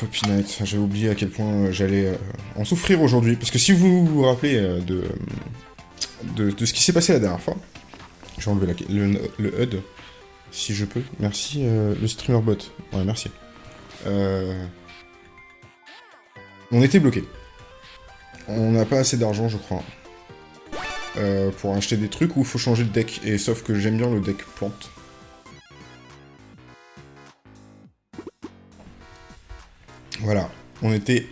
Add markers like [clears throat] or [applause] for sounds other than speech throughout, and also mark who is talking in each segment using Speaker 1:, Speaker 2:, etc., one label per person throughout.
Speaker 1: Floppy Night. J'ai oublié à quel point j'allais en souffrir aujourd'hui. Parce que si vous vous rappelez de, de, ce qui s'est passé la dernière fois, je vais enlever le, le, HUD, si je peux. Merci, le streamer bot. Ouais, merci. on était bloqué. On n'a pas assez d'argent, je crois. Euh, pour acheter des trucs où il faut changer de deck. Et sauf que j'aime bien le deck plante. Voilà. On était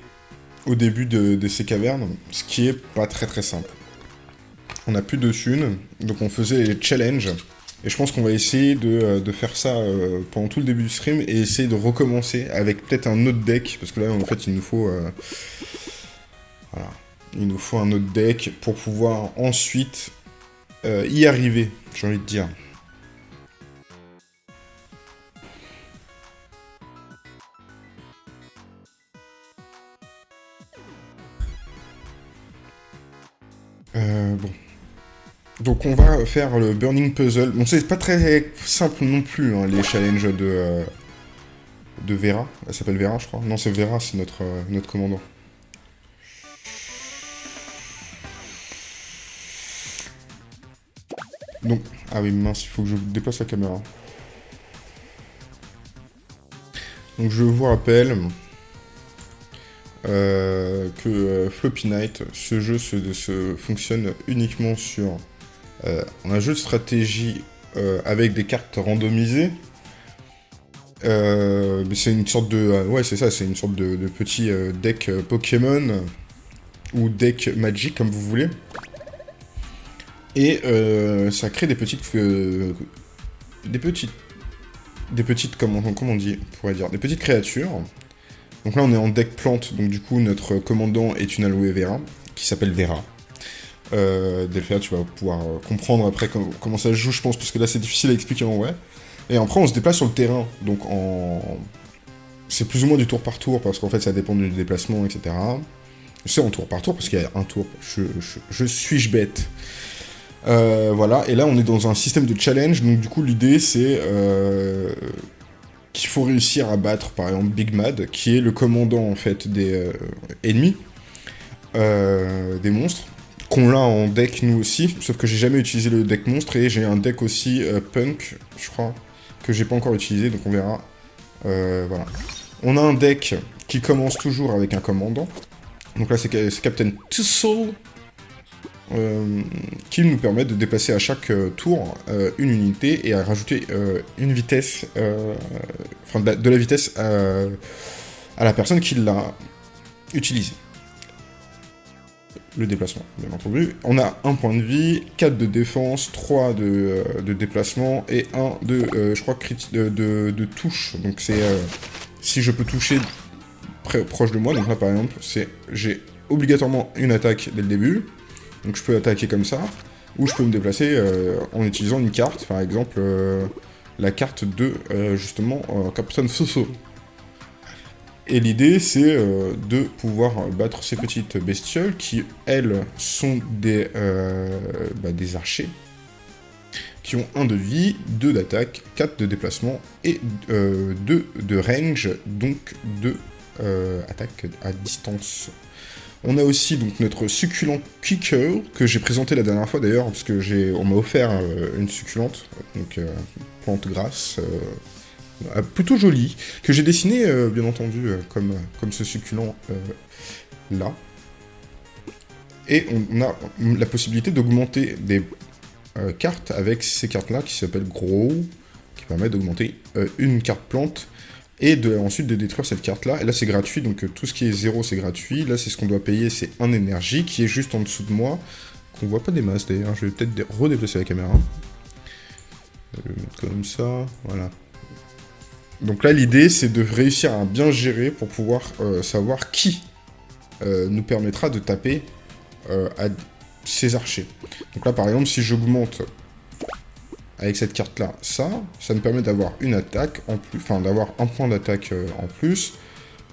Speaker 1: au début de, ces cavernes, ce qui est pas très très simple. On a plus de thunes, donc on faisait les challenges. Et je pense qu'on va essayer de, euh, faire ça euh, pendant tout le début du stream et essayer de recommencer avec peut-être un autre deck, parce que là en fait il nous faut... voilà. Il nous faut un autre deck pour pouvoir ensuite euh, y arriver, j'ai envie de dire. Euh. Donc on va faire le Burning Puzzle. Bon, c'est pas très simple non plus, hein, les challenges de, euh, de Vera. Elle s'appelle Vera, je crois. Non, c'est Vera, c'est notre, notre commandant. Donc, ah oui, mince, il faut que je déplace la caméra. Donc je vous rappelle euh, que euh, Floppy Night, ce jeu se, fonctionne uniquement sur euh, un jeu de stratégie avec des cartes randomisées. c'est une sorte de... ouais, c'est ça, c'est une sorte de, petit deck Pokémon ou deck Magic, comme vous voulez. Et ça crée des petites... Des petites... Des petites, comment, comment on dit, on pourrait dire, des petites créatures. Donc là, on est en deck plante, donc du coup, notre commandant est une aloe vera, qui s'appelle Vera. Euh, tu vas pouvoir euh, comprendre après comment ça joue, je pense, parce que là, c'est difficile à expliquer en vrai. Et après, on se déplace sur le terrain, donc en... C'est plus ou moins du tour par tour, parce qu'en fait, ça dépend du déplacement, etc. C'est en tour par tour, parce qu'il y a un tour. Je suis-je bête? Euh, voilà, et là on est dans un système de challenge, donc du coup l'idée c'est euh, qu'il faut réussir à battre par exemple Big Mad, qui est le commandant en fait des euh, ennemis, des monstres, qu'on l'a en deck nous aussi, sauf que j'ai jamais utilisé le deck monstre, et j'ai un deck aussi punk, je crois, que j'ai pas encore utilisé, donc on verra. voilà. On a un deck qui commence toujours avec un commandant, donc là c'est Captain Tussle, euh, qui nous permet de déplacer à chaque euh, tour euh, une unité et à rajouter une vitesse, enfin de la, vitesse à, la personne qui l'a utilisé. Le déplacement, bien entendu. On a un point de vie, 4 de défense, 3 de, déplacement et 1 de, je crois, de, de, de, touche. Donc c'est si je peux toucher proche de moi, donc là par exemple, j'ai obligatoirement une attaque dès le début, donc je peux attaquer comme ça, ou je peux me déplacer euh, en utilisant une carte, par exemple euh, la carte de, euh, justement, Captain Soso. Et l'idée, c'est de pouvoir battre ces petites bestioles qui, elles, sont des, bah, des archers, qui ont 1 de vie, 2 d'attaque, 4 de déplacement et 2 de range, donc 2 attaques à distance. On a aussi donc notre succulent Kicker, que j'ai présenté la dernière fois d'ailleurs, parce que j'ai, on m'a offert euh, une succulente, donc euh, plante grasse, euh, plutôt jolie, que j'ai dessiné bien entendu comme, ce succulent là. Et on, a la possibilité d'augmenter des cartes avec ces cartes-là qui s'appellent Grow, qui permet d'augmenter une carte plante et ensuite de détruire cette carte-là. Et là, c'est gratuit, donc euh, tout ce qui est zéro, c'est gratuit. Là, c'est ce qu'on doit payer, c'est un énergie, qui est juste en dessous de moi, qu'on voit pas des masses, d'ailleurs. Je vais peut-être redéplacer la caméra. Je vais le mettre comme ça, voilà. Donc là, l'idée, c'est de réussir à bien gérer pour pouvoir euh, savoir qui euh, nous permettra de taper à ces archers. Donc là, par exemple, si j'augmente avec cette carte-là, ça, ça me permet d'avoir une attaque en plus, enfin d'avoir un point d'attaque euh, en plus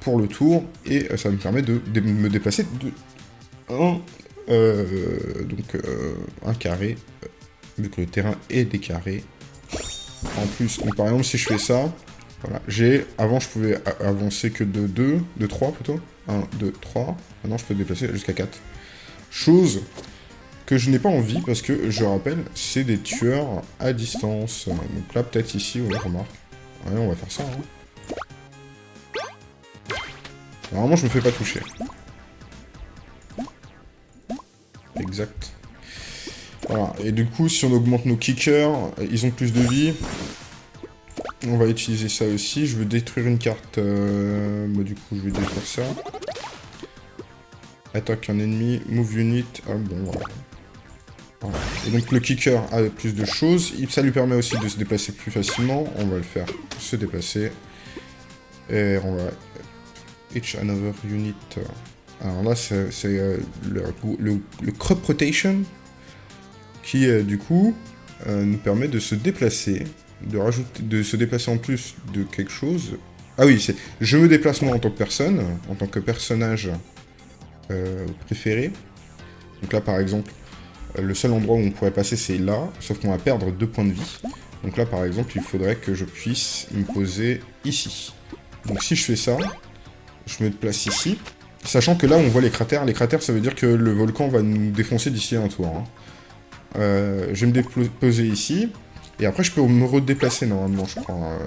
Speaker 1: pour le tour, et euh, ça me permet de, me déplacer de un, euh, donc un carré, vu que le terrain est décarré. En plus, par exemple, si je fais ça, Voilà, j'ai... Avant, je pouvais avancer que de 2, de 3 plutôt. 1, 2, 3. Maintenant, je peux déplacer jusqu'à 4. Chose que je n'ai pas envie, parce que, je rappelle, c'est des tueurs à distance. Donc là, peut-être ici, on remarque. On va faire ça, hein. Normalement, je me fais pas toucher. Exact. Voilà, et du coup, si on augmente nos kickers, ils ont plus de vie. On va utiliser ça aussi. Je veux détruire une carte. Euh... Bah, du coup, je vais détruire ça. Attaque un ennemi. Move unit. Ah bon, voilà. Et donc le kicker a plus de choses. Ça lui permet aussi de se déplacer plus facilement. On va le faire se déplacer. Et on va... Each another unit. Alors là, c'est euh, le, crop rotation qui, euh, du coup, euh, nous permet de se déplacer de rajouter, de se déplacer en plus de quelque chose. Ah oui, c'est je me déplace moi en tant que personne, en tant que personnage préféré. Donc là, par exemple, le seul endroit où on pourrait passer, c'est là, sauf qu'on va perdre deux points de vie. Donc là, par exemple, il faudrait que je puisse me poser ici. Donc si je fais ça, je me déplace ici, sachant que là, on voit les cratères. Les cratères, ça veut dire que le volcan va nous défoncer d'ici un tour. Hein. Euh, je vais me déposer ici, et après, je peux me redéplacer, normalement, je crois. Euh,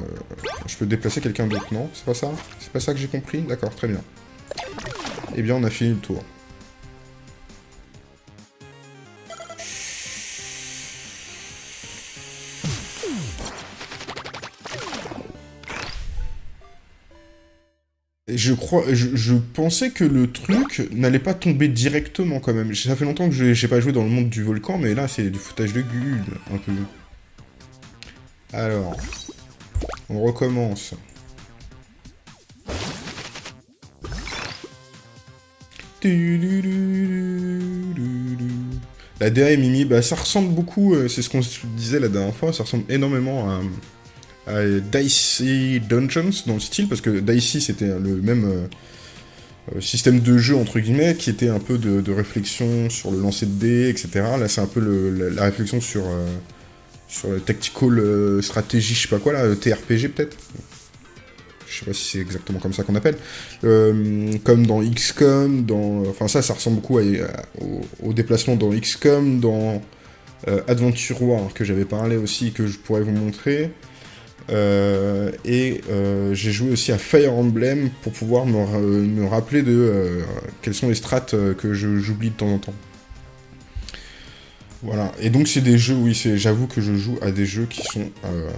Speaker 1: je peux déplacer quelqu'un d'autre, non? C'est pas ça? C'est pas ça que j'ai compris? D'accord, très bien. Eh bien, on a fini le tour. Je crois, je, pensais que le truc n'allait pas tomber directement quand même. Ça fait longtemps que j'ai pas joué dans le monde du volcan, mais là c'est du foutage de gueule, un peu. Alors, on recommence. La DA Mimi, bah ça ressemble beaucoup, euh, c'est ce qu'on disait la dernière fois, ça ressemble énormément à, à Dicey Dungeons dans le style, parce que Dicey c'était le même euh, euh, système de jeu entre guillemets, qui était un peu de, réflexion sur le lancer de dés, etc. Là c'est un peu la, réflexion sur sur tactical euh, stratégie, je sais pas quoi là, TRPG peut-être je sais pas si c'est exactement comme ça qu'on appelle, euh, comme dans XCOM, dans... Enfin ça, ça ressemble beaucoup au, déplacement dans XCOM, dans euh, Adventure War, que j'avais parlé aussi, que je pourrais vous montrer. Et j'ai joué aussi à Fire Emblem pour pouvoir me, me rappeler de quelles sont les strates que j'oublie de temps en temps. Voilà, et donc c'est des jeux, oui, j'avoue que je joue à des jeux qui sont euh,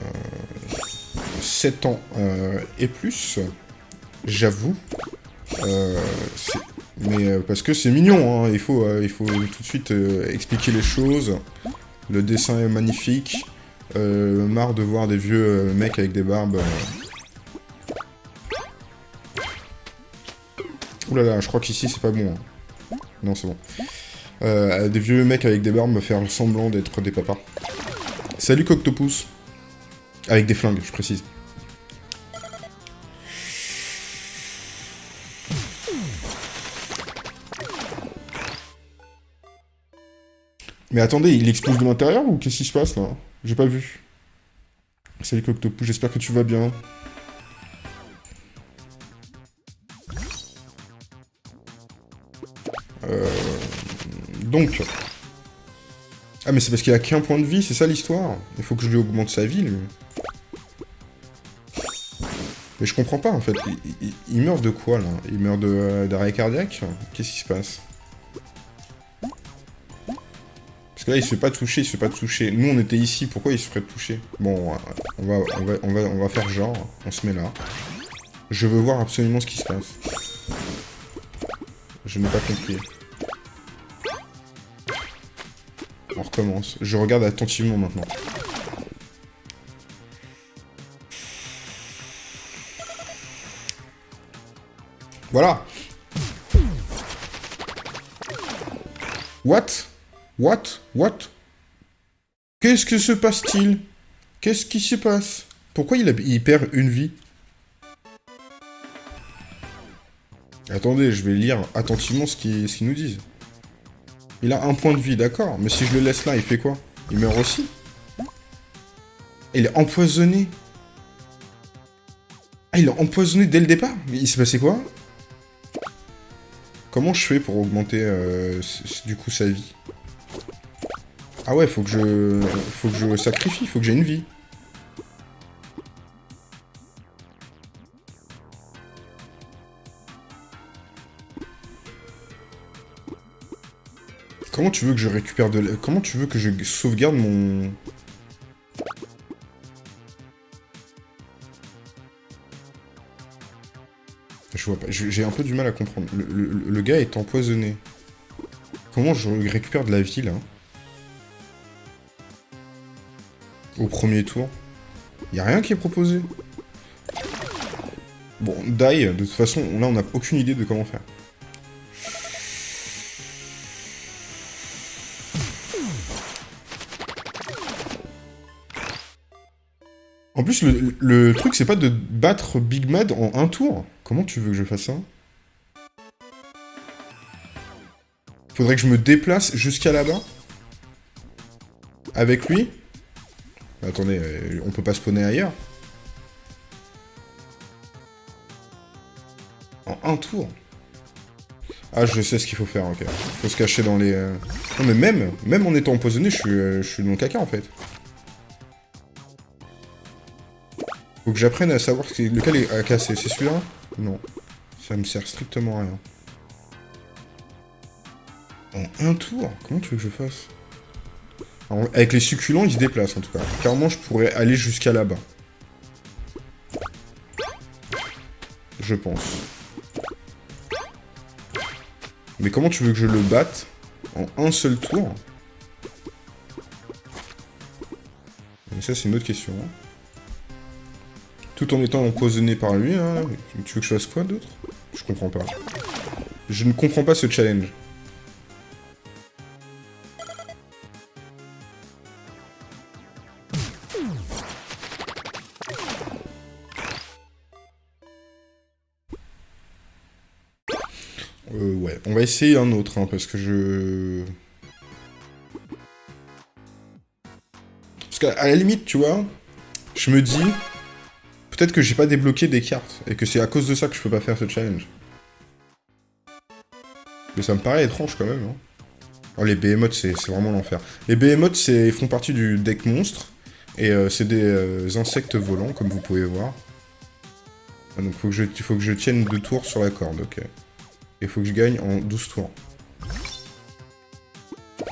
Speaker 1: 7 ans euh, et plus, j'avoue. Euh, mais euh, parce que c'est mignon, hein, il, faut, il faut tout de suite expliquer les choses. Le dessin est magnifique. Marre de voir des vieux mecs avec des barbes. Ouh là là, je crois qu'ici c'est pas bon. Hein. Non, c'est bon. Euh, des vieux mecs avec des barbes me faire semblant d'être des papas. Salut Coctopus. Avec des flingues, je précise. Mais attendez, il explose de l'intérieur ou qu'est-ce qui se passe là? J'ai pas vu. Salut Coctopus, j'espère que tu vas bien. Euh... Donc... Ah mais c'est parce qu'il a qu'un point de vie, c'est ça l'histoire? Il faut que je lui augmente sa vie, lui. Mais je comprends pas, en fait. Il, meurt de quoi, là? Il meurt euh, d'arrêt cardiaque? Qu'est-ce qui se passe? Là, il se fait pas toucher, il se fait pas toucher. Nous, on était ici, pourquoi il se ferait toucher? Bon, on va, on, va, on, va, on va faire genre, on se met là. Je veux voir absolument ce qui se passe. Je n'ai pas compris. On recommence. Je regarde attentivement maintenant. Voilà. What? What? What? Qu'est-ce que se passe-t-il? Qu'est-ce qui se passe? Pourquoi il, perd une vie? Attendez, je vais lire attentivement ce qu'ils nous disent. Il a un point de vie, d'accord. Mais si je le laisse là, il fait quoi? Il meurt aussi? Il est empoisonné. il a empoisonné dès le départ? Mais il s'est passé quoi? Comment je fais pour augmenter, euh, du coup, sa vie? Ah ouais, faut que je... Faut que je sacrifie, faut que j'ai une vie. Comment tu veux que je récupère de... Comment tu veux que je sauvegarde mon... Je vois pas. J'ai un peu du mal à comprendre. Le, gars est empoisonné. Comment je récupère de la vie, là? Au premier tour. Y a rien qui est proposé. Bon, die, de toute façon, là, on n'a aucune idée de comment faire. En plus, le, truc, c'est pas de battre Big Mad en un tour. Comment tu veux que je fasse ça? Faudrait que je me déplace jusqu'à là-bas Avec lui Attendez, euh, on peut pas spawner ailleurs En un tour Ah, je sais ce qu'il faut faire, ok. Faut se cacher dans les... Euh, non mais même, même en étant empoisonné, je suis, euh, je suis caca, en fait. Faut que j'apprenne à savoir lequel est à casser. C'est celui-là? Non. Ça me sert strictement à rien. En un tour? Comment tu veux que je fasse? Avec les succulents, ils se déplacent en tout cas. Clairement, je pourrais aller jusqu'à là-bas. Je pense. Mais comment tu veux que je le batte en un seul tour? Mais ça, c'est une autre question. Hein. Tout en étant empoisonné par lui, hein. Tu veux que je fasse quoi d'autre? Je comprends pas. Je ne comprends pas ce challenge. Essayer un autre, hein, parce que je... Parce qu'à la limite, tu vois, je me dis, Peut-être que j'ai pas débloqué des cartes, et que c'est à cause de ça que je peux pas faire ce challenge. Mais ça me paraît étrange quand même. Hein. Oh, les behemoths, c'est vraiment l'enfer. Les behemoths font partie du deck monstre, et euh, c'est des euh, insectes volants, comme vous pouvez voir. Ah, donc faut que je, il faut que je tienne deux tours sur la corde, ok. Et faut que je gagne en 12 tours.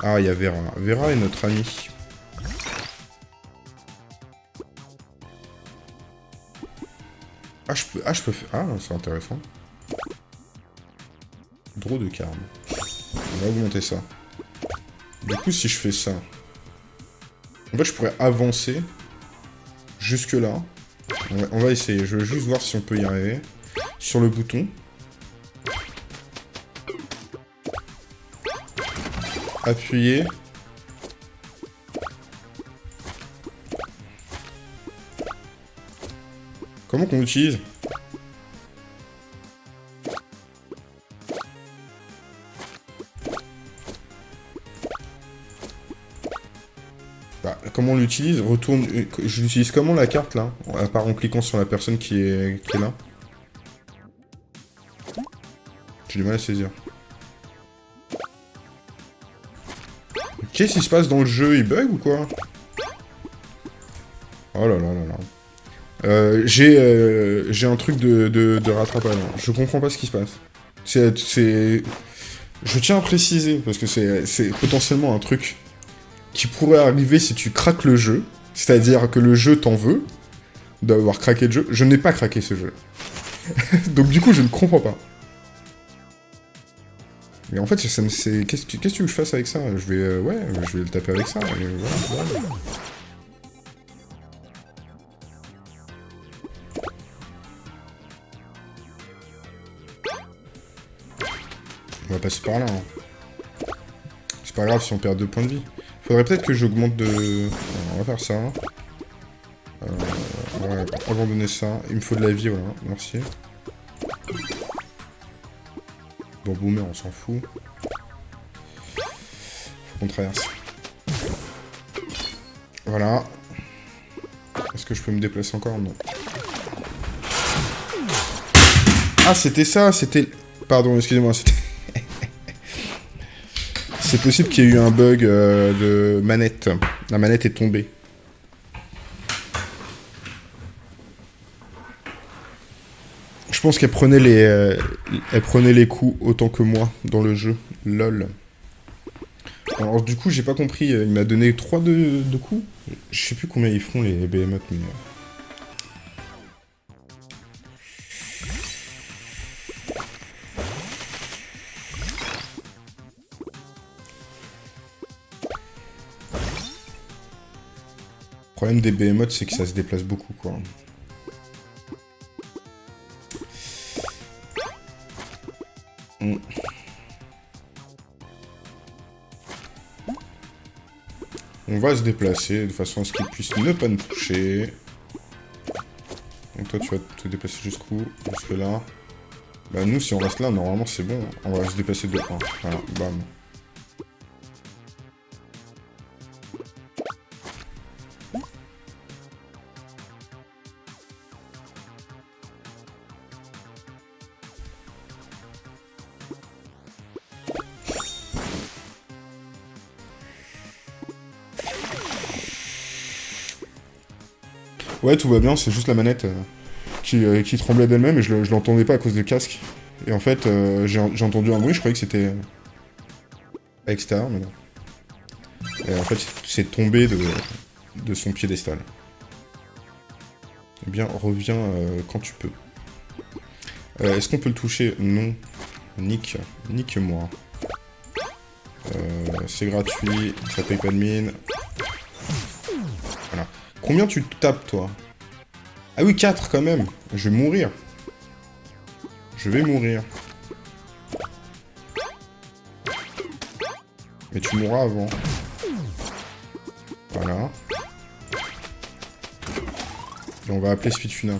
Speaker 1: Ah, il y a Vera. Vera est notre ami. Ah, je peux, ah, faire... Ah, c'est intéressant. Draw de carne. On va augmenter ça. Du coup, si je fais ça... En fait, je pourrais avancer jusque là. On va, essayer. Je veux juste voir si on peut y arriver. Sur le bouton. Appuyer. Comment qu'on l'utilise bah, comment on l'utilise Retourne... Je l'utilise comment la carte là À part en cliquant sur la personne qui est, qui est là. J'ai du mal à saisir. Qu'est-ce se passe dans le jeu? Il bug ou quoi? Oh là là là là. Euh, euh, j'ai un truc de, de, rattrapage. Je comprends pas ce qui se passe. C'est... Je tiens à préciser, parce que c'est potentiellement un truc qui pourrait arriver si tu craques le jeu. C'est-à-dire que le jeu t'en veut d'avoir craqué le jeu. Je n'ai pas craqué ce jeu. [laughs] Donc du coup, je ne comprends pas. Mais en fait, qu'est-ce que tu veux que je fasse avec ça? Je vais... Euh, ouais, je vais le taper avec ça. On va passer par là. Hein. C'est pas grave si on perd deux points de vie. Faudrait peut-être que j'augmente de... on va faire ça. Euh, ouais, abandonner ça. Il me faut de la vie, voilà. Merci. Bon, boomer, on s'en fout. Faut qu'on traverse. Voilà. Est-ce que je peux me déplacer encore? Non. Ah, c'était ça, c'était... Pardon, excusez-moi, c'était... [laughs] C'est possible qu'il y ait eu un bug euh, de manette. La manette est tombée. Je pense qu'elle prenait les, euh, elle prenait les coups autant que moi dans le jeu. Lol. Alors du coup, j'ai pas compris. Il m'a donné 3 de, de, coups. Je sais plus combien ils font les BMF, mais... Euh. Le problème des BMOT, c'est que ça se déplace beaucoup, quoi. On va se déplacer de façon à ce qu'il puisse ne pas nous toucher. Donc toi, tu vas te déplacer jusqu'où? Jusque là. Bah nous, si on reste là, normalement, c'est bon. On va se déplacer de 1. Voilà, bam. Ouais, tout va bien, c'est juste la manette euh, qui, euh, qui, tremblait d'elle-même et je, l'entendais pas à cause du casque. Et en fait, euh, j'ai entendu un bruit, je croyais que c'était à l'extérieur, mais non. Et en fait, c'est tombé de, de son piédestal. Eh bien, reviens quand tu peux. Est-ce qu'on peut le toucher? Non. Nick. Nique-moi. c'est gratuit, ça paye pas de mine. Combien tu tapes, toi Ah oui, 4 quand même. Je vais mourir. Je vais mourir. Mais tu mourras avant. Voilà. Et on va appeler Spitfuna.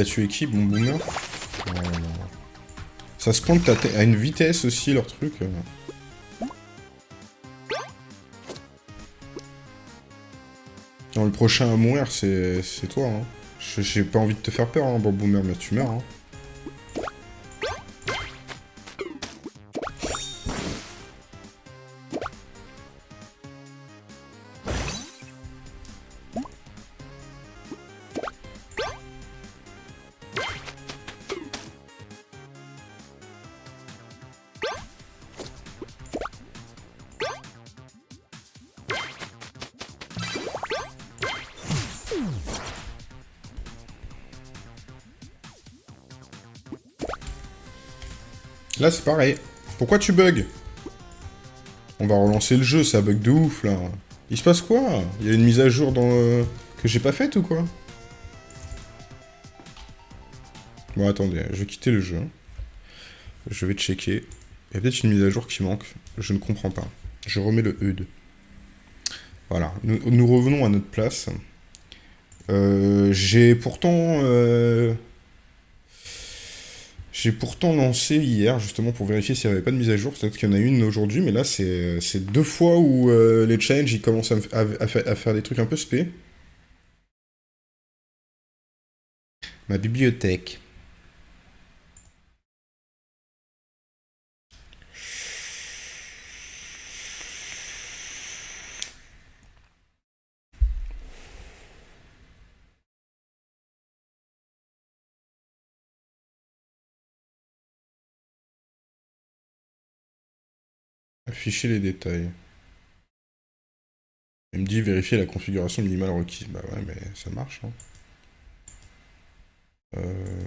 Speaker 1: A tué qui Bon boomer euh, Ça se pointe à une vitesse aussi, leur truc. Euh. Non, le prochain à mourir, c'est toi. Hein. J'ai pas envie de te faire peur, hein, bon boomer, mais tu meurs. Hein. Là, c'est pareil. Pourquoi tu bugs On va relancer le jeu, ça bug de ouf, là. Il se passe quoi Il y a une mise à jour dans euh, que j'ai pas faite ou quoi Bon, attendez, je vais quitter le jeu. Je vais checker. Il y a peut-être une mise à jour qui manque. Je ne comprends pas. Je remets le HUD. Voilà. Nous, revenons à notre place. Euh, j'ai pourtant... Euh, j'ai pourtant lancé hier, justement, pour vérifier s'il n'y avait pas de mise à jour. Peut-être qu'il y en a une aujourd'hui, mais là, c'est deux fois où euh, les challenges, ils commencent à, faire des trucs un peu spé. Ma bibliothèque. Afficher les détails. Il me dit vérifier la configuration minimale requise. Bah ouais, mais ça marche. Hein. Euh...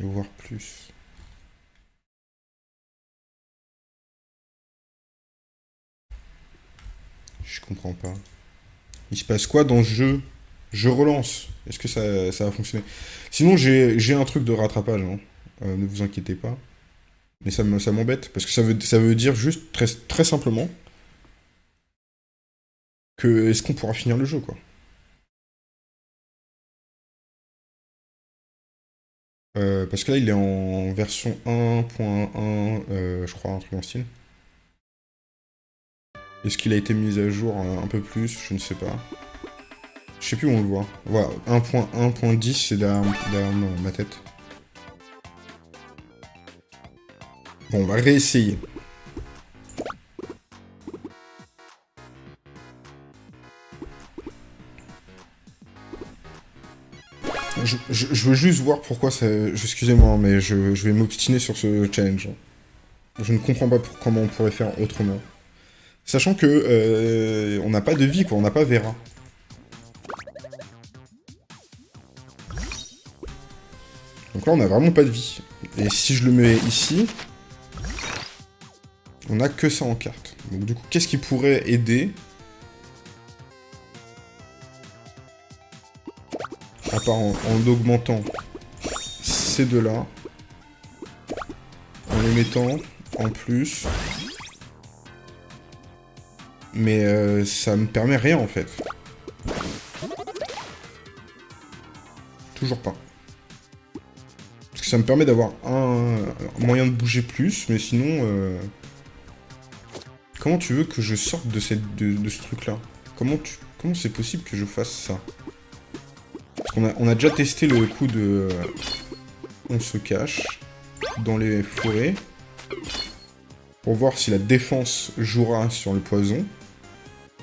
Speaker 1: Voir plus. Je comprends pas. Il se passe quoi dans ce jeu? Je relance. Est-ce que ça, ça, va fonctionner? Sinon, j'ai un truc de rattrapage. Hein. Euh, ne vous inquiétez pas. Mais ça m'embête, parce que ça veut, ça veut dire juste, très, très simplement, que est-ce qu'on pourra finir le jeu, quoi? Euh, parce que là, il est en version 1.1, euh, je crois, un truc en style. Est-ce qu'il a été mis à jour un, peu plus? Je ne sais pas. Je sais plus où on le voit. Voilà, 1.1.10, c'est derrière, ma tête. Bon, on va réessayer. Je, veux juste voir pourquoi ça... Excusez-moi, mais je, vais m'obstiner sur ce challenge. Je ne comprends pas comment on pourrait faire autrement. Sachant que euh, on n'a pas de vie, quoi. On n'a pas Vera. Donc là, on n'a vraiment pas de vie. Et si je le mets ici, on n'a que ça en carte. Donc du coup, qu'est-ce qui pourrait aider À part en, augmentant ces deux-là. En les mettant en plus. Mais euh, ça me permet rien en fait. Toujours pas. Parce que ça me permet d'avoir un, moyen de bouger plus, mais sinon... Euh, comment tu veux que je sorte de, ce truc-là Comment c'est possible que je fasse ça on a, déjà testé le coup de... On se cache dans les forêts pour voir si la défense jouera sur le poison.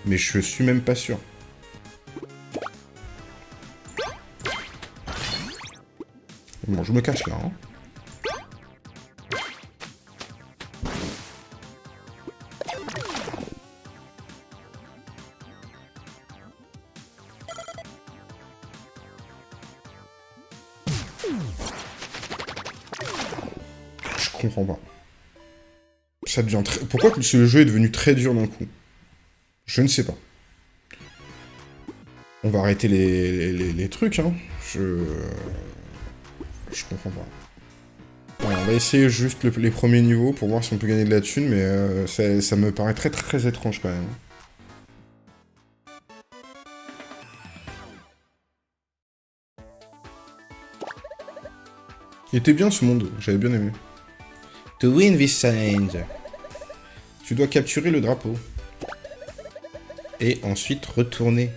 Speaker 1: Mais je suis même pas sûr. Bon, je me cache là. Hein. Pourquoi ce jeu est devenu très dur d'un coup? Je ne sais pas. On va arrêter les, trucs, hein. Je... Je comprends pas. on va essayer juste les premiers niveaux pour voir si on peut gagner de la thune, mais euh, ça, me paraît très très étrange quand même. Il était bien ce monde, j'avais bien aimé. To win this challenge, tu dois capturer le drapeau. Et ensuite retourner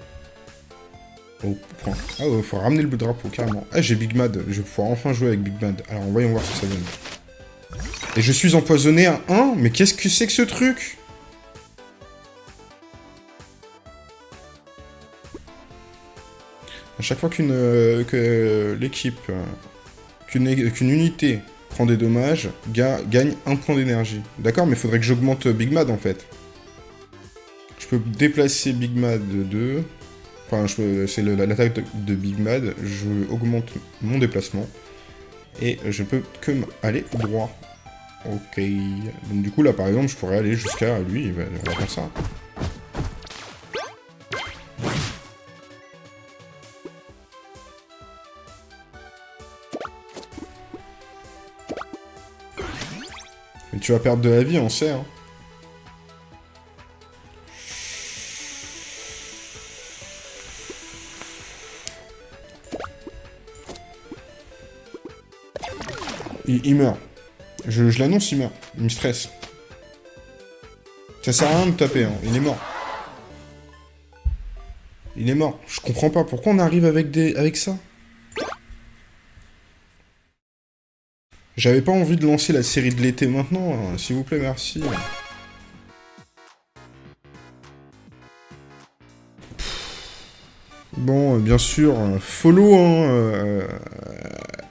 Speaker 1: au point. Ah faut ramener le drapeau, carrément. Ah, j'ai Big Mad. Je vais pouvoir enfin jouer avec Big Mad. Alors, voyons voir ce que ça donne. Et je suis empoisonné à 1 Mais qu'est-ce que c'est que ce truc? À chaque fois qu'une euh, que l'équipe, euh, qu'une unité prend des dommages, gagne un point d'énergie. D'accord, mais il faudrait que j'augmente Big Mad, en fait. Je peux déplacer Big Mad de 2. Enfin, c'est l'attaque de, Big Mad. Je augmente mon déplacement. Et je peux que aller droit. Ok. Donc du coup, là, par exemple, je pourrais aller jusqu'à lui. On va faire ça. Tu vas perdre de la vie, on sait. Hein. Il, meurt. Je, l'annonce, il meurt. Il me stresse. Ça sert à rien de taper, hein. il est mort. Il est mort. Je comprends pas. Pourquoi on arrive avec, ça J'avais pas envie de lancer la série de l'été maintenant, hein. s'il vous plaît, merci. Bon, bien sûr, follow, hein. Euh,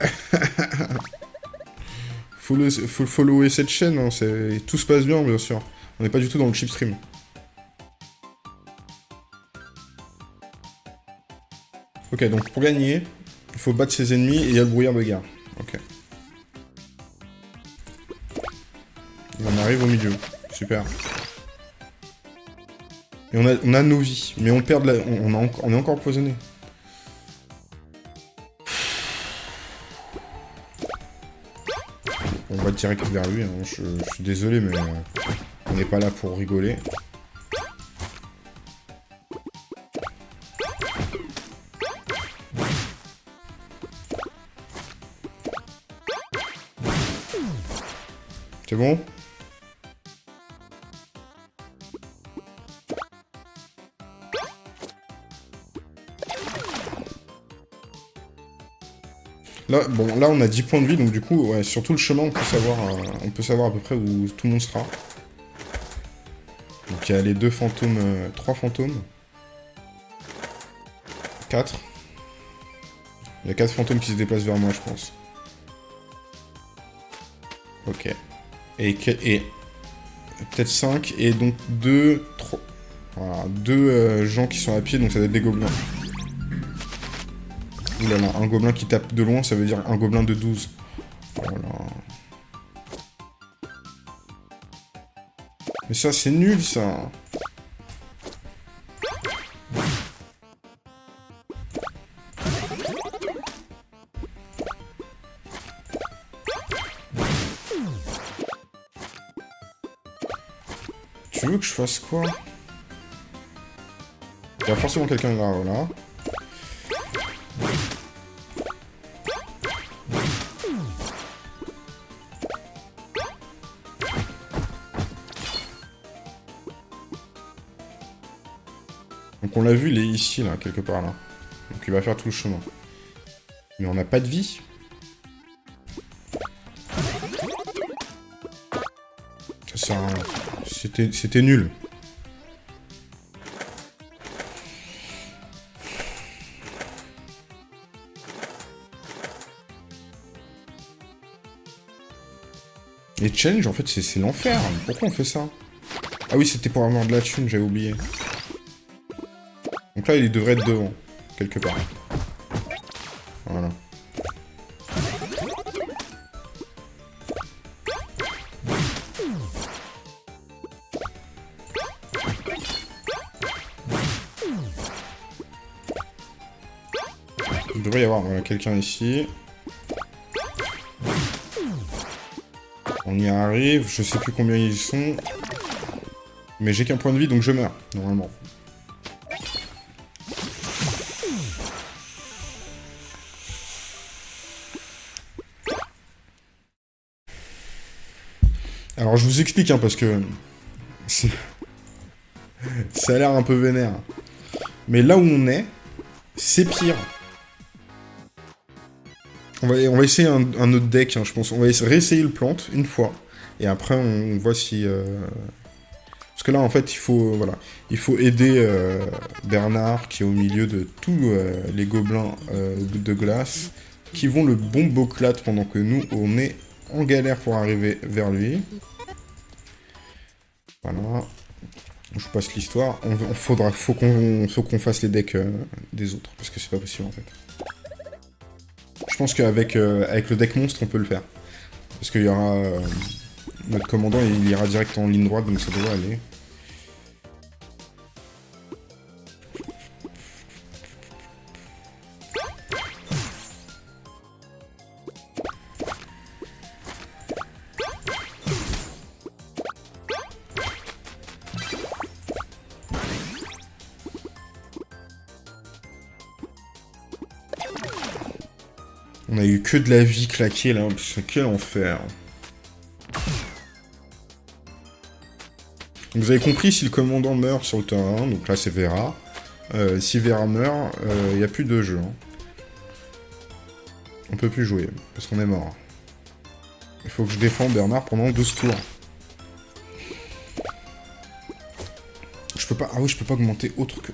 Speaker 1: [laughs] follow, follower cette chaîne, hein, tout se passe bien, bien sûr. On n'est pas du tout dans le chip stream. Ok, donc pour gagner, il faut battre ses ennemis et il y a le brouillard de guerre. Ok. On arrive au milieu. Super. Et on a, on a nos vies. Mais on perd de la... On, est encore empoisonné. On va direct vers lui. Hein. Je, je, suis désolé, mais on n'est pas là pour rigoler. C'est bon? Là, bon, là on a 10 points de vie, donc du coup, ouais, sur tout le chemin, on peut savoir, euh, on peut savoir à peu près où tout le monde sera. Donc il y a les deux fantômes, euh, trois fantômes. 4. Il y a 4 fantômes qui se déplacent vers moi, je pense. Ok. Et, peut-être 5, et donc 2, 3... Voilà, deux euh, gens qui sont à pied, donc ça doit être des gobelins un gobelin qui tape de loin, ça veut dire un gobelin de 12. Voilà. Mais ça, c'est nul, ça Tu veux que je fasse quoi? Il y a forcément quelqu'un là. On l'a vu, il est ici, là, quelque part, là. Donc il va faire tout le chemin. Mais on n'a pas de vie. C'était nul. Les challenges, en fait, c'est l'enfer. Pourquoi on fait ça? Ah oui, c'était pour avoir de la thune, j'avais oublié. Donc là, il devrait être devant, quelque part. Voilà. Il devrait y avoir quelqu'un ici. On y arrive, je sais plus combien ils sont. Mais j'ai qu'un point de vie, donc je meurs, normalement. Alors je vous explique, hein, parce que... Ça a l'air un peu vénère. Mais là où on est, c'est pire. On va, essayer un, autre deck, hein, je pense. On va réessayer le plante une fois. Et après, on, voit si... Euh, parce que là, en fait, il faut, voilà, il faut aider euh, Bernard, qui est au milieu de tous euh, les gobelins de glace, qui vont le bomboclate pendant que nous, on est en galère pour arriver vers lui. Passe l'histoire. On, faudra, faut qu'on qu'on fasse les decks euh, des autres, parce que c'est pas possible en fait. Je pense qu'avec euh, avec le deck monstre, on peut le faire. Parce qu'il y aura... Euh, notre commandant, il ira direct en ligne droite, donc ça devrait aller. Que de la vie claquée là, quel enfer. Vous avez compris, si le commandant meurt sur le terrain, donc là c'est Vera, euh, si Vera meurt, il euh, n'y a plus de jeu. Hein. On peut plus jouer, parce qu'on est mort. Il faut que je défende Bernard pendant 12 tours. Je peux pas... Ah oui, je peux pas augmenter autre que...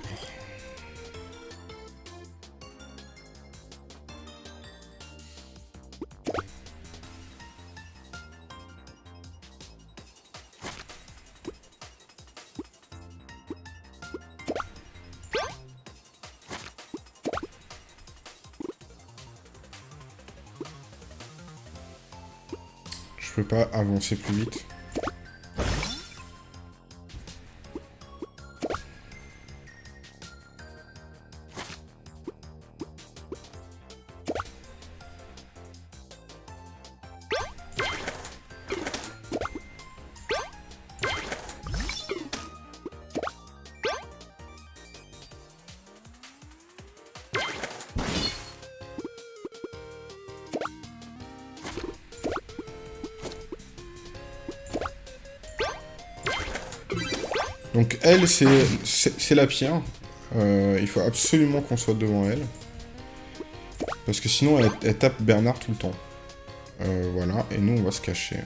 Speaker 1: pas avancer plus vite. C'est la pierre. Euh, il faut absolument qu'on soit devant elle. Parce que sinon, elle, tape Bernard tout le temps. Euh, voilà, et nous, on va se cacher.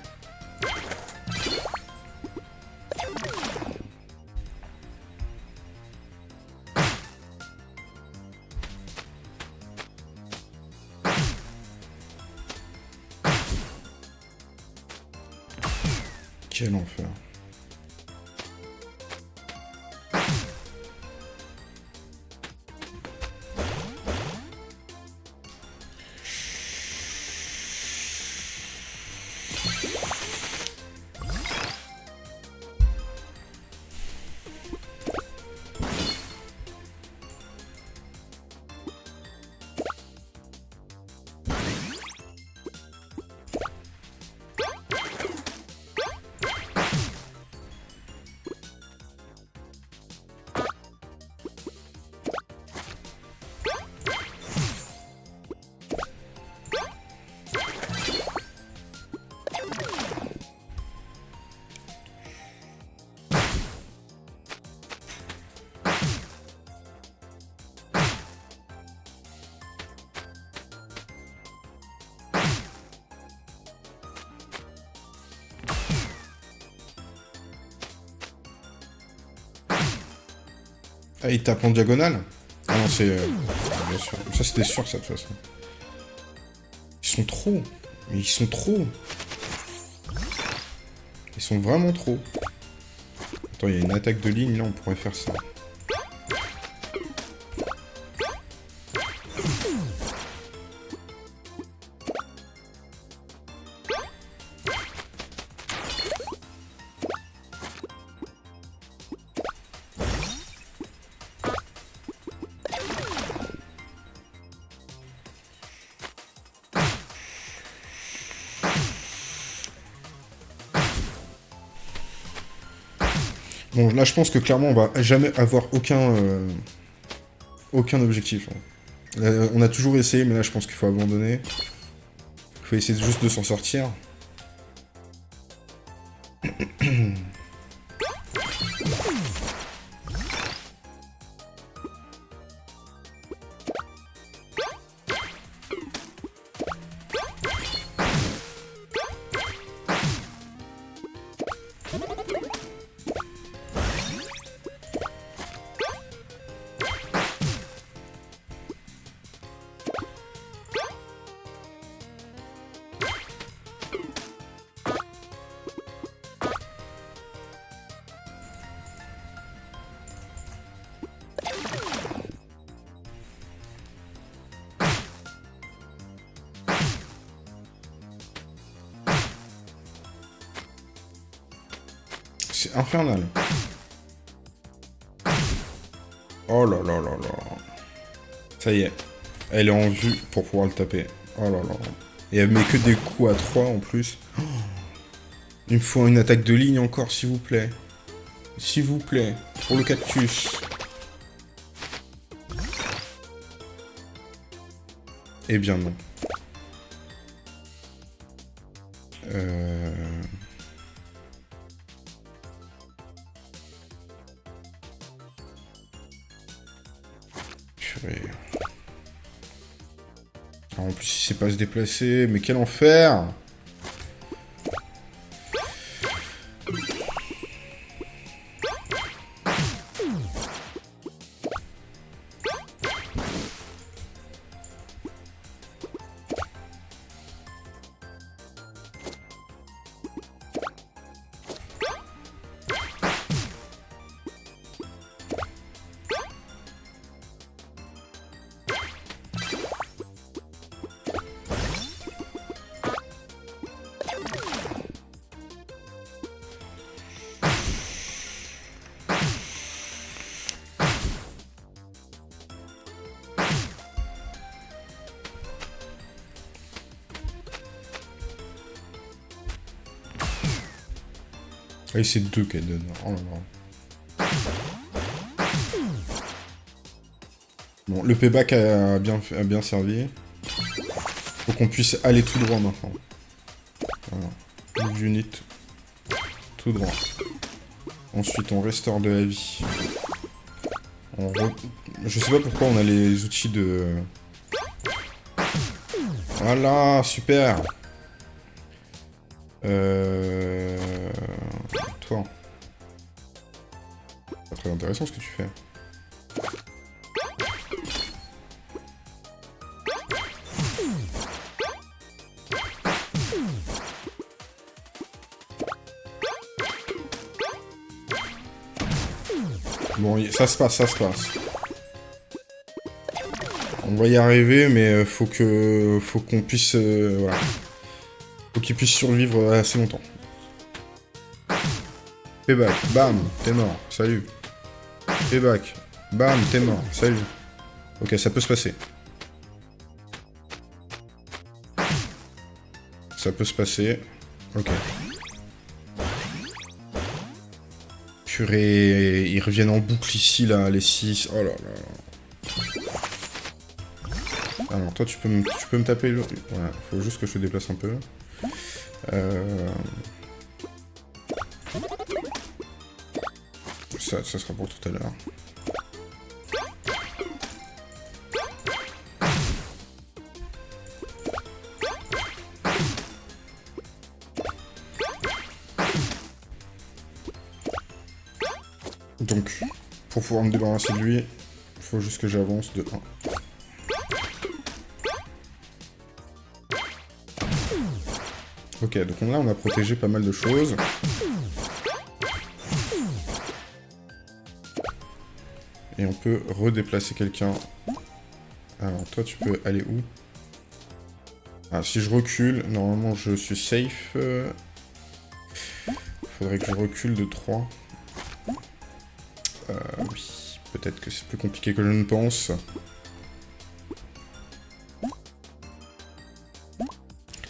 Speaker 1: Ah, il tape en diagonale Ah non, c'est... Euh, sûr. Ça, c'était sûr, ça, de toute façon. Ils sont trop. Mais ils sont trop. Ils sont vraiment trop. Attends, il y a une attaque de ligne, là, on pourrait faire ça. Je pense que clairement, on va jamais avoir aucun... Euh, objectif. Hein. On a toujours essayé, mais là, je pense qu'il faut abandonner. Il faut essayer juste de s'en sortir. Pour pouvoir le taper. Oh là là. Et elle met que des coups à 3 en plus. Il me faut une attaque de ligne encore, s'il vous plaît. S'il vous plaît. Pour le cactus. Eh bien non. Déplacer, mais quel enfer C'est deux qu'elle donne. Oh là là. Bon, le payback a bien, a bien servi. Faut qu'on puisse aller tout droit maintenant. Unit. Tout droit. Ensuite, on restaure de la vie. Je sais pas pourquoi on a les outils de... Voilà, super Euh... intéressant ce que tu fais. Bon, ça se passe, ça se passe. On va y arriver, mais euh, faut que, faut qu'on puisse, euh, voilà, faut qu'il puisse survivre assez longtemps. Payback, bam, t'es mort, salut. Payback, bam, t'es mort, salut. Ok, ça peut se passer. Ça peut se passer. Ok. Purée, ils reviennent en boucle ici, là, les 6. Oh là là. Alors, toi, tu peux me, tu peux me taper le... Ouais, faut juste que je te déplace un peu. Euh... Ça, sera pour tout à l'heure. Donc, pour pouvoir me débarrasser de lui, il faut juste que j'avance de 1. Ok, donc là on a protégé pas mal de choses. On peut redéplacer quelqu'un. Alors toi tu peux aller où? Ah si je recule, normalement je suis safe. Faudrait que je recule de 3. Euh, peut-être que c'est plus compliqué que je ne pense.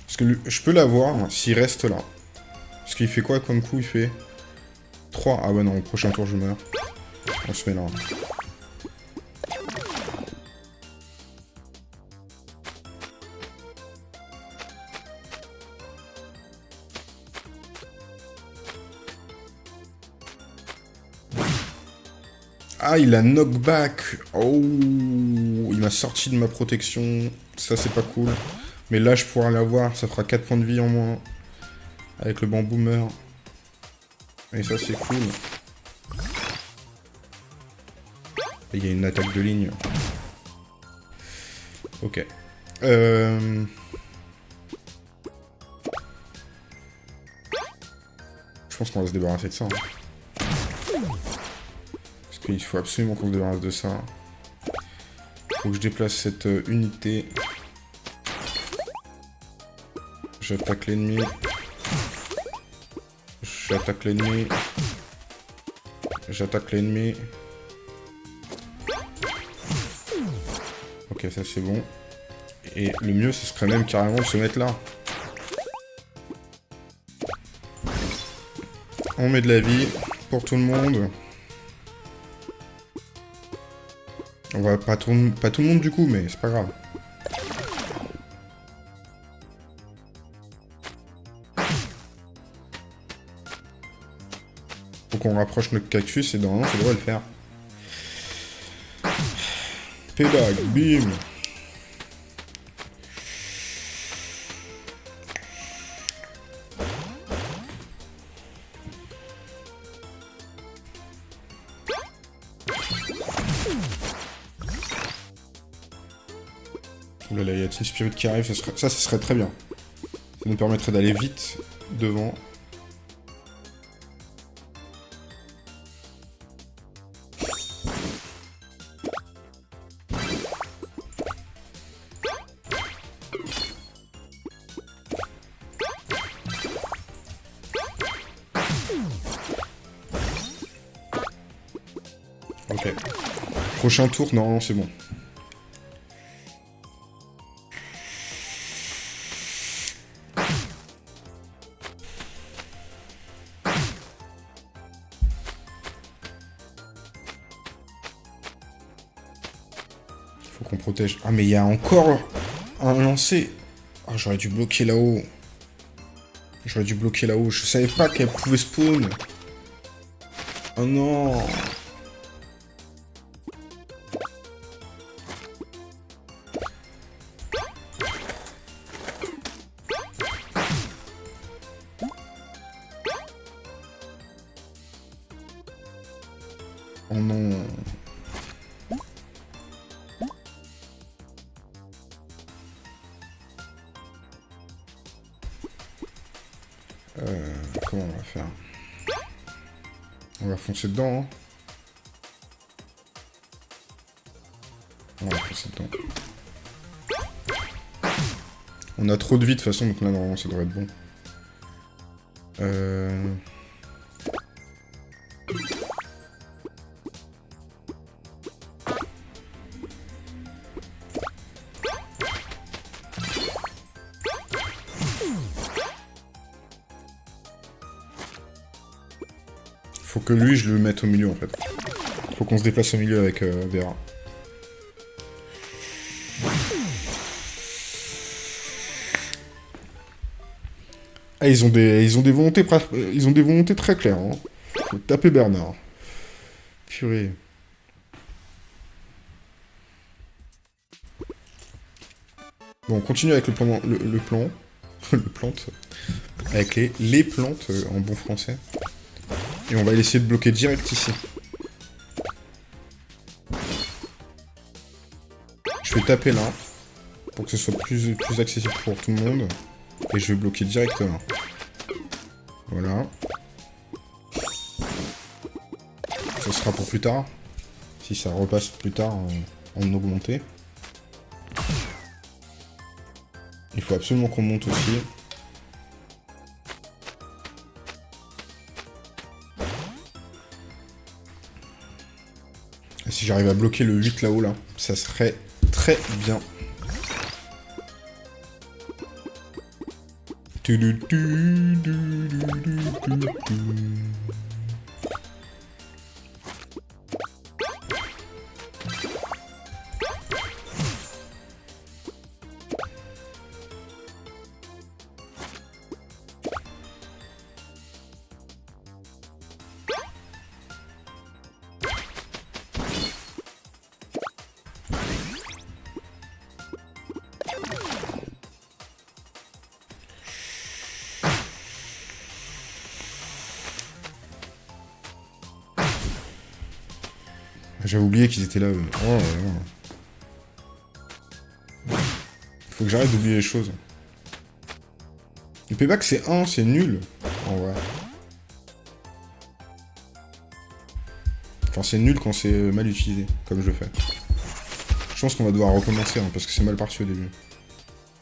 Speaker 1: Parce que je peux l'avoir s'il reste là. Parce qu'il fait quoi comme coup Il fait? 3. Ah ouais non, au prochain tour je meurs. On se met là. Ah, il a knockback Oh Il m'a sorti de ma protection. Ça, c'est pas cool. Mais là, je pourrais l'avoir. Ça fera 4 points de vie en moins. Avec le bamboo meurt. Et ça, c'est cool. Il y a une attaque de ligne. Ok. Euh... Je pense qu'on va se débarrasser de ça. Hein. Il faut absolument qu'on se débarrasse de ça. Faut que je déplace cette euh, unité. J'attaque l'ennemi. J'attaque l'ennemi. J'attaque l'ennemi. Ok, ça c'est bon. Et le mieux, ce serait même carrément de se mettre là. On met de la vie pour tout le monde. On va pas tout, pas tout le monde du coup, mais c'est pas grave. Faut qu'on rapproche notre cactus et normalement ça devrait le faire. Payback, bim Spirit qui arrive, ça, serait, ça, serait très bien. Ça nous permettrait d'aller vite devant. Ok. Prochain tour, non, c'est bon. Ah, mais il y a encore un lancer. Ah, j'aurais dû bloquer là-haut. J'aurais dû bloquer là-haut. Je savais pas qu'elle pouvait spawn. Oh non Foncer dedans, hein. Dedans. On a trop de vie de toute façon, donc là, normalement, ça devrait être bon. Euh... que lui, je le mette au milieu, en fait. Faut qu'on se déplace au milieu avec euh, Vera. Ah, ils ont des, ils ont des volontés, euh, ils ont des volontés très claires. Hein. Taper Bernard. Purée. Bon, on continue avec le plan, le, le plan, [laughs] le plante, avec les, les plantes euh, en bon français. Et on va essayer de bloquer direct ici. Je vais taper là, pour que ce soit plus, accessible pour tout le monde. Et je vais bloquer directement. Voilà. Ça sera pour plus tard. Si ça repasse plus tard en, en augmenté. Il faut absolument qu'on monte aussi. J'arrive à bloquer le 8 là-haut, là, ça serait très bien. Qu'ils étaient là. eux. Oh là là. Faut que j'arrête d'oublier les choses. Le payback c'est 1, c'est nul. En vrai. Enfin c'est nul quand c'est mal utilisé, comme je le fais. Je pense qu'on va devoir recommencer, hein, parce que c'est mal parti au début.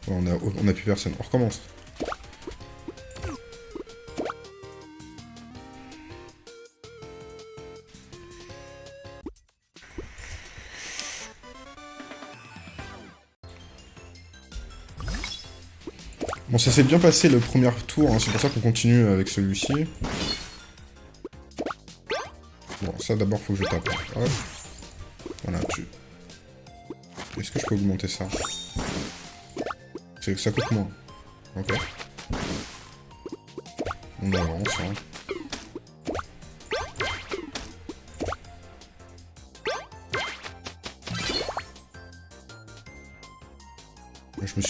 Speaker 1: On, a, on plus personne. On recommence. Ça s'est bien passé le premier tour, hein, c'est pour ça qu'on continue avec celui-ci. Bon, ça d'abord faut que je tape. Voilà, tu... Est-ce que je peux augmenter ça? Ça coûte moins. Ok. On avance, hein.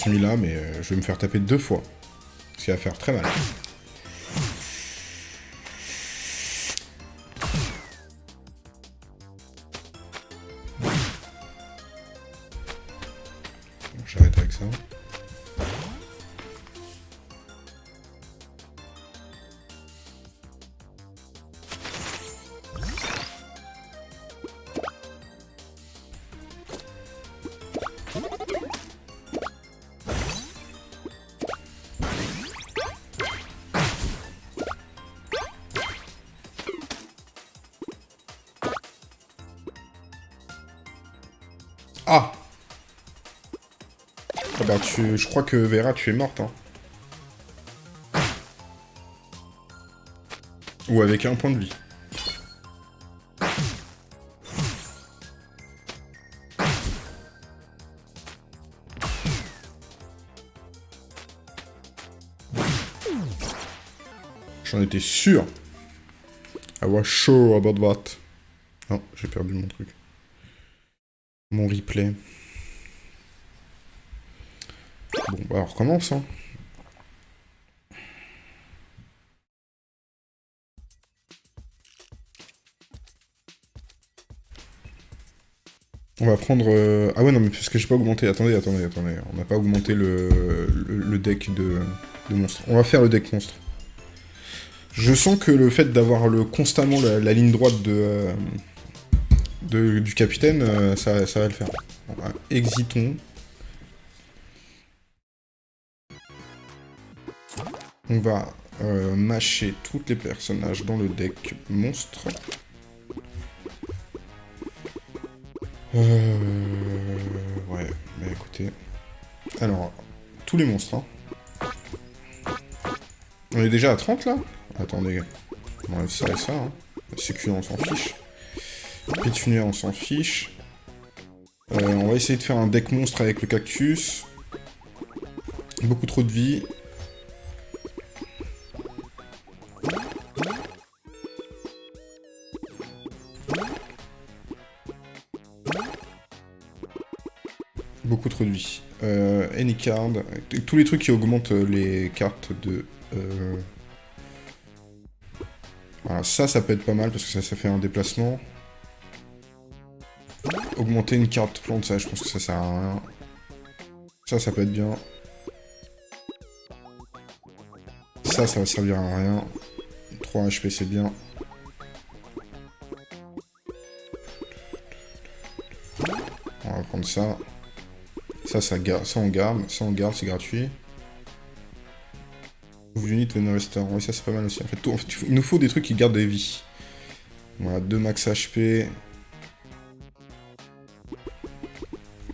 Speaker 1: Je me suis mis là, mais euh, je vais me faire taper deux fois. Ce qui va faire très mal. Crois que Vera, tu es morte, hein. Ou avec un point de vie. J'en étais sûr. I was sure about that. Non, j'ai perdu mon truc. Mon replay. Bon, on recommence, hein. On va prendre... euh, Ah ouais, non, mais parce que j'ai pas augmenté. Attendez, attendez, attendez. On n'a pas augmenté le, le, deck de... monstres. On va faire le deck monstre. Je sens que le fait d'avoir le constamment la, ligne droite de, euh, de- du capitaine, euh, ça, ça va le faire. Bah, exitons. On va euh, mâcher tous les personnages dans le deck monstre. Euh... Ouais, bah écoutez. Alors, tous les monstres, hein. On est déjà à 30 là? Attendez. On enlève ça et ça, hein. On s'en fiche. Pétunia, on s'en fiche. Euh, on va essayer de faire un deck monstre avec le cactus. Beaucoup trop de vie. Tous les trucs qui augmentent euh, les cartes de... euh, Voilà, ça, ça peut être pas mal parce que ça, ça fait un déplacement. Augmenter une carte plante, ça, je pense que ça sert à rien. Ça, ça peut être bien. Ça, ça va servir à rien. 3 HP, c'est bien. On va prendre ça. Ça, ça, ça on garde. Ça, on garde, c'est gratuit. Vous venez restaurant. Oui, ça, c'est pas mal aussi. En fait, tout- en fait, il nous faut des trucs qui gardent des vies. Voilà, 2 max HP.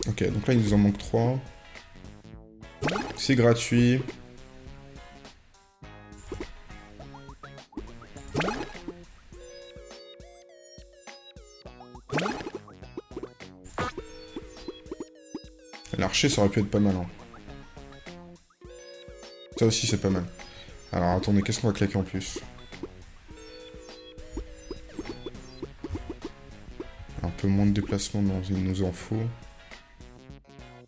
Speaker 1: Ok, donc là, il nous en manque 3. C'est gratuit. Ça aurait pu être pas mal. hein. Ça aussi, c'est pas mal. Alors, attendez, qu'est-ce qu'on va claquer en plus? Un peu moins de déplacement, non, il nous en faut.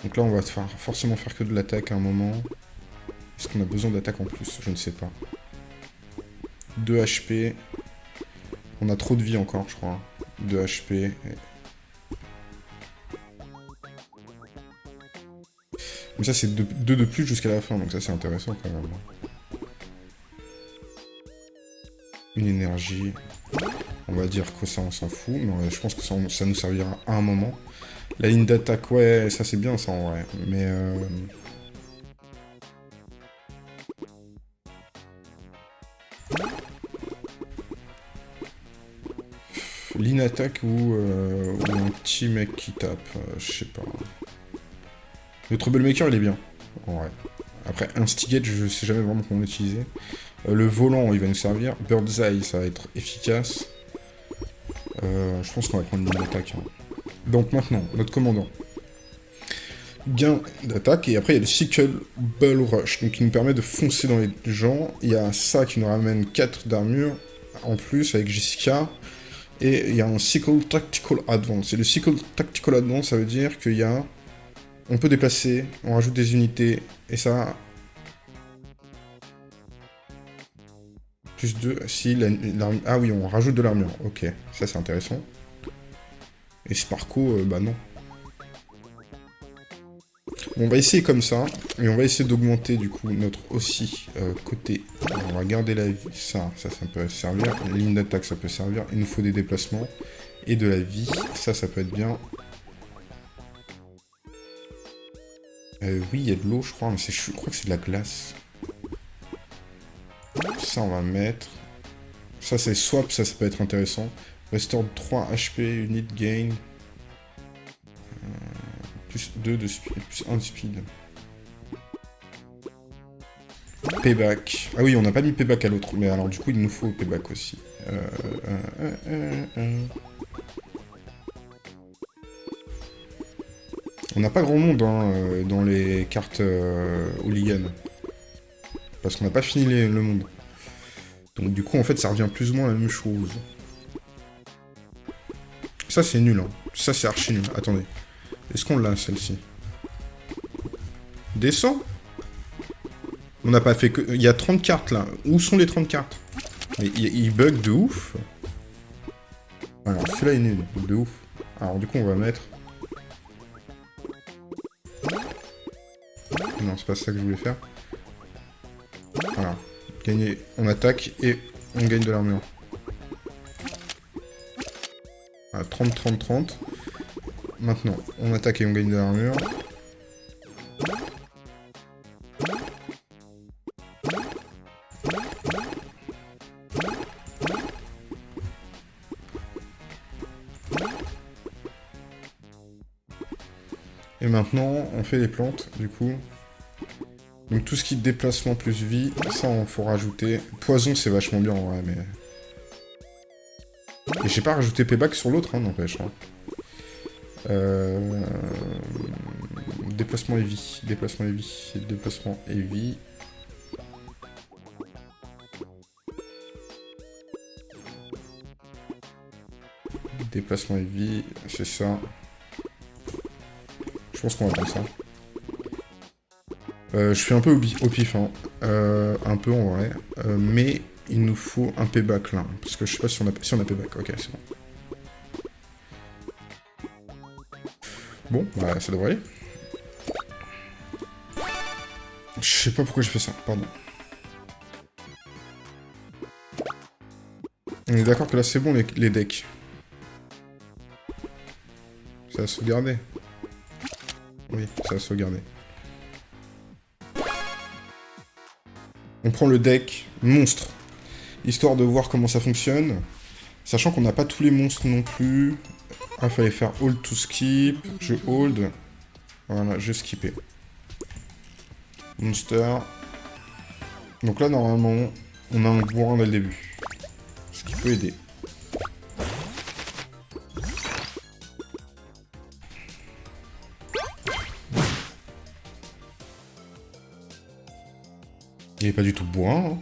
Speaker 1: Donc là, on va forcément faire que de l'attaque à un moment. Est-ce qu'on a besoin d'attaque en plus? Je ne sais pas. 2 HP. On a trop de vie encore, je crois. 2 HP. Mais ça, c'est 2 de plus jusqu'à la fin, donc ça, c'est intéressant quand même. Une énergie. On va dire que ça, on s'en fout, mais je pense que ça, nous servira à un moment. La ligne d'attaque, ouais, ça c'est bien ça en vrai, mais... Euh... Ligne attaque ou, euh, ou un petit mec qui tape, euh, je sais pas. Le troublemaker il est bien, en. Après, instigate, je sais jamais vraiment comment l'utiliser. Euh, le volant, il va nous servir. Bird's Eye, ça va être efficace. Euh, je pense qu'on va prendre une ligne d'attaque. hein. Donc maintenant, notre commandant. Gain d'attaque, et après il y a le Sickle Bull Rush, donc qui nous permet de foncer dans les gens. Il y a ça qui nous ramène 4 d'armure en plus avec Jessica. Et il y a un Sickle Tactical Advance. Et le Sickle Tactical Advance, ça veut dire qu'il y a... On peut déplacer, on rajoute des unités, et ça... Plus 2, si... la- l'arm- ah oui, on rajoute de l'armure, ok. Ça c'est intéressant. Et Sparko, euh, bah non. On va essayer comme ça, et on va essayer d'augmenter du coup notre aussi euh, côté. On va garder la vie, ça, ça, peut servir. Ligne d'attaque, ça peut servir. Il nous faut des déplacements et de la vie, ça, ça peut être bien. Euh, oui, il y a de l'eau, je crois, mais je crois que c'est de la glace. Ça, on va mettre. Ça, c'est swap, ça, ça peut être intéressant. Restore 3 HP, unit gain. Euh, plus 2 de speed, plus 1 de speed. Payback. Ah oui, on n'a pas mis payback à l'autre, mais alors du coup, il nous faut payback aussi. Euh, euh, On n'a pas grand monde hein, euh, dans les cartes euh. Parce qu'on n'a pas fini le monde. Donc du coup, en fait, ça revient plus ou moins à la même chose. Ça, c'est nul. Hein. Ça, c'est archi nul. Attendez. Est-ce qu'on l'a, celle-ci? Descends On n'a pas fait que... Il y a 30 cartes, là. Où sont les 30 cartes? Il, bug de ouf. Alors, celui-là est nul. De ouf. Alors, du coup, on va mettre... Non, c'est pas ça que je voulais faire. Voilà. Gagner... On attaque et on gagne de l'armure. 30, 30, 30. Maintenant, on attaque et on gagne de l'armure. Et maintenant, on fait les plantes, du coup. Donc tout ce qui est déplacement plus vie, ça on faut rajouter. Poison c'est vachement bien en vrai, mais... Et j'ai pas rajouté payback sur l'autre, hein, n'empêche. Hein. Euh... Déplacement heavy, déplacement heavy, déplacement heavy. Déplacement heavy, c'est ça. Je pense qu'on va faire ça. Euh, je suis un peu au, pif, hein. Euh, un peu en vrai. Euh, mais il nous faut un payback là. Parce que je sais pas si on a, payback. Ok, c'est bon. Bon, bah ça devrait aller. Je sais pas pourquoi je fais ça, pardon. On est d'accord que là c'est bon les, les decks. Ça a sauvegardé. Oui, ça a sauvegardé. On prend le deck monstre, histoire de voir comment ça fonctionne. Sachant qu'on n'a pas tous les monstres non plus. Ah, il fallait faire hold to skip. Je hold. Voilà, j'ai skippé. Monster. Donc là, normalement, on a un bourrin dès le début. Ce qui peut aider. Il est pas du tout bourrin. Hein.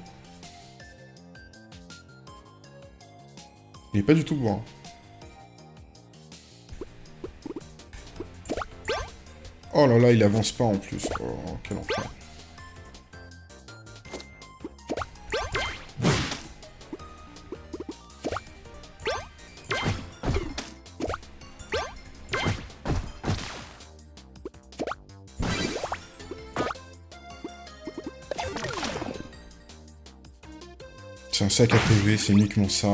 Speaker 1: Il est pas du tout bourrin. Oh là là, il avance pas en plus. Oh, quel enfer. À PV, c'est uniquement ça.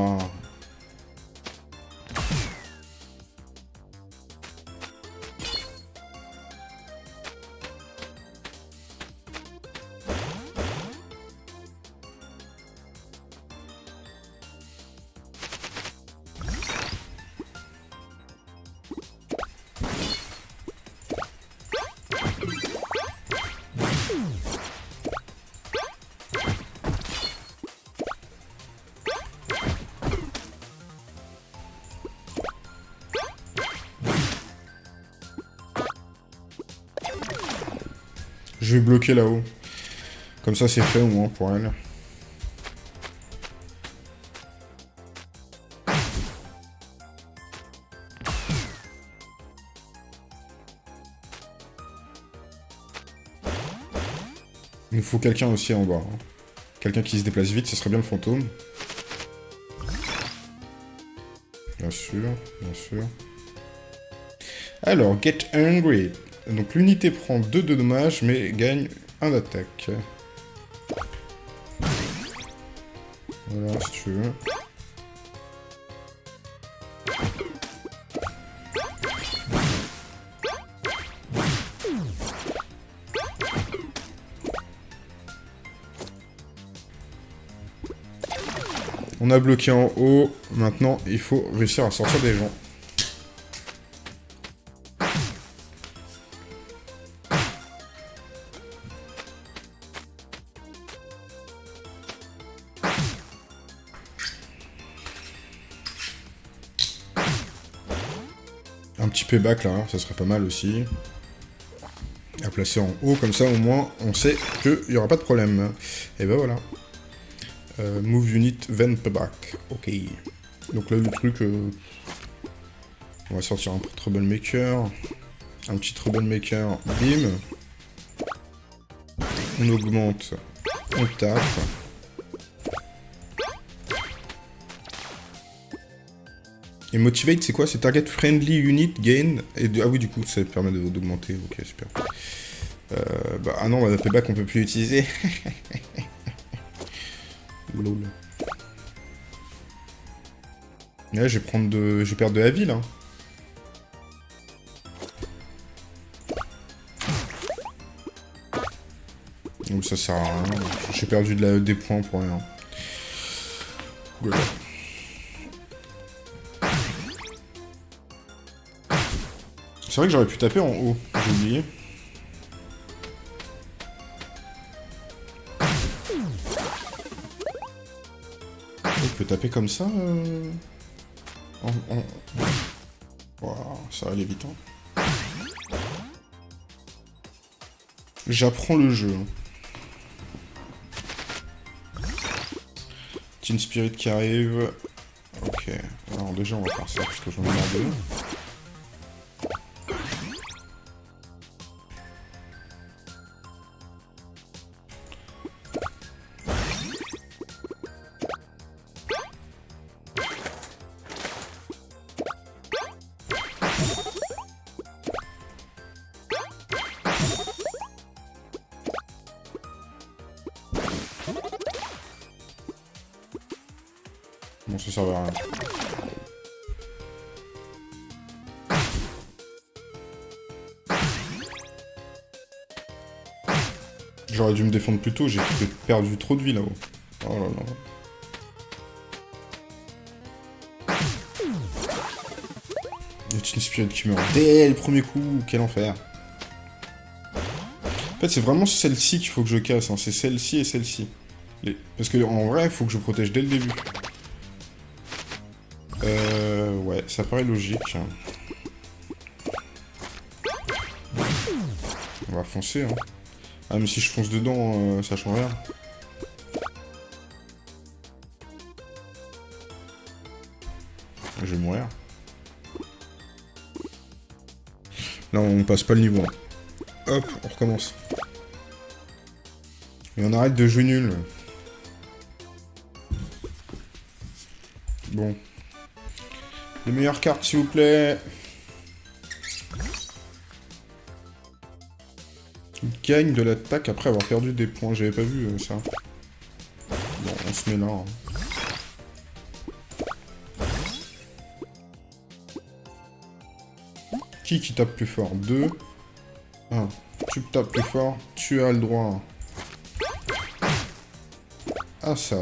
Speaker 1: Là-haut. Comme ça, c'est fait au moins pour elle. Il nous faut quelqu'un aussi en bas. Hein. Quelqu'un qui se déplace vite, ce serait bien le fantôme. Bien sûr, bien sûr. Alors, Get Angry. Donc l'unité prend 2 de dommages, mais gagne 1 d'attaque. Voilà, si tu veux. On a bloqué en haut, maintenant il faut réussir à sortir des gens. Back là, hein, ça serait pas mal aussi. À placer en haut, comme ça au moins on sait qu'il n'y aura pas de problème. Et ben voilà. Euh, move unit then payback. Ok. Donc là, le truc... euh, On va sortir un troublemaker. Un petit troublemaker. Bim. On augmente. On tape. Et motivate, c'est quoi? C'est target friendly unit gain. Et de- Ah oui, du coup, ça permet d'augmenter. Ok, super. Euh, bah, ah non, la payback, on peut plus l'utiliser. [laughs] Lol. Là, je vais prendre de... Je vais perdre de la vie, là. Donc ça sert à rien. J'ai perdu de la... des points pour rien. C'est vrai que j'aurais pu taper en haut. J'ai oublié. Il peut taper comme ça euh... ça va vite. hein. J'apprends le jeu. hein. Teen Spirit qui arrive. Ok. Alors déjà on va faire ça parce que j'en ai marre de plus tôt, j'ai perdu trop de vie là-haut. Oh là là. Une spirit qui meurt dès le premier coup, quel enfer. En fait, c'est vraiment celle-ci qu'il faut que je casse, hein. c'est celle-ci et celle-ci. Parce que en vrai, il faut que je protège dès le début. Euh... Ouais, ça paraît logique. On va foncer, hein. Ah, mais si je fonce dedans, euh, ça change rien. Je vais mourir. Là, on passe pas le niveau. hein. Hop, on recommence. Et on arrête de jouer nul. Bon. Les meilleures cartes, s'il vous plaît. Gagne de l'attaque après avoir perdu des points. J'avais pas vu euh, ça. Bon, on se met là. hein. Qui qui tape plus fort? 2. 1. Tu tapes plus fort, tu as le droit à ça.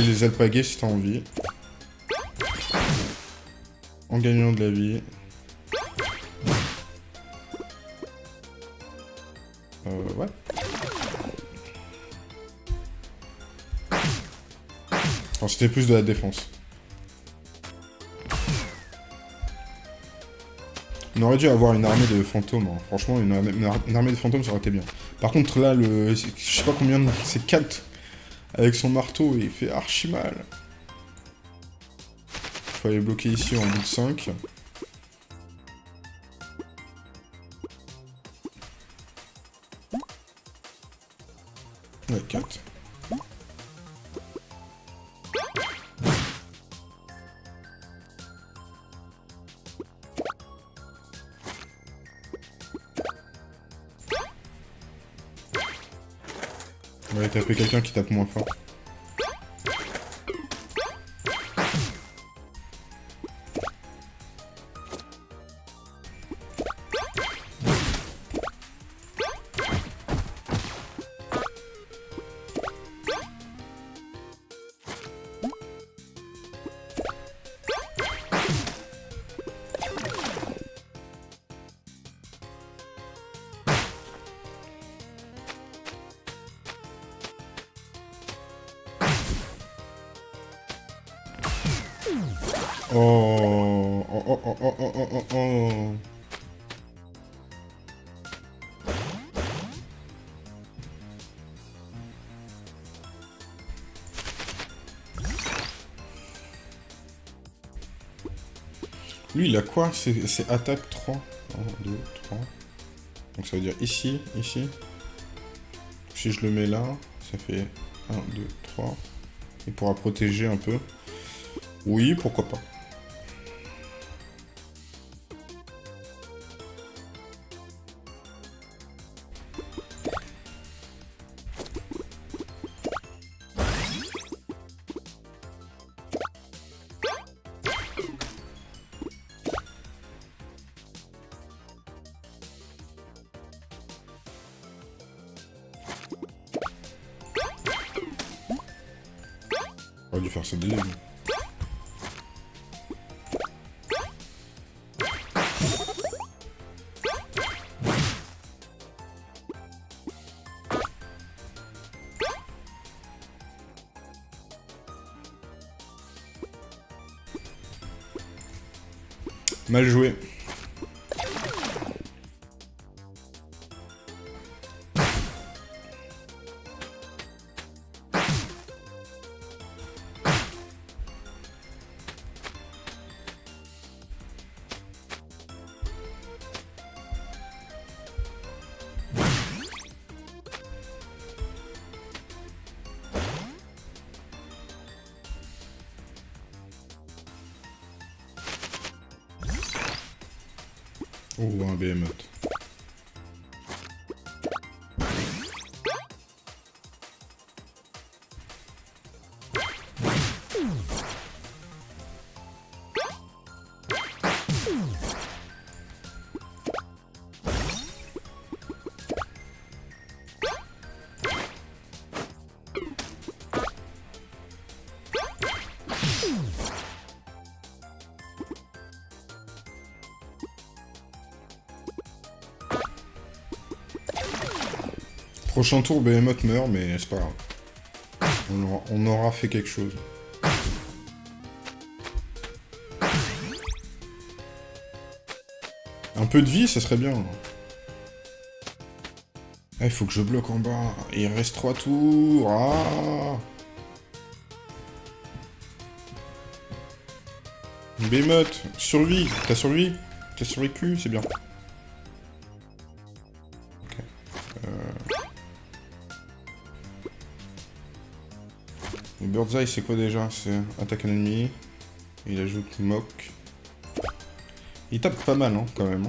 Speaker 1: Les alpaguer si t'as envie. En gagnant de la vie. Euh, ouais. C'était plus de la défense. On aurait dû avoir une armée de fantômes. hein. Franchement, une armée de fantômes, ça aurait été bien. Par contre, là, le, je sais pas combien de... C'est 4 avec son marteau il fait archi mal. Faut aller bloquer ici en bout de 5. Tape moins fort. C'est attaque 3. 1, 2, 3. Donc ça veut dire ici, ici. Si je le mets là, ça fait 1, 2, 3. Il pourra protéger un peu. Oui, pourquoi pas. Prochain tour, Behemoth meurt, mais c'est pas grave. On aura, fait quelque chose. Un peu de vie, ça serait bien. Ah, il faut que je bloque en bas. Il reste trois tours. Ah Behemoth, survie. T'as survie? T'as survécu, c'est bien. Birdseye, c'est quoi déjà? C'est attaque ennemi. Il ajoute mock. Il tape pas mal, hein, quand même.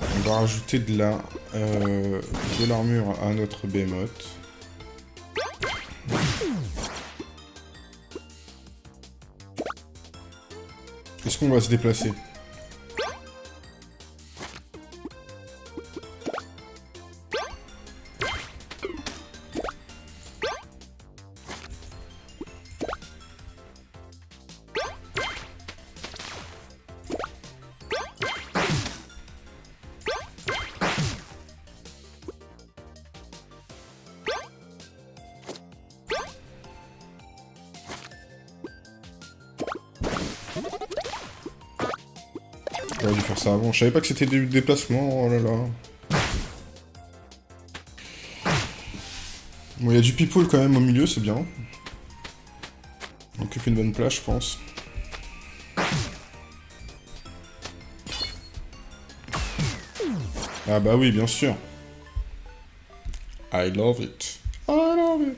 Speaker 1: On va rajouter de la euh, de l'armure à notre behemoth. Est-ce qu'on va se déplacer? Savais pas que c'était des déplacements. Oh là là. Bon, il y a du people quand même au milieu, c'est bien. On occupe une bonne place, je pense. Ah bah oui, bien sûr. I love it. I love it.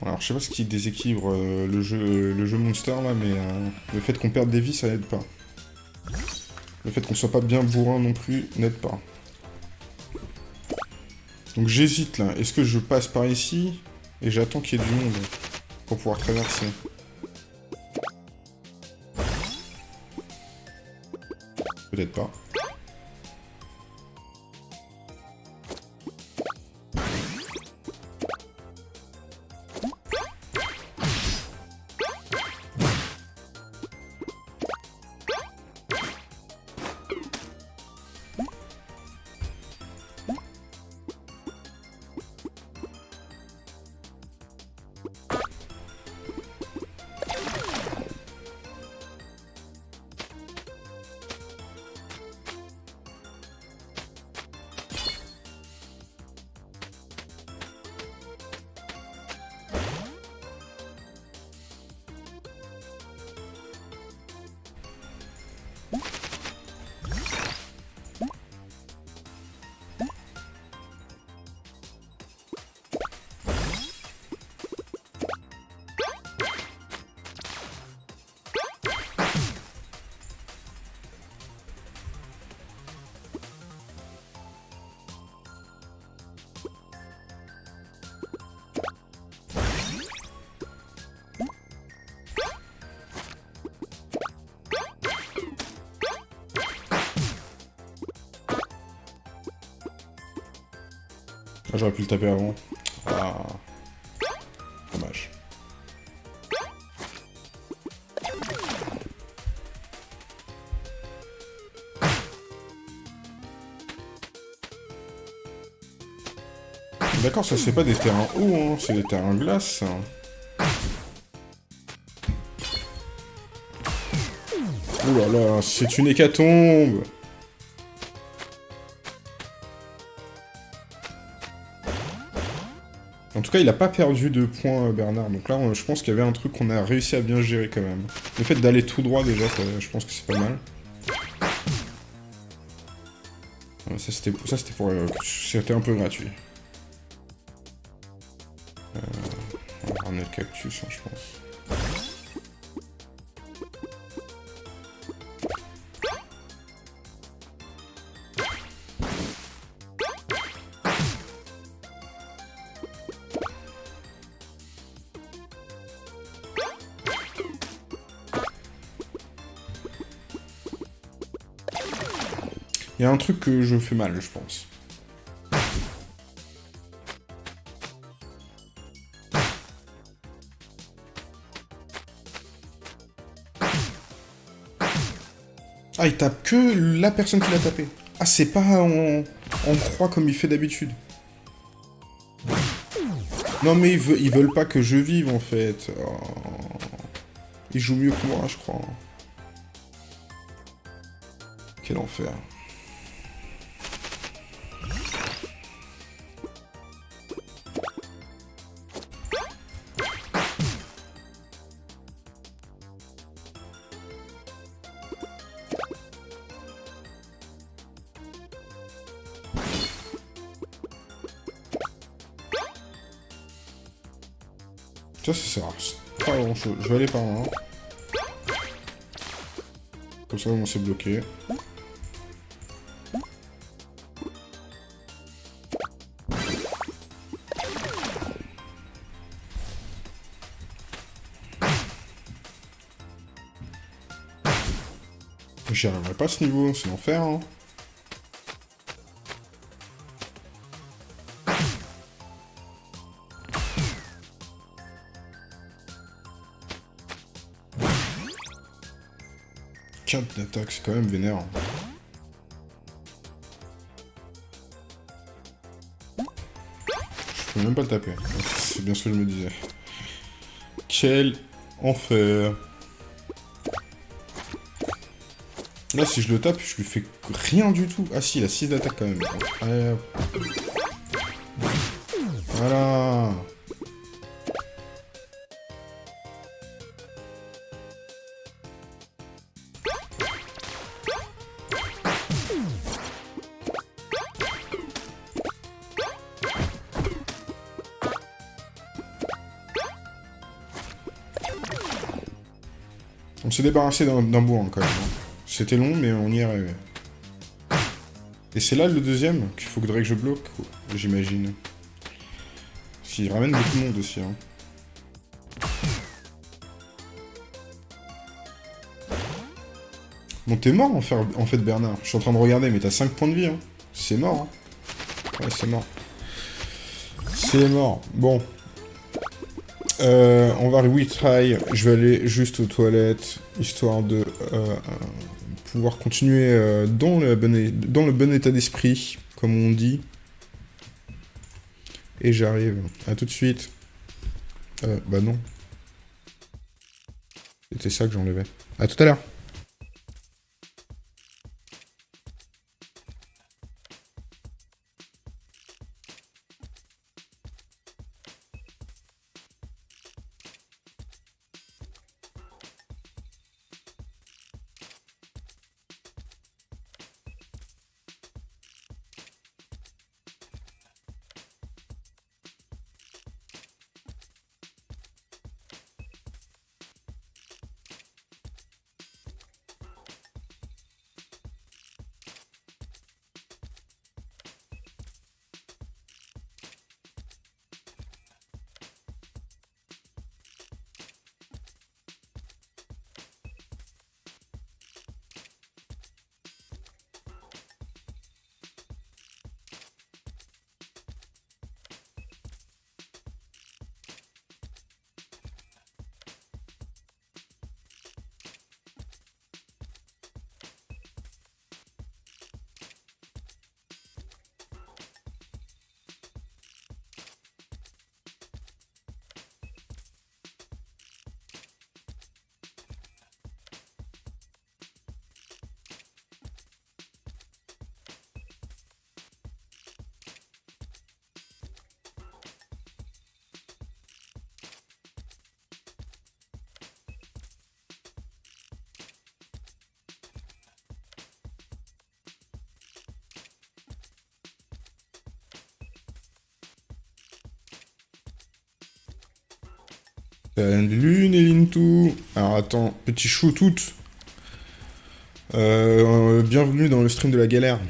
Speaker 1: Alors, je sais pas ce qui déséquilibre euh, le, jeu, le jeu Monster, là, mais euh, le fait qu'on perde des vies, ça n'aide pas. Le fait qu'on soit pas bien bourrin non plus n'aide pas. Donc j'hésite, là. Est-ce que je passe par ici et j'attends qu'il y ait du monde pour pouvoir traverser? Peut-être pas. J'aurais pu le taper avant. Ah. Dommage. D'accord, ça c'est pas des terrains hauts, hein, c'est des terrains glace. Ouh là là, c'est une hécatombe tout cas, il a pas perdu de points, euh, Bernard. Donc là, je pense qu'il y avait un truc qu'on a réussi à bien gérer quand même. Le fait d'aller tout droit, déjà, ça- je pense que c'est pas mal. Ouais, Ça, c'était ça, pour... euh, c'était un peu gratuit. Un truc que je fais mal, je pense. Ah, il tape que la personne qui l'a tapé. Ah, c'est pas en, en croix comme il fait d'habitude. Non, mais ils, veulent, pas que je vive, en fait. Oh. Ils jouent mieux que moi, je crois. Quel enfer. Ça, ça sert à pas grand chose. Je vais aller par là. Comme ça, on s'est bloqué. J'y arriverai pas à ce niveau, c'est l'enfer. Hein. D'attaque, c'est quand même vénère. Je peux même pas le taper. C'est bien ce que je me disais. Quel enfer. Là, si je le tape, je lui fais rien du tout. Ah si, il a 6 d'attaque quand même. Voilà. S'est débarrassé d'un hein, quand même. C'était long, mais on y est. Et c'est là le deuxième qu'il faudrait que je bloque, j'imagine. S'il ramène beaucoup de monde aussi. Hein. Bon, t'es mort en, fait, Bernard. Je suis en train de regarder, mais t'as 5 points de vie. Hein. C'est mort. Hein. C'est mort. C'est mort. Bon. Euh, on va retry. Je vais aller juste aux toilettes, histoire de euh, pouvoir continuer euh, dans, le bon dans le bon état d'esprit, comme on dit. Et j'arrive. À tout de suite. Bah non. C'était ça que j'enlevais. À tout à l'heure. Attends, petit chou toute. Euh, bienvenue dans le stream de la galère.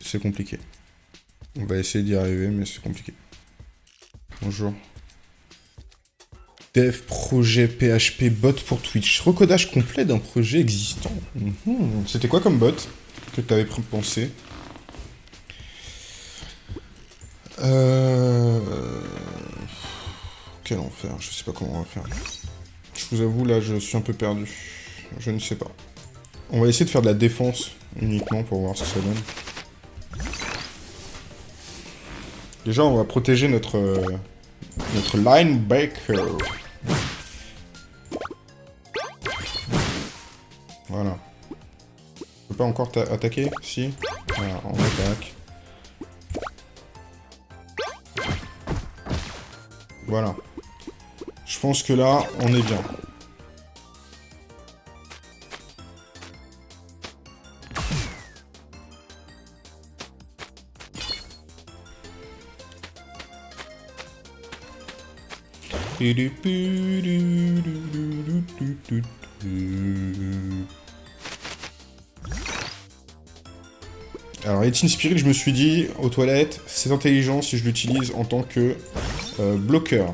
Speaker 1: C'est compliqué. On va essayer d'y arriver, mais c'est compliqué. Bonjour. Dev projet PHP bot pour Twitch. Recodage complet d'un projet existant. Mhm. C'était quoi comme bot que tu avais pensé? Euh... Quel enfer, je sais pas comment on va faire. Je vous avoue, là, je suis un peu perdu. Je ne sais pas. On va essayer de faire de la défense uniquement pour voir ce que ça donne. Déjà, on va protéger notre, notre linebacker. Voilà. Je peux pas encore attaquer Si? Voilà, on attaque. Voilà. Pense que là, on est bien. Alors, Etin Spirit, je me suis dit, aux toilettes, c'est intelligent si je l'utilise en tant que euh, bloqueur.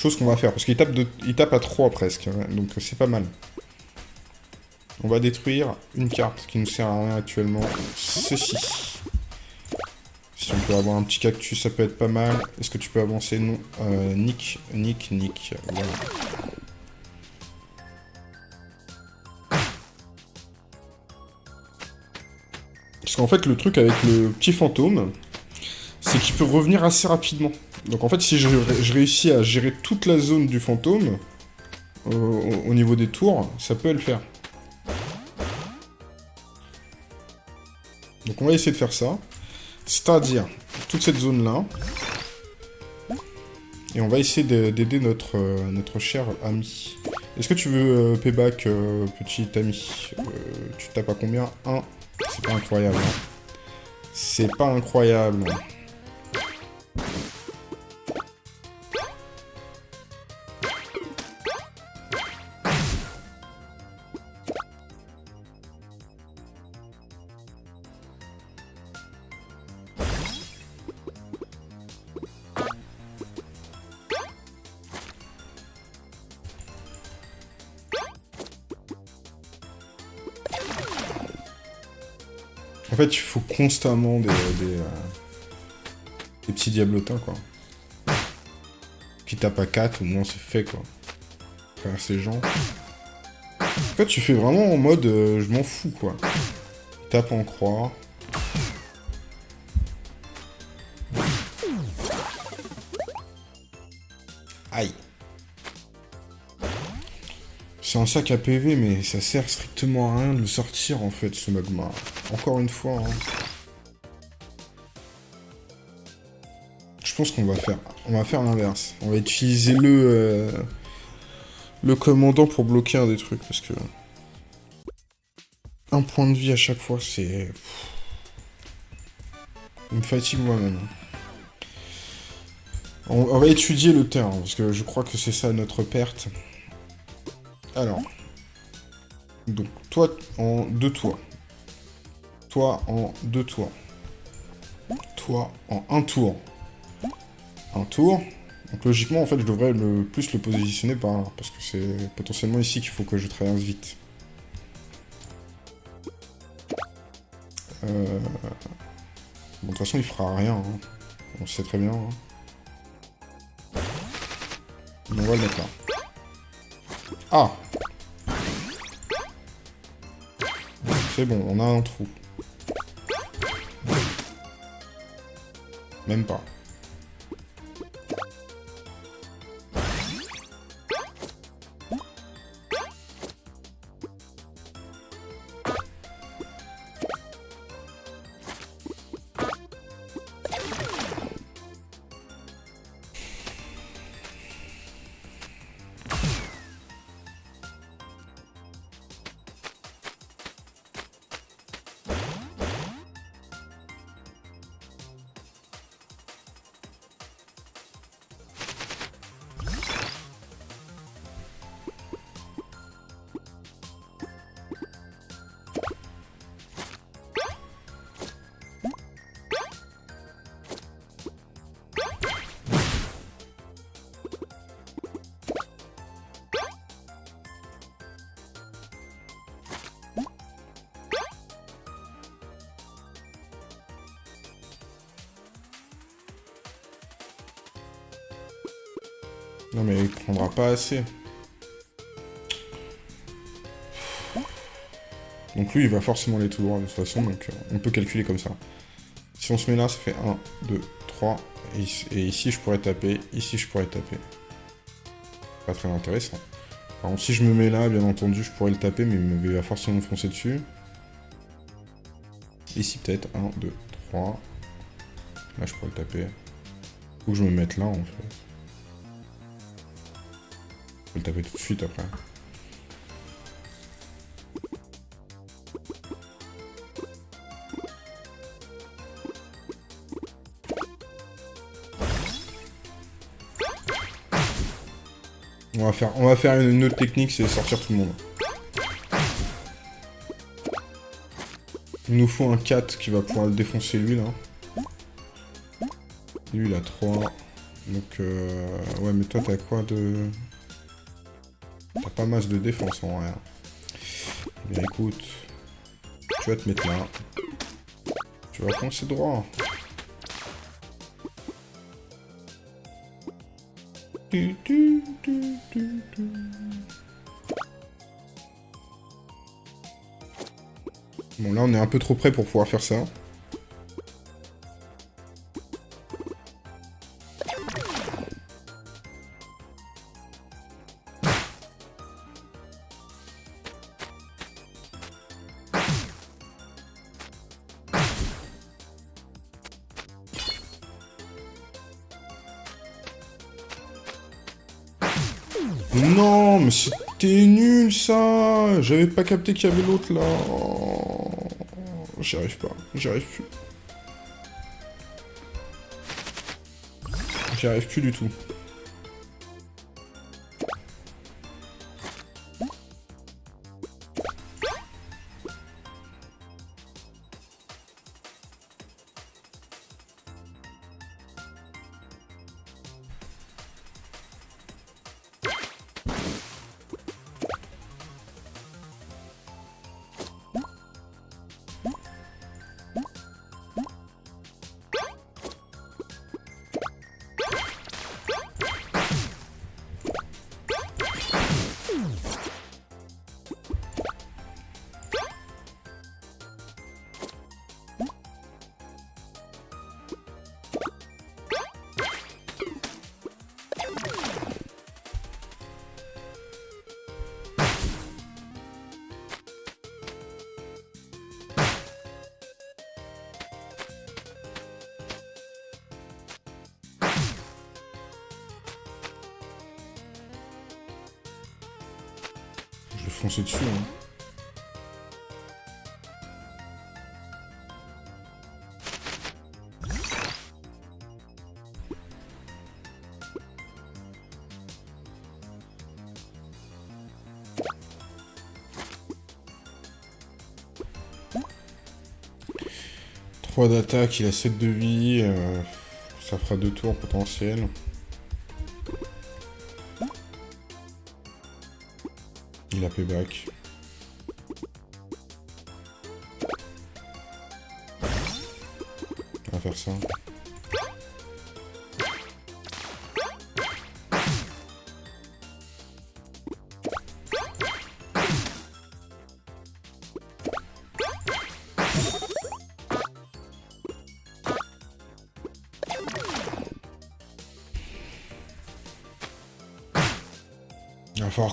Speaker 1: Chose qu'on va faire, parce qu'il tape, tape à 3 presque, hein, donc c'est pas mal. On va détruire une carte qui nous sert à rien actuellement. Ceci. Si on peut avoir un petit cactus, ça peut être pas mal. Est-ce que tu peux avancer? Non. Euh, Nick, Nick, Nick. Voilà. Parce qu'en fait, le truc avec le petit fantôme, c'est qu'il peut revenir assez rapidement. Donc en fait, si je, réussis à gérer toute la zone du fantôme, euh, au niveau des tours, ça peut le faire. Donc on va essayer de faire ça. C'est-à-dire, toute cette zone-là. Et on va essayer d'aider notre, euh, notre cher ami. Est-ce que tu veux euh, payback, petit ami? Tu tapes à combien? 1. C'est pas incroyable. Hein. C'est pas incroyable. Constamment des, des, euh, petits diablotins, quoi. Qui tapent à 4, au moins c'est fait, quoi. Faire ces gens. En fait, tu fais vraiment en mode euh, je m'en fous, quoi. Tape en croix. Aïe. C'est un sac à PV, mais ça sert strictement à rien de le sortir, en fait, ce magma. Encore une fois. Hein. Pense qu'on va faire... On va faire l'inverse. On va utiliser le... Euh, le commandant pour bloquer un des trucs, parce que... Un point de vie à chaque fois, c'est... Me fatigue moi-même. On, on va étudier le terrain, parce que je crois que c'est ça notre perte. Alors. Donc, toi en deux toits. Toi en deux tours. Toi en un tour. Un tour. Donc logiquement, en fait, je devrais le plus le positionner par là. Parce que c'est potentiellement ici qu'il faut que je traverse vite. Euh... Bon, de toute façon, il fera rien. Hein. On sait très bien. Hein. On va le mettre là. Ah C'est bon, on a un trou. Même pas. Donc lui, il va forcément aller tout droit de toute façon, donc euh, on peut calculer comme ça. Si on se met là, ça fait 1, 2, 3, et, ici je pourrais taper, ici je pourrais taper. Pas très intéressant. Si je me mets là, bien entendu, je pourrais le taper, mais il va forcément foncer dessus. Ici peut-être, 1, 2, 3. Là je pourrais le taper. Faut que je me mette là en fait. Le taper tout de suite après. On va faire, on va faire une autre technique, c'est sortir tout le monde. Il nous faut un 4 qui va pouvoir le défoncer lui là. Lui il a 3. Donc euh... ouais mais toi t'as quoi de... Pas masse de défense en vrai. Bien écoute, tu vas te mettre là. Tu vas foncer droit. Bon là on est un peu trop près pour pouvoir faire ça. J'avais pas capté qu'il y avait l'autre là. J'y arrive pas, j'y arrive plus. J'y arrive plus du tout. 3 d'attaque, il a 7 de vie. Euh, ça fera 2 tours potentiels. Il a payback. On va faire ça.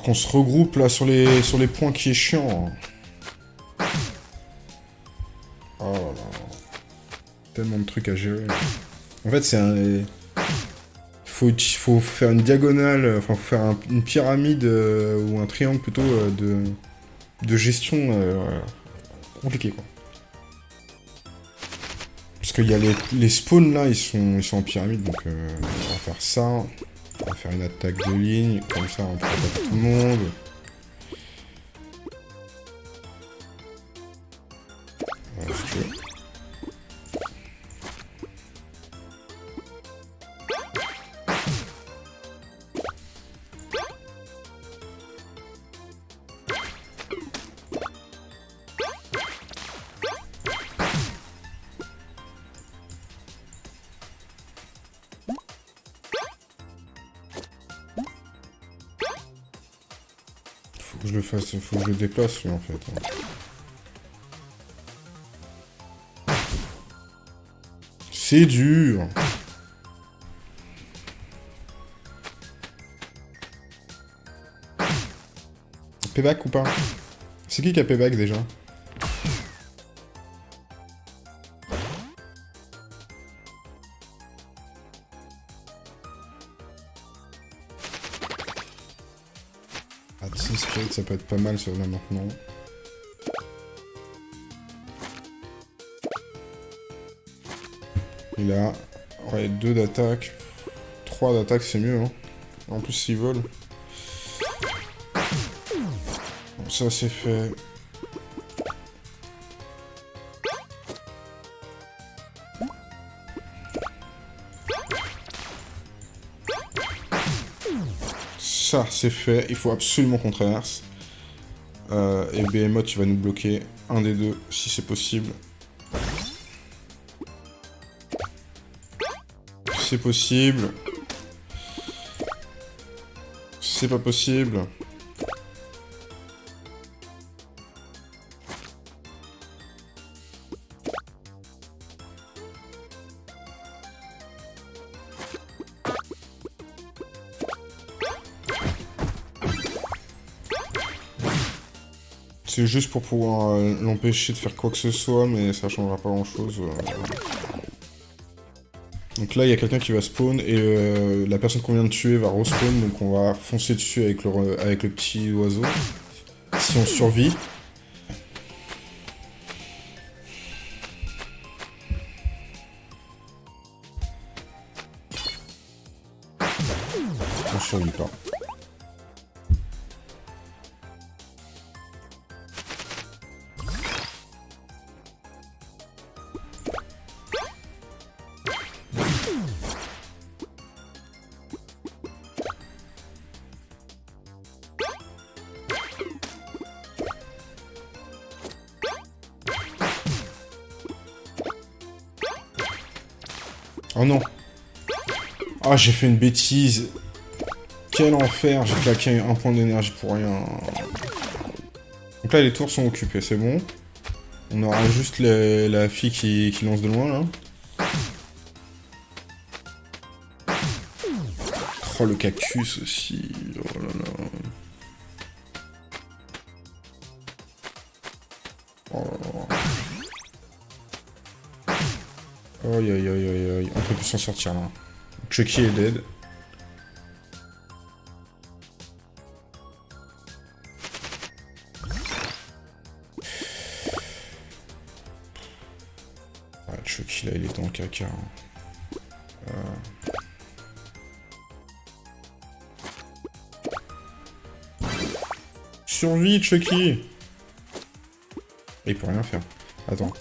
Speaker 1: Qu'on se regroupe là sur les, sur les points qui est chiant. Oh là là. Tellement de trucs à gérer. En fait, c'est un... Faut, faut faire une diagonale, enfin, faut faire une pyramide, euh, ou un triangle plutôt, euh, de, gestion euh, compliqué, quoi. Parce qu'il y a les, les, spawns, là, ils sont, ils sont en pyramide, donc on va faire ça. Une attaque de ligne, comme ça on attaquer tout le monde. Fasse, faut que je le déplace lui en fait. C'est dur. Payback ou pas? C'est qui qui a payback déjà? Ça peut être pas mal sur là maintenant. Il a ouais, deux d'attaque. Trois d'attaque, c'est mieux. Hein. En plus, s'il vole. ça, c'est fait. C'est fait. Il faut absolument qu'on traverse. Euh, et Behemoth, tu vas nous bloquer un des deux, si c'est possible. C'est possible. C'est pas possible. C'est juste pour pouvoir euh, l'empêcher de faire quoi que ce soit, mais ça changera pas grand chose. Euh. Donc là, il y a quelqu'un qui va spawn, et euh, la personne qu'on vient de tuer va respawn, donc on va foncer dessus avec le, avec le petit oiseau. Si on survit. J'ai fait une bêtise. Quel enfer, j'ai claqué un point d'énergie pour rien. Donc là, les tours sont occupées, c'est bon. On aura juste la fille qui, lance de loin, là. Oh, le cactus aussi. Oh là là. Oh là. Aïe aïe aïe aïe aïe, on peut plus s'en sortir là. Chucky est dead. Ouais, Chucky là il est dans le caca. Hein. Euh... Survie Chucky Il peut rien faire. Attends.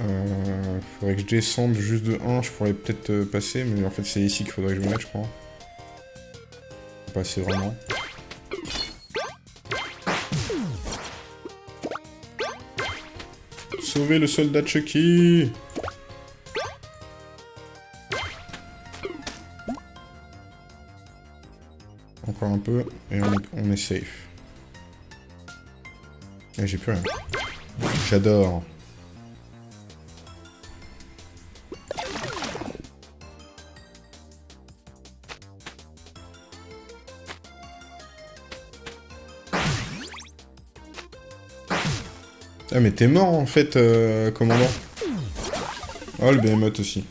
Speaker 1: Euh, faudrait que je descende juste de 1, je pourrais peut-être euh, passer, mais en fait c'est ici qu'il faudrait que je me mette, je crois. Passer vraiment. Sauver le soldat Chucky Encore un peu, et on est, safe. J'ai plus rien. J'adore. Ah mais t'es mort en fait, euh, commandant. Oh le behemoth aussi.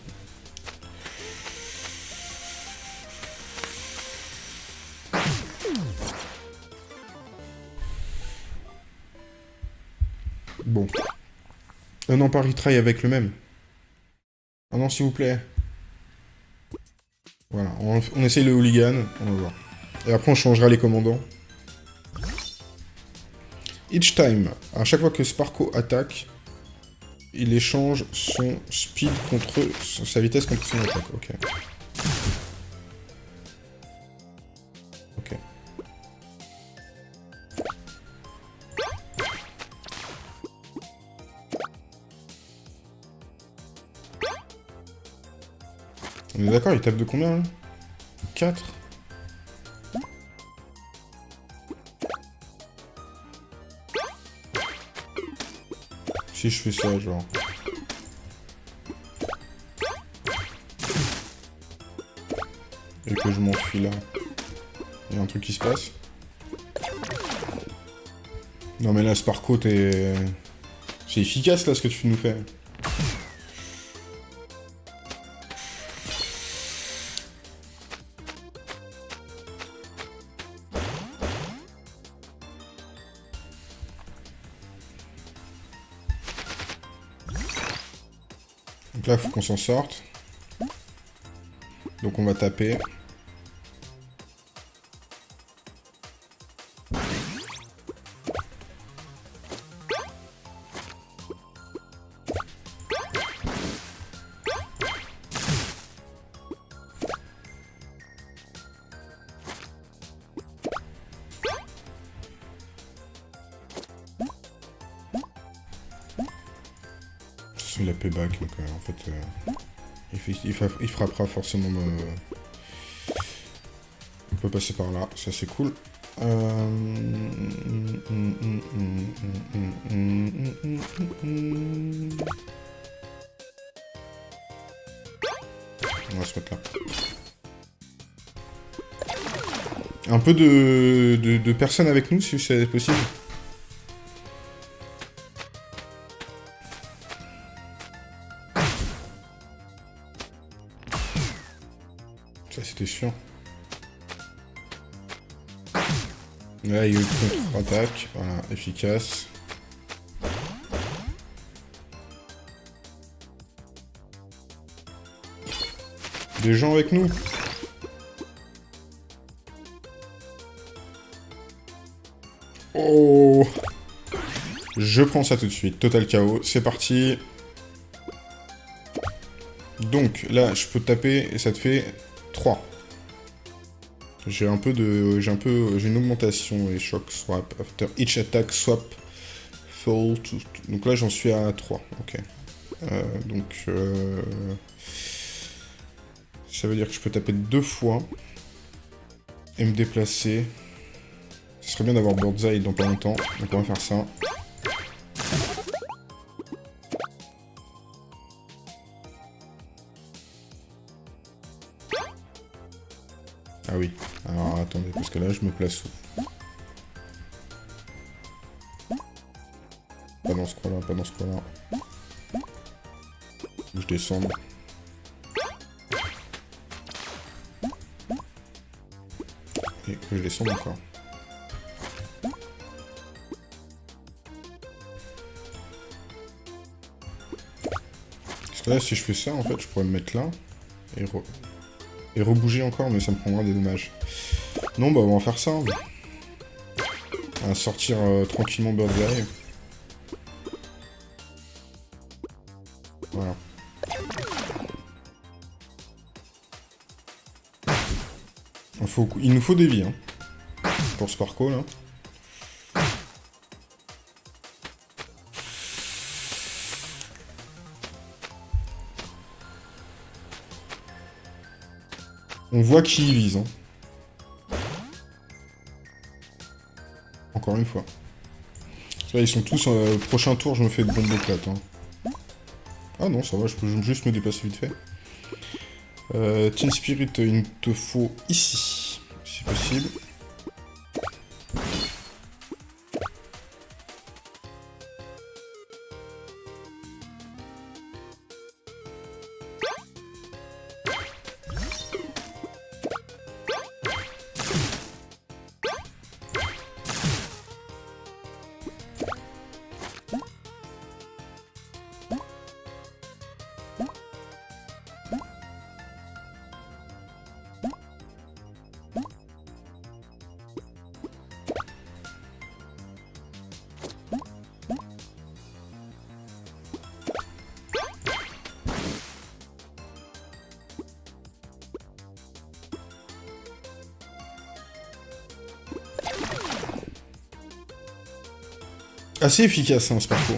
Speaker 1: Bon. Non, pas retry avec le même. Ah non, s'il vous plaît. Voilà, on, on essaye le hooligan, on va voir. Et après on changera les commandants. Each time, à chaque fois que Sparko attaque, il échange son speed contre sa vitesse contre son attaque. Ok. Ok. On est d'accord, il tape de combien là? 4 Si je fais ça, genre... Et que je m'enfuis là. Il y a un truc qui se passe. Non mais là, Sparko, t'es... C'est efficace là ce que tu nous fais. Qu'on s'en sorte. Donc on va taper. Euh, euh, il, fait- il frappera forcément me... On peut passer par là, ça c'est cool. Euh, On va se mettre là. Un peu de, de personnes avec nous, si c'est possible. Des gens avec nous Oh Je prends ça tout de suite. Total chaos. C'est parti. Donc, là, je peux taper et ça te fait 3. J'ai un peu de... J'ai un peu... J'ai une augmentation et shock swap. After each attack swap fall to... Donc là, j'en suis à 3. Ok. Euh, donc... euh, Ça veut dire que je peux taper deux fois. Et me déplacer. Ce serait bien d'avoir Bird's Eye dans pas longtemps. Donc on va faire ça. Pas dans ce coin-là, pas dans ce coin-là. Je descends. Et que je descende encore. Parce que là, si je fais ça, en fait, je pourrais me mettre là. Et, re- et rebouger encore, mais ça me prendra des dommages. Non, bah, on va faire ça. hein. On va sortir euh, tranquillement Bird's Eye. Voilà. Il, nous faut des vies, hein. Pour Sparko, là. On voit qui il vise, hein. Une fois. Ils sont tous... euh, prochain tour, je me fais de bombes plate, hein. Ah non, ça va, je peux juste me dépasser vite fait. Euh, Teen Spirit, il te faut ici, si possible. assez efficace hein, ce parcours.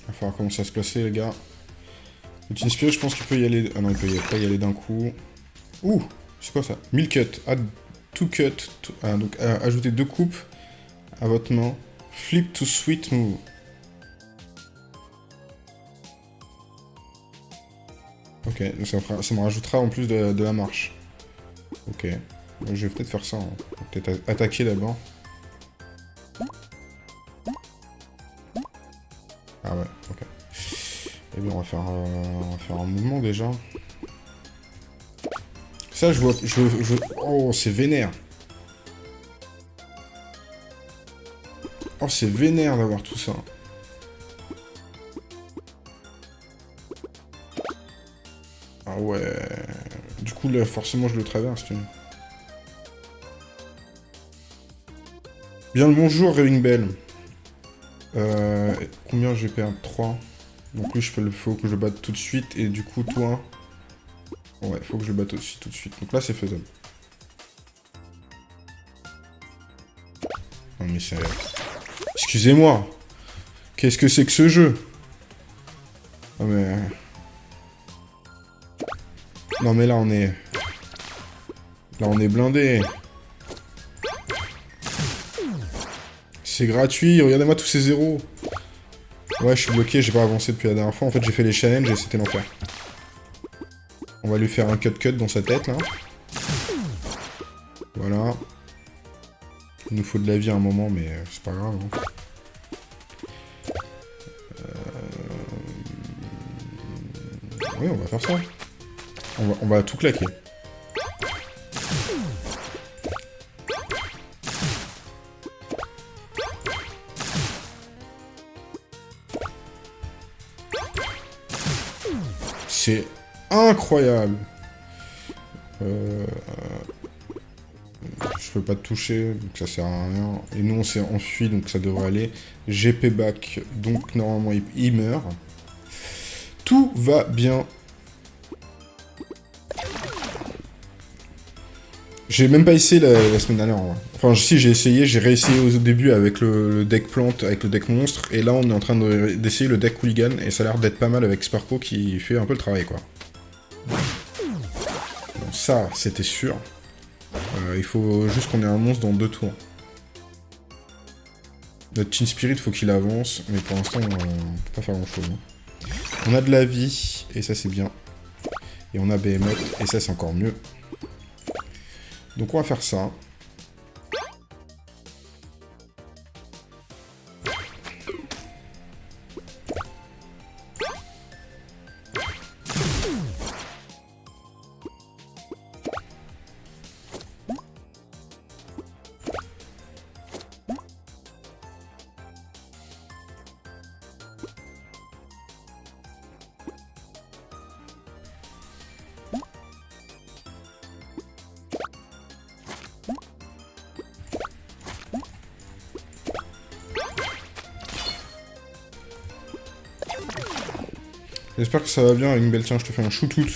Speaker 1: Il va falloir commencer à se placer les gars. Le Team je pense qu'il peut y aller... Ah non, il peut y... pas y aller d'un coup. Ouh C'est quoi ça? 1000 cuts. Ah, two cut. Ah, donc, euh, ajoutez deux coupes à votre main. Flip to sweet move. Ok, ça, me rajoutera en plus de, la marche. Ok. Je vais peut-être faire ça. Hein. Peut-être attaquer d'abord. Ah ouais, ok. Eh bien, on va faire, euh, on va faire un mouvement déjà. Je vois... Je, je... Oh, c'est vénère. Oh, c'est vénère d'avoir tout ça. Ah ouais... Du coup, là, forcément, je le traverse, Bien le bonjour, Ring Bell. Euh, combien j'ai perdu 3. Donc lui, je le faut que je batte tout de suite. Et du coup, toi... Ouais, faut que je batte aussi tout de suite. Donc là, c'est faisable. Non mais c'est... Excusez-moi Qu'est-ce que c'est que ce jeu? Non mais... Non mais là, on est... Là, on est blindé. C'est gratuit, regardez-moi tous ces zéros. Ouais, je suis bloqué, j'ai pas avancé depuis la dernière fois. En fait, j'ai fait les challenges et c'était l'enfer. On va lui faire un cut-cut dans sa tête, là. Voilà. Il nous faut de la vie à un moment, mais euh, c'est pas grave. Hein. Euh, oui, on va faire ça. On va, on va tout claquer. Incroyable. Euh, je peux pas te toucher, donc ça sert à rien. Et nous, on s'est enfui, donc ça devrait aller. GP back, donc normalement, il meurt. Tout va bien. J'ai même pas essayé la, semaine dernière. Enfin, si j'ai essayé, j'ai réessayé au début avec le, deck plante, avec le deck monstre, et là on est en train d'essayer le deck hooligan, et ça a l'air d'être pas mal avec Sparko qui fait un peu le travail, quoi. Ça, c'était sûr. Euh, il faut juste qu'on ait un monstre dans deux tours. Notre Team Spirit, faut qu'il avance, mais pour l'instant, on peut pas faire grand chose. Hein. On a de la vie, et ça c'est bien. Et on a Behemoth, et ça c'est encore mieux. Donc on va faire ça. Ça va bien, une belle tiens, je te fais un shootout.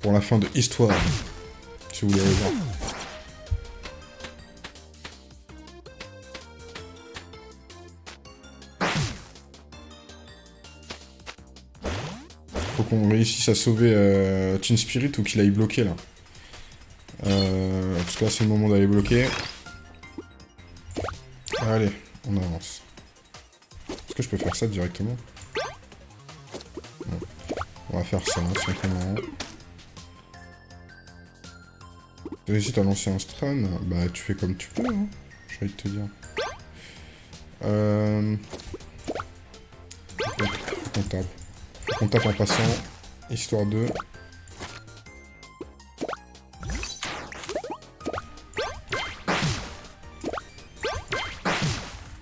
Speaker 1: Pour la fin de Histoire, si vous voulez voir. Faut qu'on réussisse à sauver euh, Team Spirit ou qu'il aille bloquer là. Euh, parce que là c'est le moment d'aller bloquer. Allez, on avance peux faire ça directement On va faire ça, simplement. Tu réussi à lancer un stun Bah, tu fais comme tu peux, hein, j'ai envie de te dire. Euh... Tape. On tape en passant, histoire de...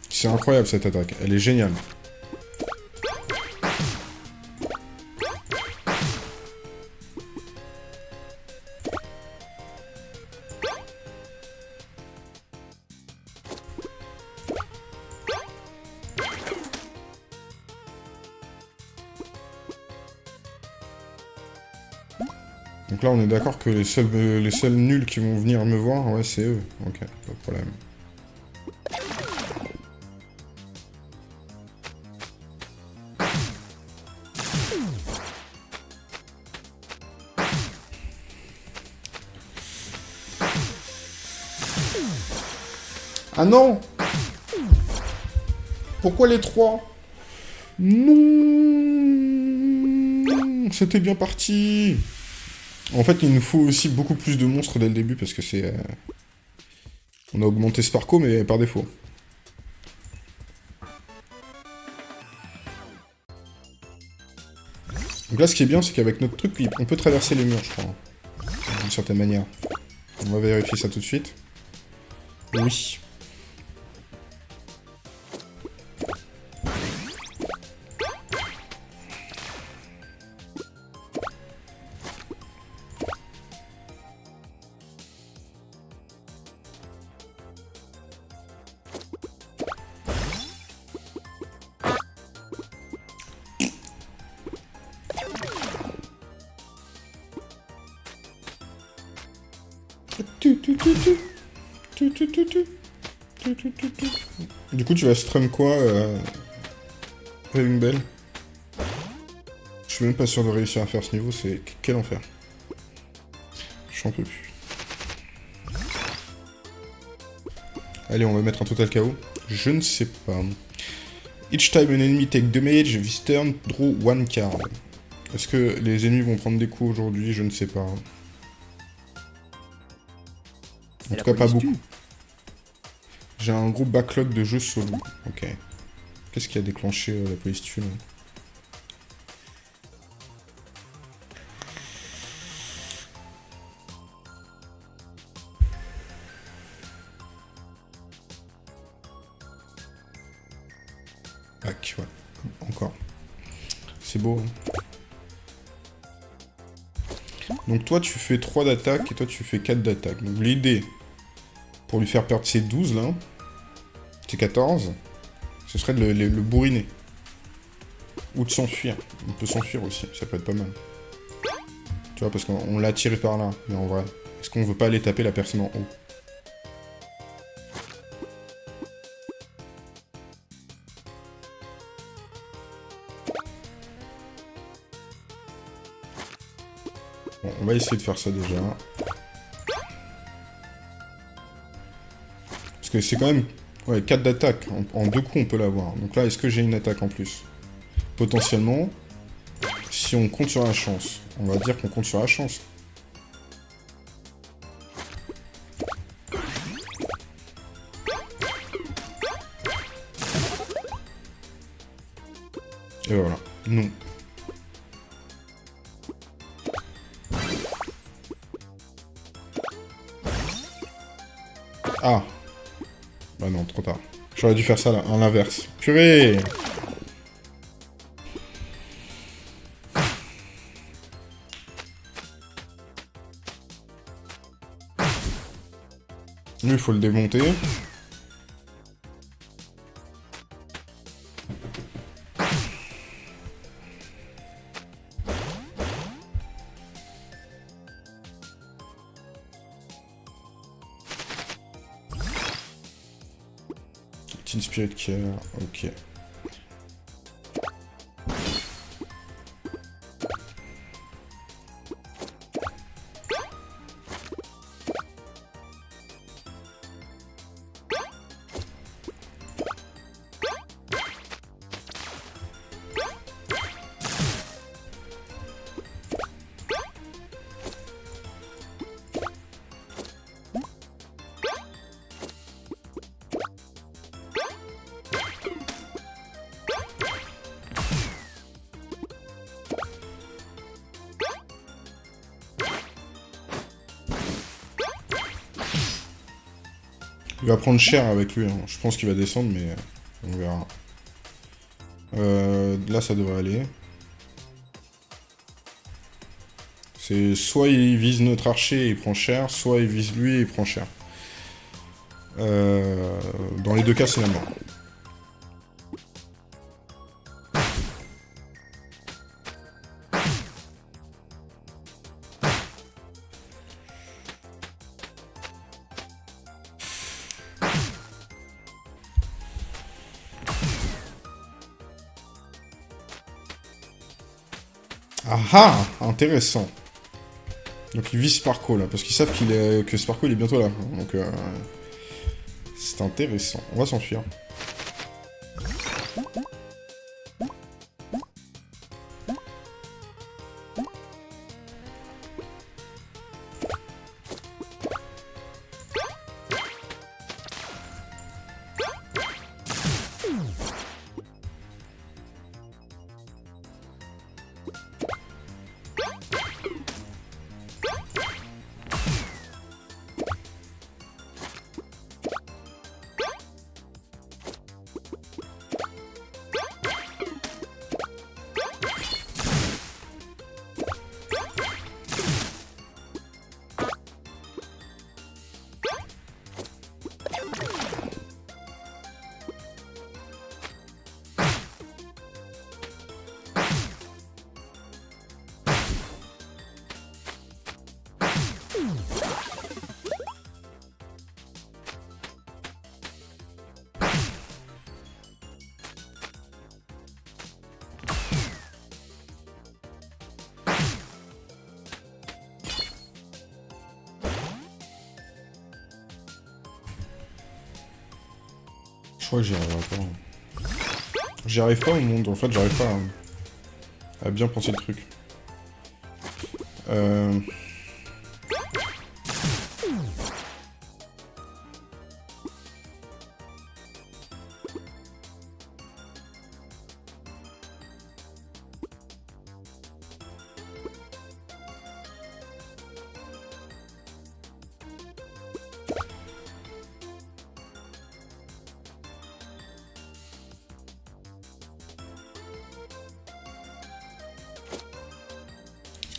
Speaker 1: C'est incroyable cette attaque, elle est géniale. là, on est d'accord que les seuls, euh, les seuls nuls qui vont venir me voir, ouais, c'est eux. Ok, pas de problème. Ah non Pourquoi les trois? Non C'était bien parti en fait, il nous faut aussi beaucoup plus de monstres dès le début, parce que c'est... Euh, on a augmenté Sparko, mais par défaut. Donc là, ce qui est bien, c'est qu'avec notre truc, on peut traverser les murs, je crois. D'une certaine manière. On va vérifier ça tout de suite. Oui. Tu vas strum quoi, euh... une belle? Je suis même pas sûr de réussir à faire ce niveau, c'est... Quel enfer. J'en peux plus. Allez, on va mettre un total KO. Je ne sais pas. Each time an enemy take damage, this turn, draw one card. Est-ce que les ennemis vont prendre des coups aujourd'hui? Je ne sais pas. En tout cas, pas beaucoup. J'ai un gros backlog de jeux solo. Ok. Qu'est-ce qui a déclenché euh, la police tue Bac, ouais. Encore. C'est beau. Hein. Donc toi, tu fais 3 d'attaque et toi, tu fais 4 d'attaque. Donc l'idée, pour lui faire perdre ses 12, là, c'est 14, ce serait de le, bourriner. Ou de s'enfuir. On peut s'enfuir aussi, ça peut être pas mal. Tu vois, parce qu'on l'a tiré par là, mais en vrai, est-ce qu'on veut pas aller taper la personne en haut? Bon, on va essayer de faire ça déjà. Que c'est quand même... Ouais, 4 d'attaque. En, deux coups, on peut l'avoir. Donc là, est-ce que j'ai une attaque en plus? Potentiellement, si on compte sur la chance. On va dire qu'on compte sur la chance. J'aurais dû faire ça là, en l'inverse. Purée Lui, il faut le démonter. Care, ok. Prendre cher avec lui. Hein. Je pense qu'il va descendre, mais on verra. Euh, là, ça devrait aller. C'est soit il vise notre archer et il prend cher, soit il vise lui et il prend cher. Euh, dans les deux cas, c'est la mort. Ah Intéressant. Donc il vise Sparko là, parce qu'ils savent qu'il est... que Sparko il est bientôt là. Donc euh... c'est intéressant. On va s'enfuir. Fait j'arrive pas à... à bien penser le truc. Euh...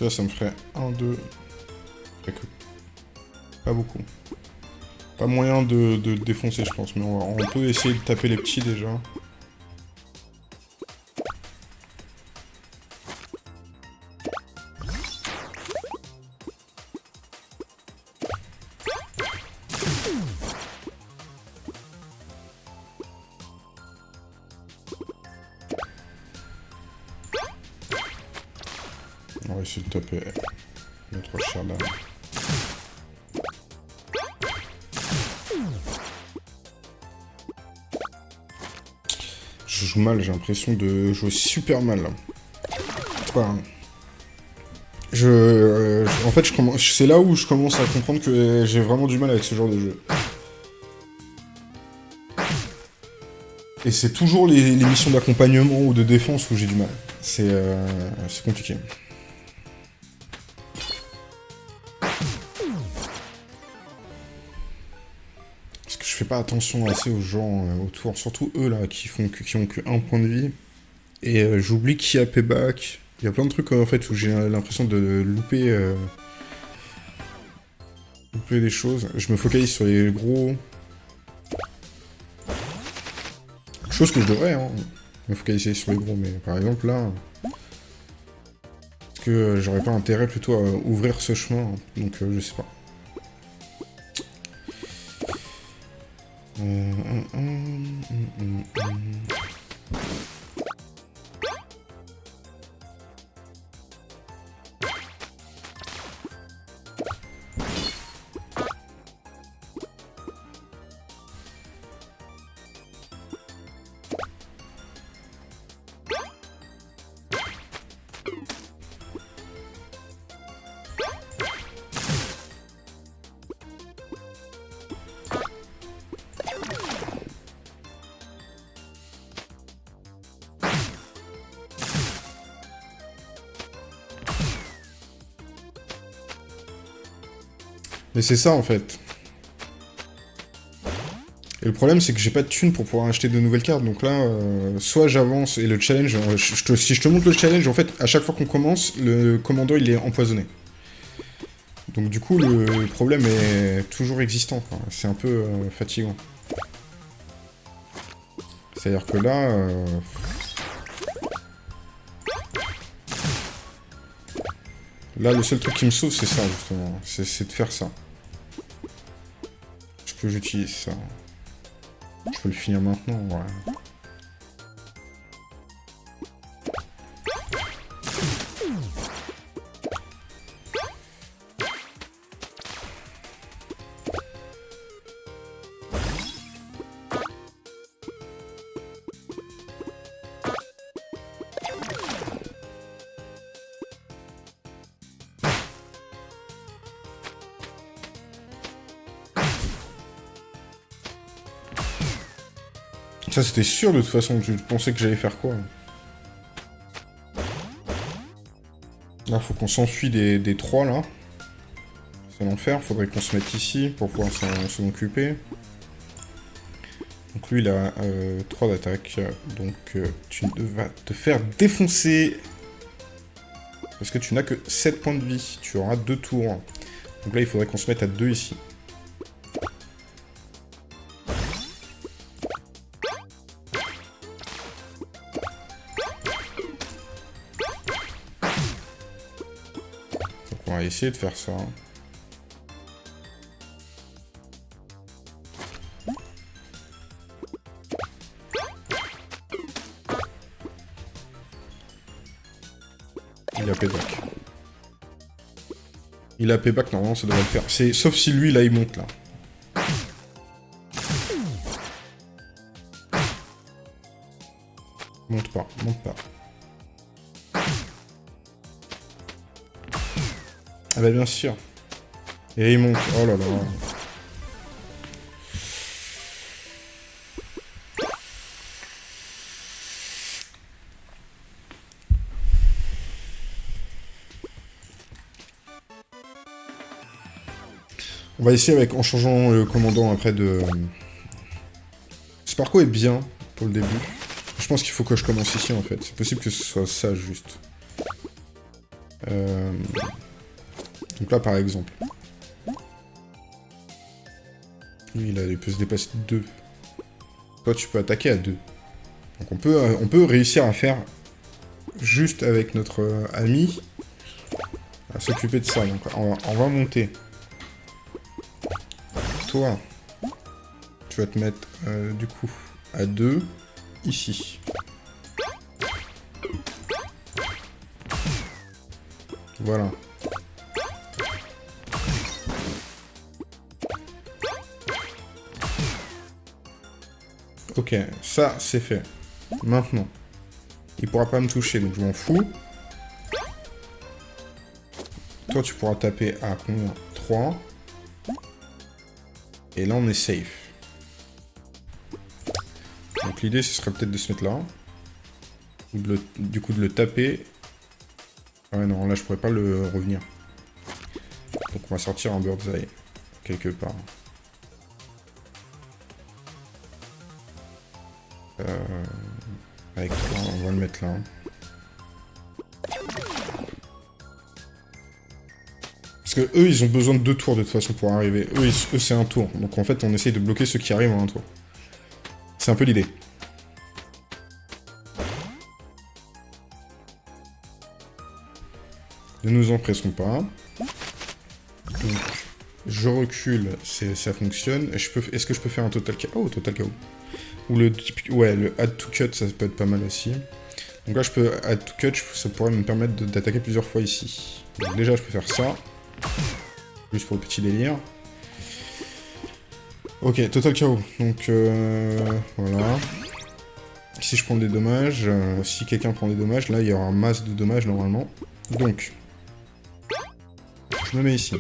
Speaker 1: Ça me ferait 1, 2... Pas beaucoup. Pas moyen de, défoncer, je pense, mais on, peut essayer de taper les petits, déjà. J'ai l'impression de jouer super mal. Enfin, je, en fait, je c'est là où je commence à comprendre que j'ai vraiment du mal avec ce genre de jeu. Et c'est toujours les, les missions d'accompagnement ou de défense où j'ai du mal. C'est euh, compliqué. Pas attention assez aux gens euh, autour, surtout eux là, qui, font qui ont que un point de vie. Et euh, j'oublie qui a payback. Il y a plein de trucs en fait où j'ai l'impression de louper, euh, louper des choses. Je me focalise sur les gros. Chose que je devrais, hein, me focaliser sur les gros, mais par exemple là, est-ce que j'aurais pas intérêt plutôt à ouvrir ce chemin Donc je sais pas. C'est ça, en fait. Et le problème, c'est que j'ai pas de thunes pour pouvoir acheter de nouvelles cartes. Donc là, euh, soit j'avance et le challenge... Euh, si je te montre le challenge, en fait, à chaque fois qu'on commence, le commando, il est empoisonné. Donc du coup, le problème est toujours existant. C'est un peu euh, fatigant. C'est-à-dire que là... Là, le seul truc qui me sauve, c'est ça, justement. C'est de faire ça. Que j'utilise ça Je peux le finir maintenant, ouais. C'était sûr de toute façon. Je pensais que j'allais faire quoi Là, faut qu'on s'enfuit des, des trois, là. C'est l'enfer. Faudrait qu'on se mette ici pour pouvoir s'en occuper. Donc lui, il a 3 euh, d'attaque. Donc euh, tu vas te faire défoncer. Parce que tu n'as que 7 points de vie. Tu auras 2 tours. Donc là, il faudrait qu'on se mette à 2 ici. De faire ça. Il a payback. Il a payback, normalement ça devrait le faire. Sauf si lui, là, il monte, là. Et il monte. Oh là là. On va essayer avec, en changeant le commandant après de... Sparko est bien pour le début. Je pense qu'il faut que je commence ici en fait. C'est possible que ce soit ça juste. Euh, donc là par exemple. Lui il, peut se dépasser de 2. Toi tu peux attaquer à 2. Donc on peut, euh, on peut réussir à faire juste avec notre euh, ami à s'occuper de ça. Donc on va monter toi, tu vas te mettre, euh, du coup, à 2, ici. Voilà. Ok, ça, c'est fait. Maintenant. Il pourra pas me toucher, donc je m'en fous. Toi, tu pourras taper à combien? 3. Et là, on est safe. Donc l'idée, ce serait peut-être de se mettre là. du coup, de le taper. Ouais, non, là, je pourrais pas le revenir. Donc on va sortir un bird's eye. Quelque part. Parce que eux, ils ont besoin de deux tours de toute façon pour arriver. Eux, c'est un tour. Donc en fait, on essaye de bloquer ceux qui arrivent en un tour. C'est un peu l'idée. Ne nous empressons pas. Je recule, ça fonctionne. Est-ce que je peux faire un total KO Oh, total KO. Ou le ouais, le add to cut, ça peut être pas mal aussi. Donc là, je peux add to cut, ça pourrait me permettre d'attaquer plusieurs fois ici. Donc déjà, je peux faire ça. Juste pour le petit délire. Ok, total KO. Donc, euh, voilà. Si je prends des dommages, euh, si quelqu'un prend des dommages, là, il y aura masse de dommages, normalement. Donc, je me mets ici.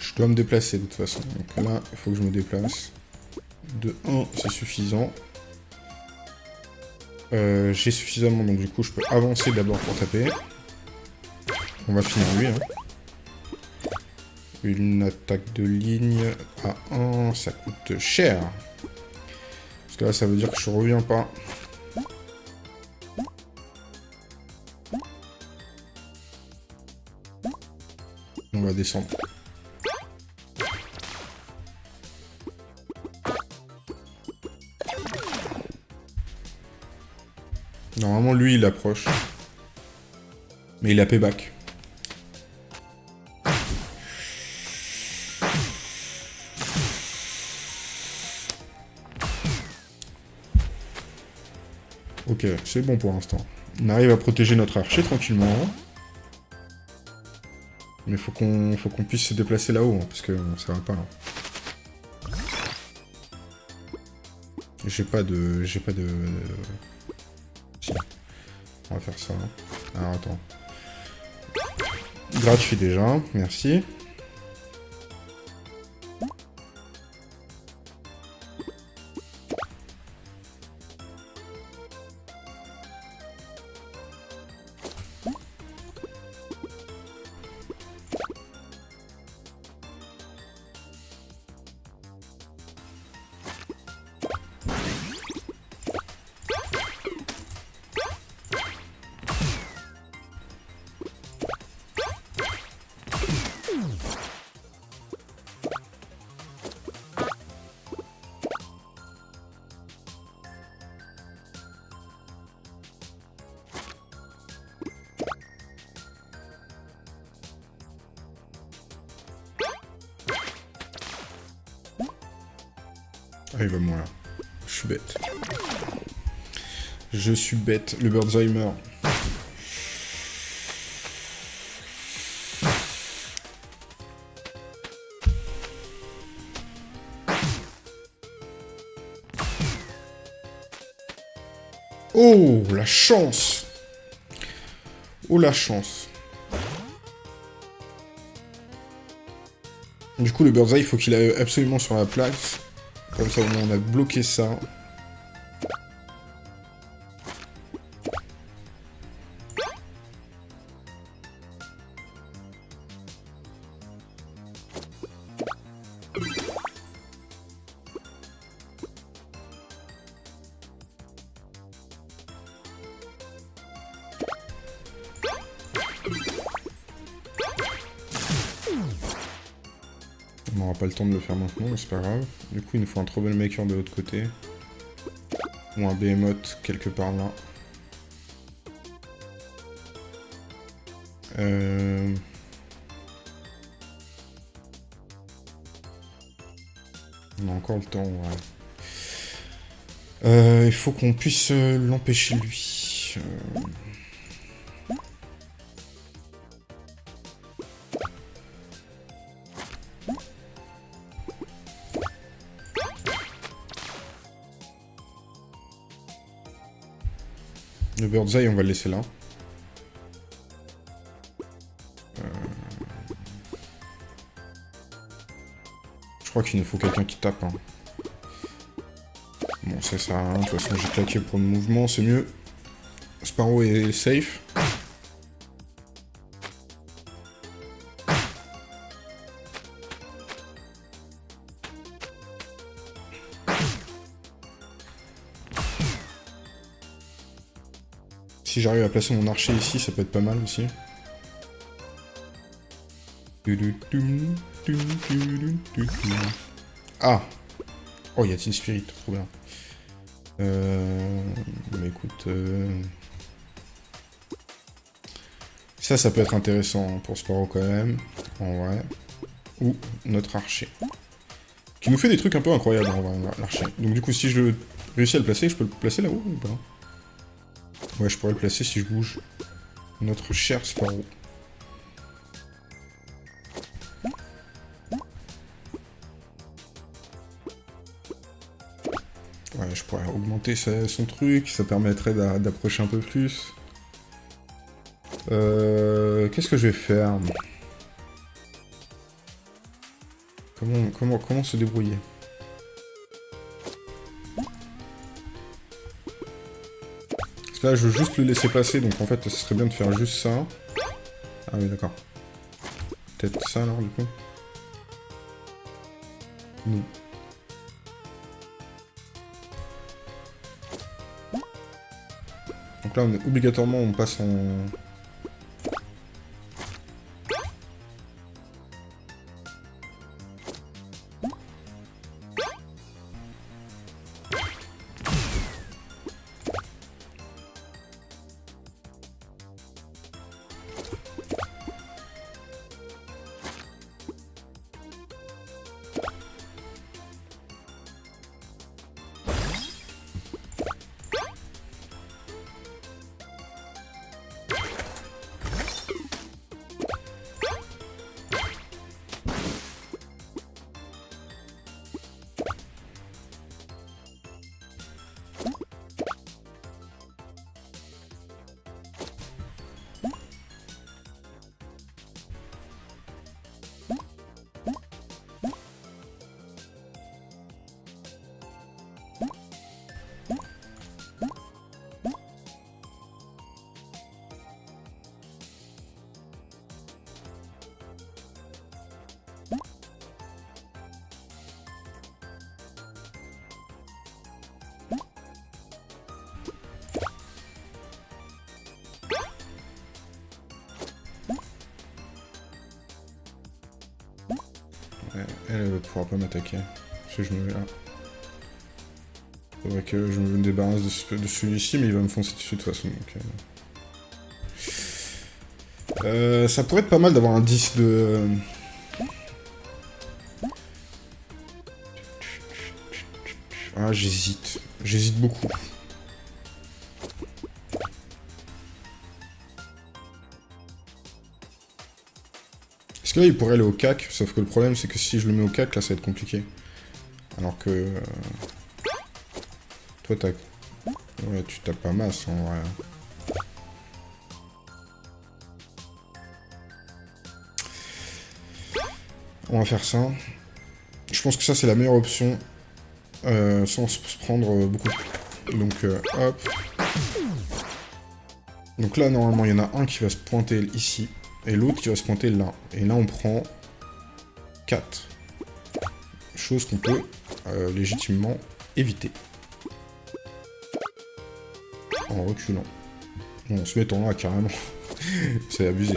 Speaker 1: Je dois me déplacer, de toute façon. Donc là, il faut que je me déplace. De 1, c'est suffisant. Euh, j'ai suffisamment, donc du coup, je peux avancer d'abord pour taper. On va finir lui. Hein. Une attaque de ligne à 1, ça coûte cher. Parce que là, ça veut dire que je reviens pas. On va descendre. Lui, il approche. Mais il a payback. Ok, c'est bon pour l'instant. On arrive à protéger notre archer tranquillement. Mais faut qu'on faut qu'on puisse se déplacer là-haut, hein, parce que ça va pas. Hein. J'ai pas de... J'ai pas de... Faire ça. Alors attends. Gratuit déjà, merci. Bête. Le Birdsheimer. Oh, la chance Oh, la chance Du coup, le Birdseye, il faut qu'il aille absolument sur la place. Comme ça, on a bloqué ça. Temps de le faire maintenant, mais c'est pas grave. Du coup, il nous faut un troublemaker de l'autre côté. Ou un behemoth quelque part là. Euh... On a encore le temps, ouais. Euh, il faut qu'on puisse euh, l'empêcher lui. Euh... Le Birdseye, on va le laisser là. Euh, je crois qu'il nous faut quelqu'un qui tape. Hein. Bon, ça sert à rien. De toute façon, j'ai claqué pour le mouvement, c'est mieux. Sparrow est safe. J'arrive à placer mon archer ici, ça peut être pas mal aussi. Ah Oh, il y a Teen Spirit, trop bien. Euh... Mais écoute... Euh... Ça, ça peut être intéressant pour Sparrow quand même, en vrai. Ou notre archer. Qui nous fait des trucs un peu incroyables, en vrai, l'archer. Donc du coup, si je réussis à le placer, je peux le placer là-haut ou pas? Ouais, je pourrais le placer si je bouge. Notre cher Sparrow. Ouais, je pourrais augmenter son truc, ça permettrait d'approcher un peu plus. Euh, Qu'est-ce que je vais faire? Comment, comment, comment se débrouiller? Là, je veux juste le laisser passer, donc en fait, ce serait bien de faire juste ça. Ah oui, d'accord. Peut-être ça, alors, du coup Non. Donc là, on est obligatoirement, on passe en... celui-ci, mais il va me foncer dessus de toute façon. Donc, euh... Euh, ça pourrait être pas mal d'avoir un 10 de... Ah, j'hésite. J'hésite beaucoup. Est-ce que là, il pourrait aller au cac Sauf que le problème, c'est que si je le mets au cac, là, ça va être compliqué. Alors que... Euh, toi, t'as... Ouais, tu tapes pas masse, en vrai. On va faire ça. Je pense que ça, c'est la meilleure option. Euh, sans se prendre beaucoup. Donc, euh, hop. Donc là, normalement, il y en a un qui va se pointer ici. Et l'autre qui va se pointer là. Et là, on prend 4. Chose qu'on peut euh, légitimement éviter. En reculant. En se mettant là, carrément. [laughs] C'est abusé.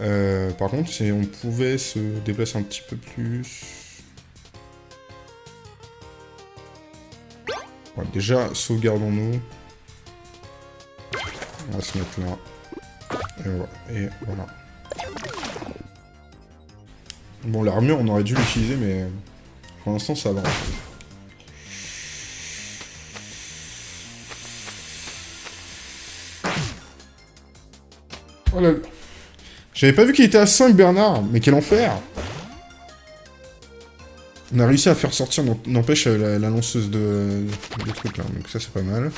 Speaker 1: Euh, par contre, si on pouvait se déplacer un petit peu plus... déjà, sauvegardons-nous. On va se mettre là. Et voilà. Bon, l'armure, on aurait dû l'utiliser, mais pour l'instant, ça va. Oh là J'avais pas vu qu'il était à 5, Bernard, mais quel enfer On a réussi à faire sortir, n'empêche, la, lanceuse de, trucs, là, donc ça, c'est pas mal.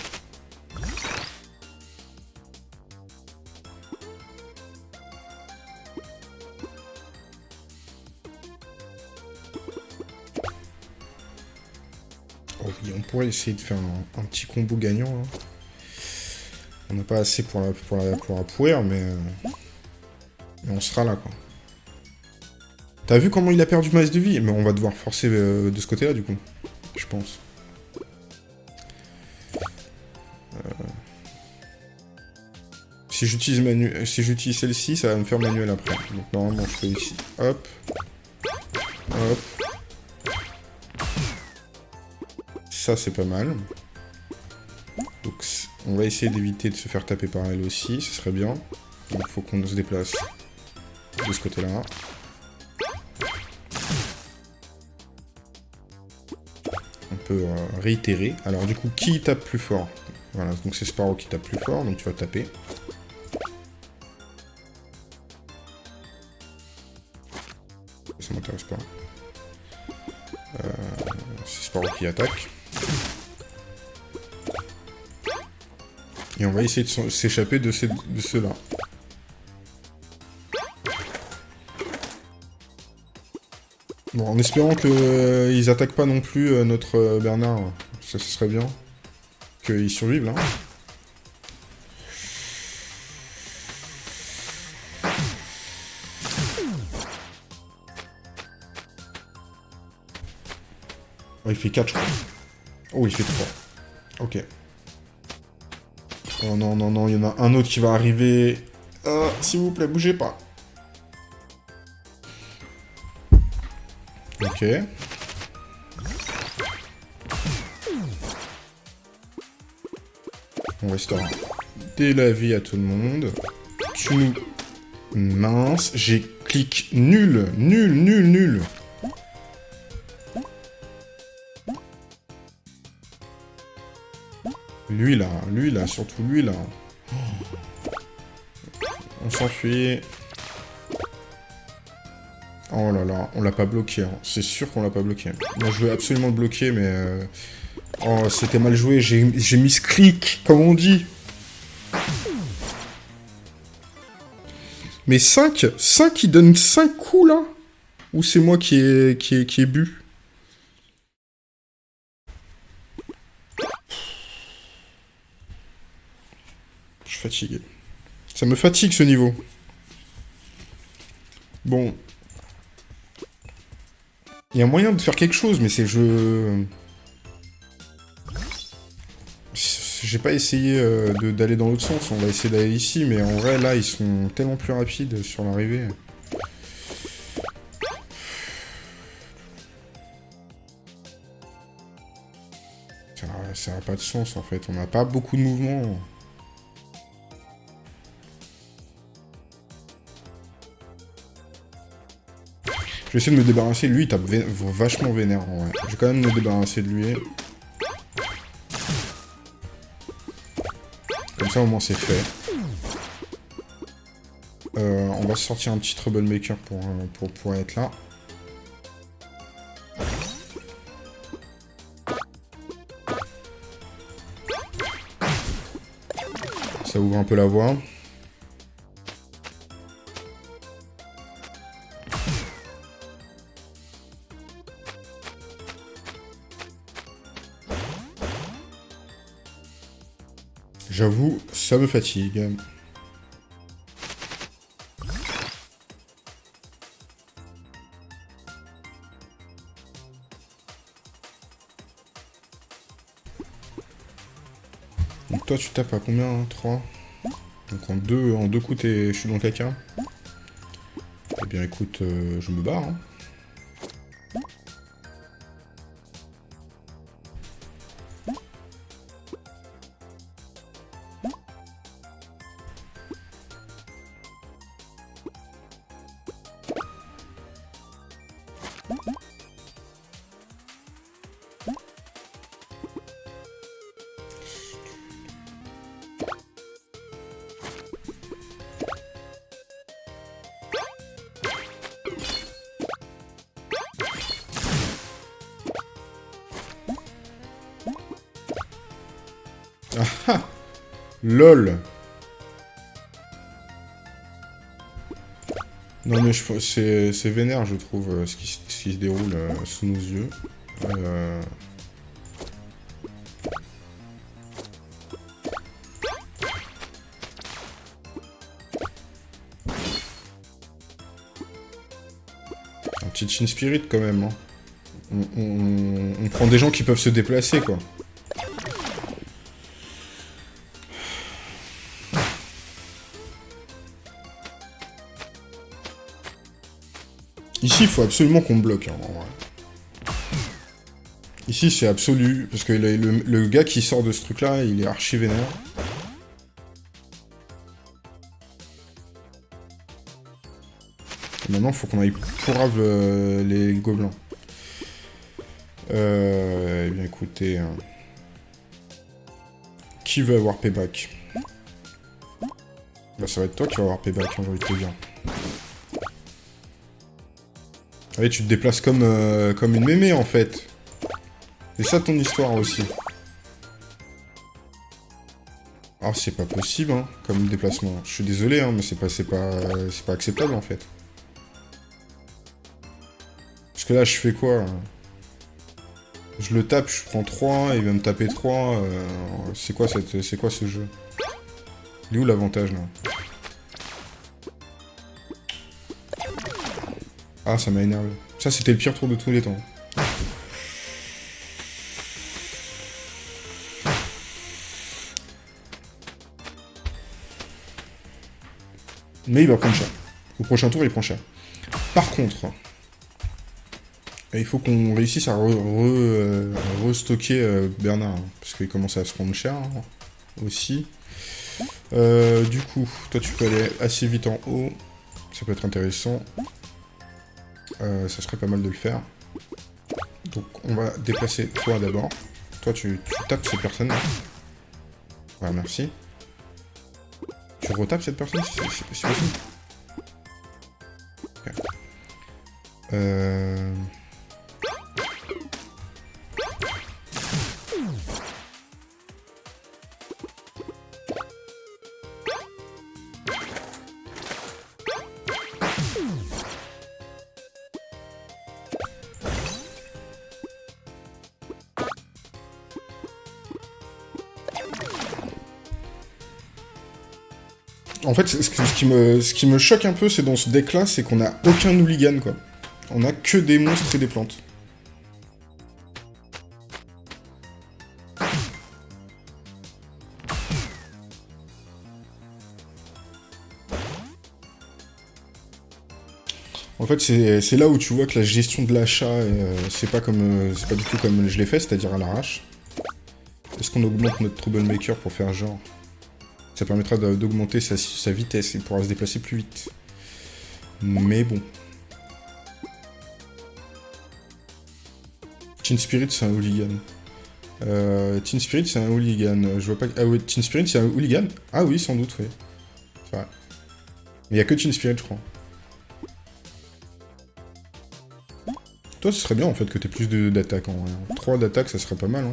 Speaker 1: pourrait essayer de faire un, petit combo gagnant. Hein. On n'a pas assez pour la, pour la, mais, euh, on sera là, quoi. T'as vu comment il a perdu masse de vie? Mais on va devoir forcer euh, de ce côté-là, du coup. Je pense. Euh, si j'utilise manu... si j'utilise celle-ci, ça va me faire manuel après. Donc normalement, je fais ici. Hop. Hop. Ça, c'est pas mal. On va essayer d'éviter de se faire taper par elle aussi, ce serait bien. Donc, il faut qu'on se déplace de ce côté-là. On peut euh, réitérer. Alors, du coup, qui tape plus fort? Voilà, donc c'est Sparrow qui tape plus fort, donc tu vas taper. Ça m'intéresse pas. Euh, c'est Sparrow qui attaque. Et on va essayer de s'échapper de, ceux-là. Bon, en espérant qu'ils euh, attaquent pas non plus euh, notre euh, Bernard. Ça, serait bien. Qu'ils survivent, là. Oh, il fait 4, je crois. Oh, il fait 3. Ok. Oh non, non, non, il y en a un autre qui va arriver. Euh, S'il vous plaît, bougez pas. Ok. On restaure vie à tout le monde. Tu. Mince, j'ai clic nul, nul, nul, nul. Lui là, lui là, surtout lui là. On s'enfuit. Oh là là, on l'a pas bloqué. Hein. C'est sûr qu'on l'a pas bloqué. Moi, je veux absolument le bloquer, mais... Euh, oh, c'était mal joué. J'ai mis ce clic, comme on dit. Mais 5 5, il donne 5 coups, là? Ou c'est moi qui ai, bu? Ça me fatigue ce niveau. Bon. Il y a moyen de faire quelque chose, mais c'est je... J'ai pas essayé euh, d'aller dans l'autre sens, on va essayer d'aller ici, mais en vrai, là, ils sont tellement plus rapides sur l'arrivée. Ça, ça n'a pas de sens, en fait. On n'a pas beaucoup de mouvements. vais essayer de me débarrasser. Lui, il tape vachement vénère, en vrai. Je vais quand même me débarrasser de lui. Comme ça, au moins, c'est fait. Euh, on va sortir un petit Troublemaker pour, euh, pour pouvoir être là. Ça ouvre un peu la voie. Ça me fatigue. Donc toi tu tapes à combien 3 Donc en deux, en deux coups je suis dans le caca. Eh bien écoute, euh, je me barre. Hein. Ah LOL Non mais c'est vénère je trouve euh, ce, qui, se déroule euh, sous nos yeux. Euh... Un petit Chin Spirit quand même. Hein. on prend des gens qui peuvent se déplacer quoi. Ici, il faut absolument qu'on bloque. Hein, Ici, c'est absolu, parce que le, gars qui sort de ce truc-là, il est archi vénère. Maintenant, il faut qu'on aille pour euh, les gobelins. Euh, eh bien, écoutez... Hein. Qui veut avoir payback? Bah, ça va être toi qui va avoir payback, hein, j'ai te dire. Oui, tu te déplaces comme, euh, comme une mémé, en fait. C'est ça ton histoire aussi. Ah, c'est pas possible, hein, comme déplacement. Je suis désolé, hein, mais c'est pas, pas, pas acceptable, en fait. Parce que là, je fais quoi hein? Je le tape, je prends 3, il va me taper 3. Euh, c'est quoi, quoi ce jeu? Il est où l'avantage, là? Ah, ça m'a énervé. Ça, c'était le pire tour de tous les temps. Mais il va prendre cher. Au prochain tour, il prend cher. Par contre, il faut qu'on réussisse à euh, restocker euh, Bernard. Hein, parce qu'il commence à se prendre cher hein, aussi. Euh, du coup, toi tu peux aller assez vite en haut. Ça peut être intéressant. Euh, ça serait pas mal de le faire. Donc on va déplacer toi d'abord. Toi tu, tapes cette personne là. Voilà, merci. Tu retapes cette personne si, c'est possible. Euh... En fait, ce, qui, me, choque un peu, c'est dans ce deck-là, c'est qu'on a aucun hooligan, quoi. On a que des monstres et des plantes. En fait, c'est là où tu vois que la gestion de l'achat, euh, c'est pas euh, c'est pas du tout comme je l'ai fait, c'est-à-dire à, l'arrache. Est-ce qu'on augmente notre Troublemaker pour faire genre? Ça permettra d'augmenter sa, vitesse, il pourra se déplacer plus vite. Mais bon. Chin Spirit, c'est un hooligan. Euh, Teen Spirit, c'est un hooligan. Je vois pas... Ah oui, Teen Spirit, c'est un hooligan? Ah oui, sans doute, oui. Il y a que Teen Spirit, je crois. Toi, ce serait bien, en fait, que t'aies plus d'attaques, en vrai. 3 d'attaque, ça serait pas mal, hein.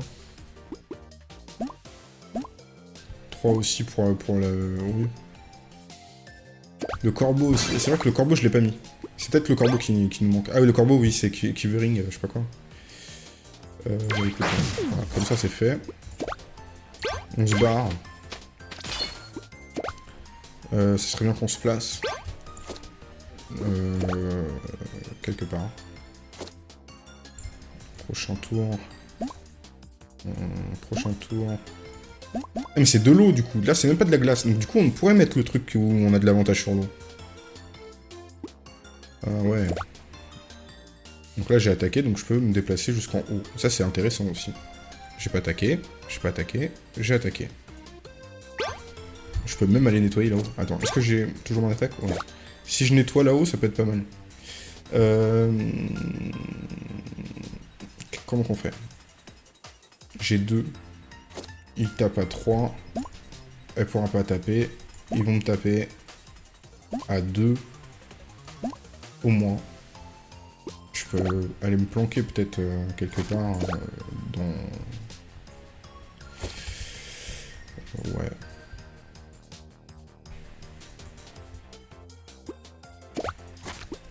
Speaker 1: 3 aussi pour, pour le... Oui. Le corbeau aussi. C'est vrai que le corbeau, je l'ai pas mis. C'est peut-être le corbeau qui, nous manque. Ah oui, le corbeau, oui, c'est Kivering, euh, je sais pas quoi. Euh, comme ça, c'est fait. On se barre. Euh, ce serait bien qu'on se place. Euh, quelque part. Prochain tour. prochain tour. Ah, mais c'est de l'eau, du coup. Là, c'est même pas de la glace. Donc, du coup, on pourrait mettre le truc où on a de l'avantage sur l'eau. Ah ouais. Donc là, j'ai attaqué, donc je peux me déplacer jusqu'en haut. Ça, c'est intéressant aussi. J'ai pas attaqué, j'ai pas attaqué, j'ai attaqué. Je peux même aller nettoyer là-haut. Attends, est-ce que j'ai toujours mon attaque? Si je nettoie là-haut, ça peut être pas mal. Euh... Comment qu'on fait? J'ai deux. Il tape à 3. Elle pourra pas taper. Ils vont me taper à 2 au moins. Je peux aller me planquer peut-être euh, quelque part euh, dans... Ouais.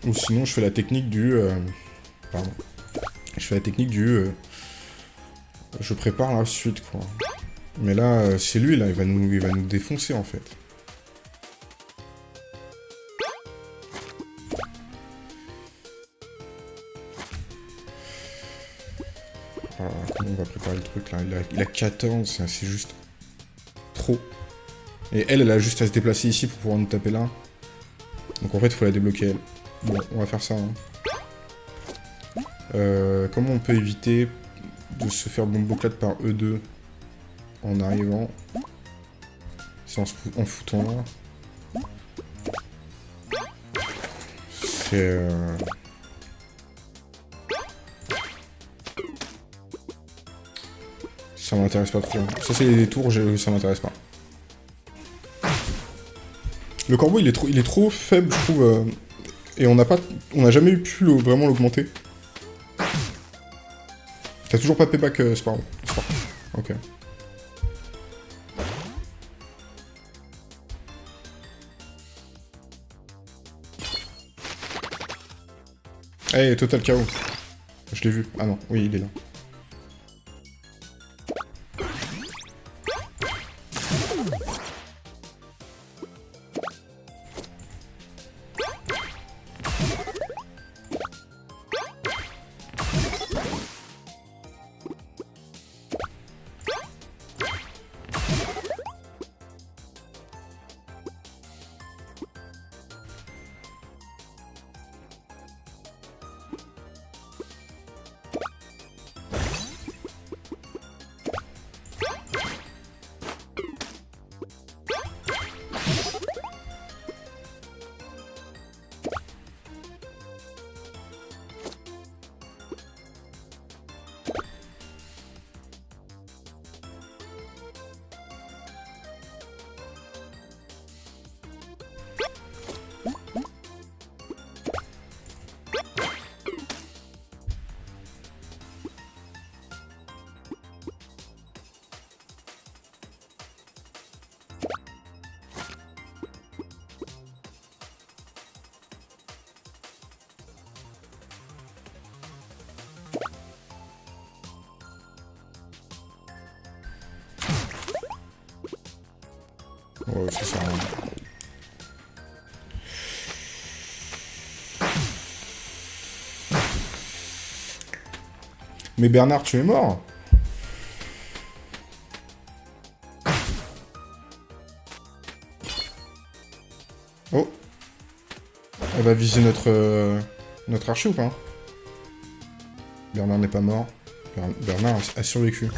Speaker 1: Ou sinon je fais la technique du... Euh, pardon. Je fais la technique du... Je prépare la suite quoi. Mais là, c'est lui là, il va nous, il va nous défoncer en fait. on va préparer le truc là? Il a, 14, c'est juste trop. Et elle, elle a juste à se déplacer ici pour pouvoir nous taper là. Donc en fait, il faut la débloquer elle. Bon, on va faire ça. Hein. Euh, comment on peut éviter de se faire bomboclate par E2 en arrivant C'est en, en, foutant là. C'est... Euh... Ça m'intéresse pas trop. Ça, c'est des tours, ça m'intéresse pas. Le corbeau, il est trop, il est trop faible, je trouve. Euh, et on n'a pas, on n'a jamais pu vraiment l'augmenter. T'as toujours pas payback, euh, Sparrow. Ok. Hey, total KO. Je l'ai vu. Ah non, oui, il est là. Mais Bernard, tu es mort Oh Elle va viser notre, euh, notre archer ou pas Bernard n'est pas mort. Bernard a survécu.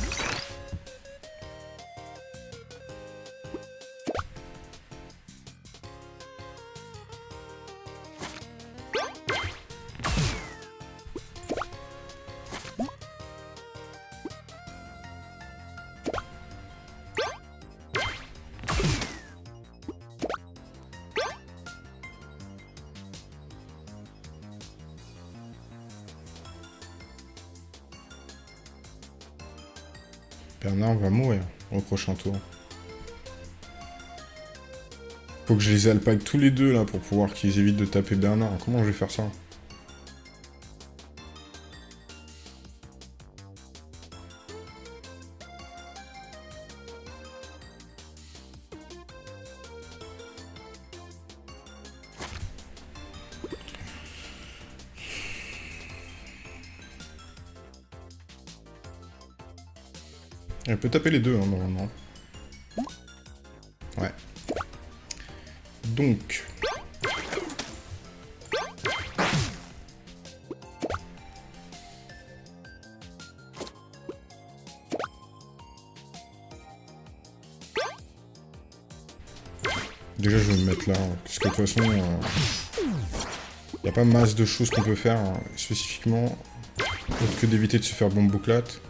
Speaker 1: Les alpague tous les deux, là, pour pouvoir qu'ils évitent de taper Bernard. Comment je vais faire ça Elle peut taper les deux, hein, normalement. Déjà, je vais me mettre là, hein, parce que de toute façon, il euh, n'y a pas masse de choses qu'on peut faire, hein, spécifiquement, autre que d'éviter de se faire bombe bouclate.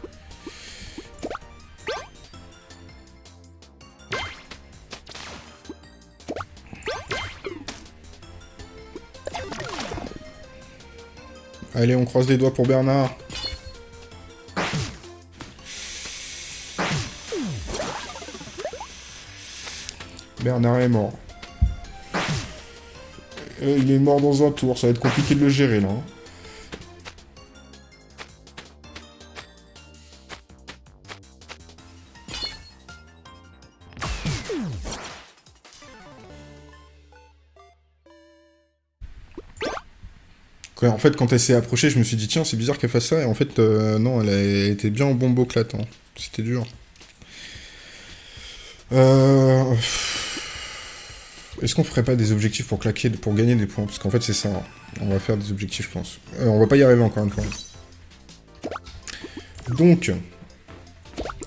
Speaker 1: Allez, on croise les doigts pour Bernard. Bernard est mort. Euh, il est mort dans un tour, ça va être compliqué de le gérer là. En fait, quand elle s'est approchée, je me suis dit, tiens, c'est bizarre qu'elle fasse ça. Et en fait, euh, non, elle été bien en bombeau clatant. C'était dur. Euh, est-ce qu'on ferait pas des objectifs pour claquer, pour gagner des points? Parce qu'en fait, c'est ça. Hein. On va faire des objectifs, je pense. Euh, on va pas y arriver encore une fois. Donc,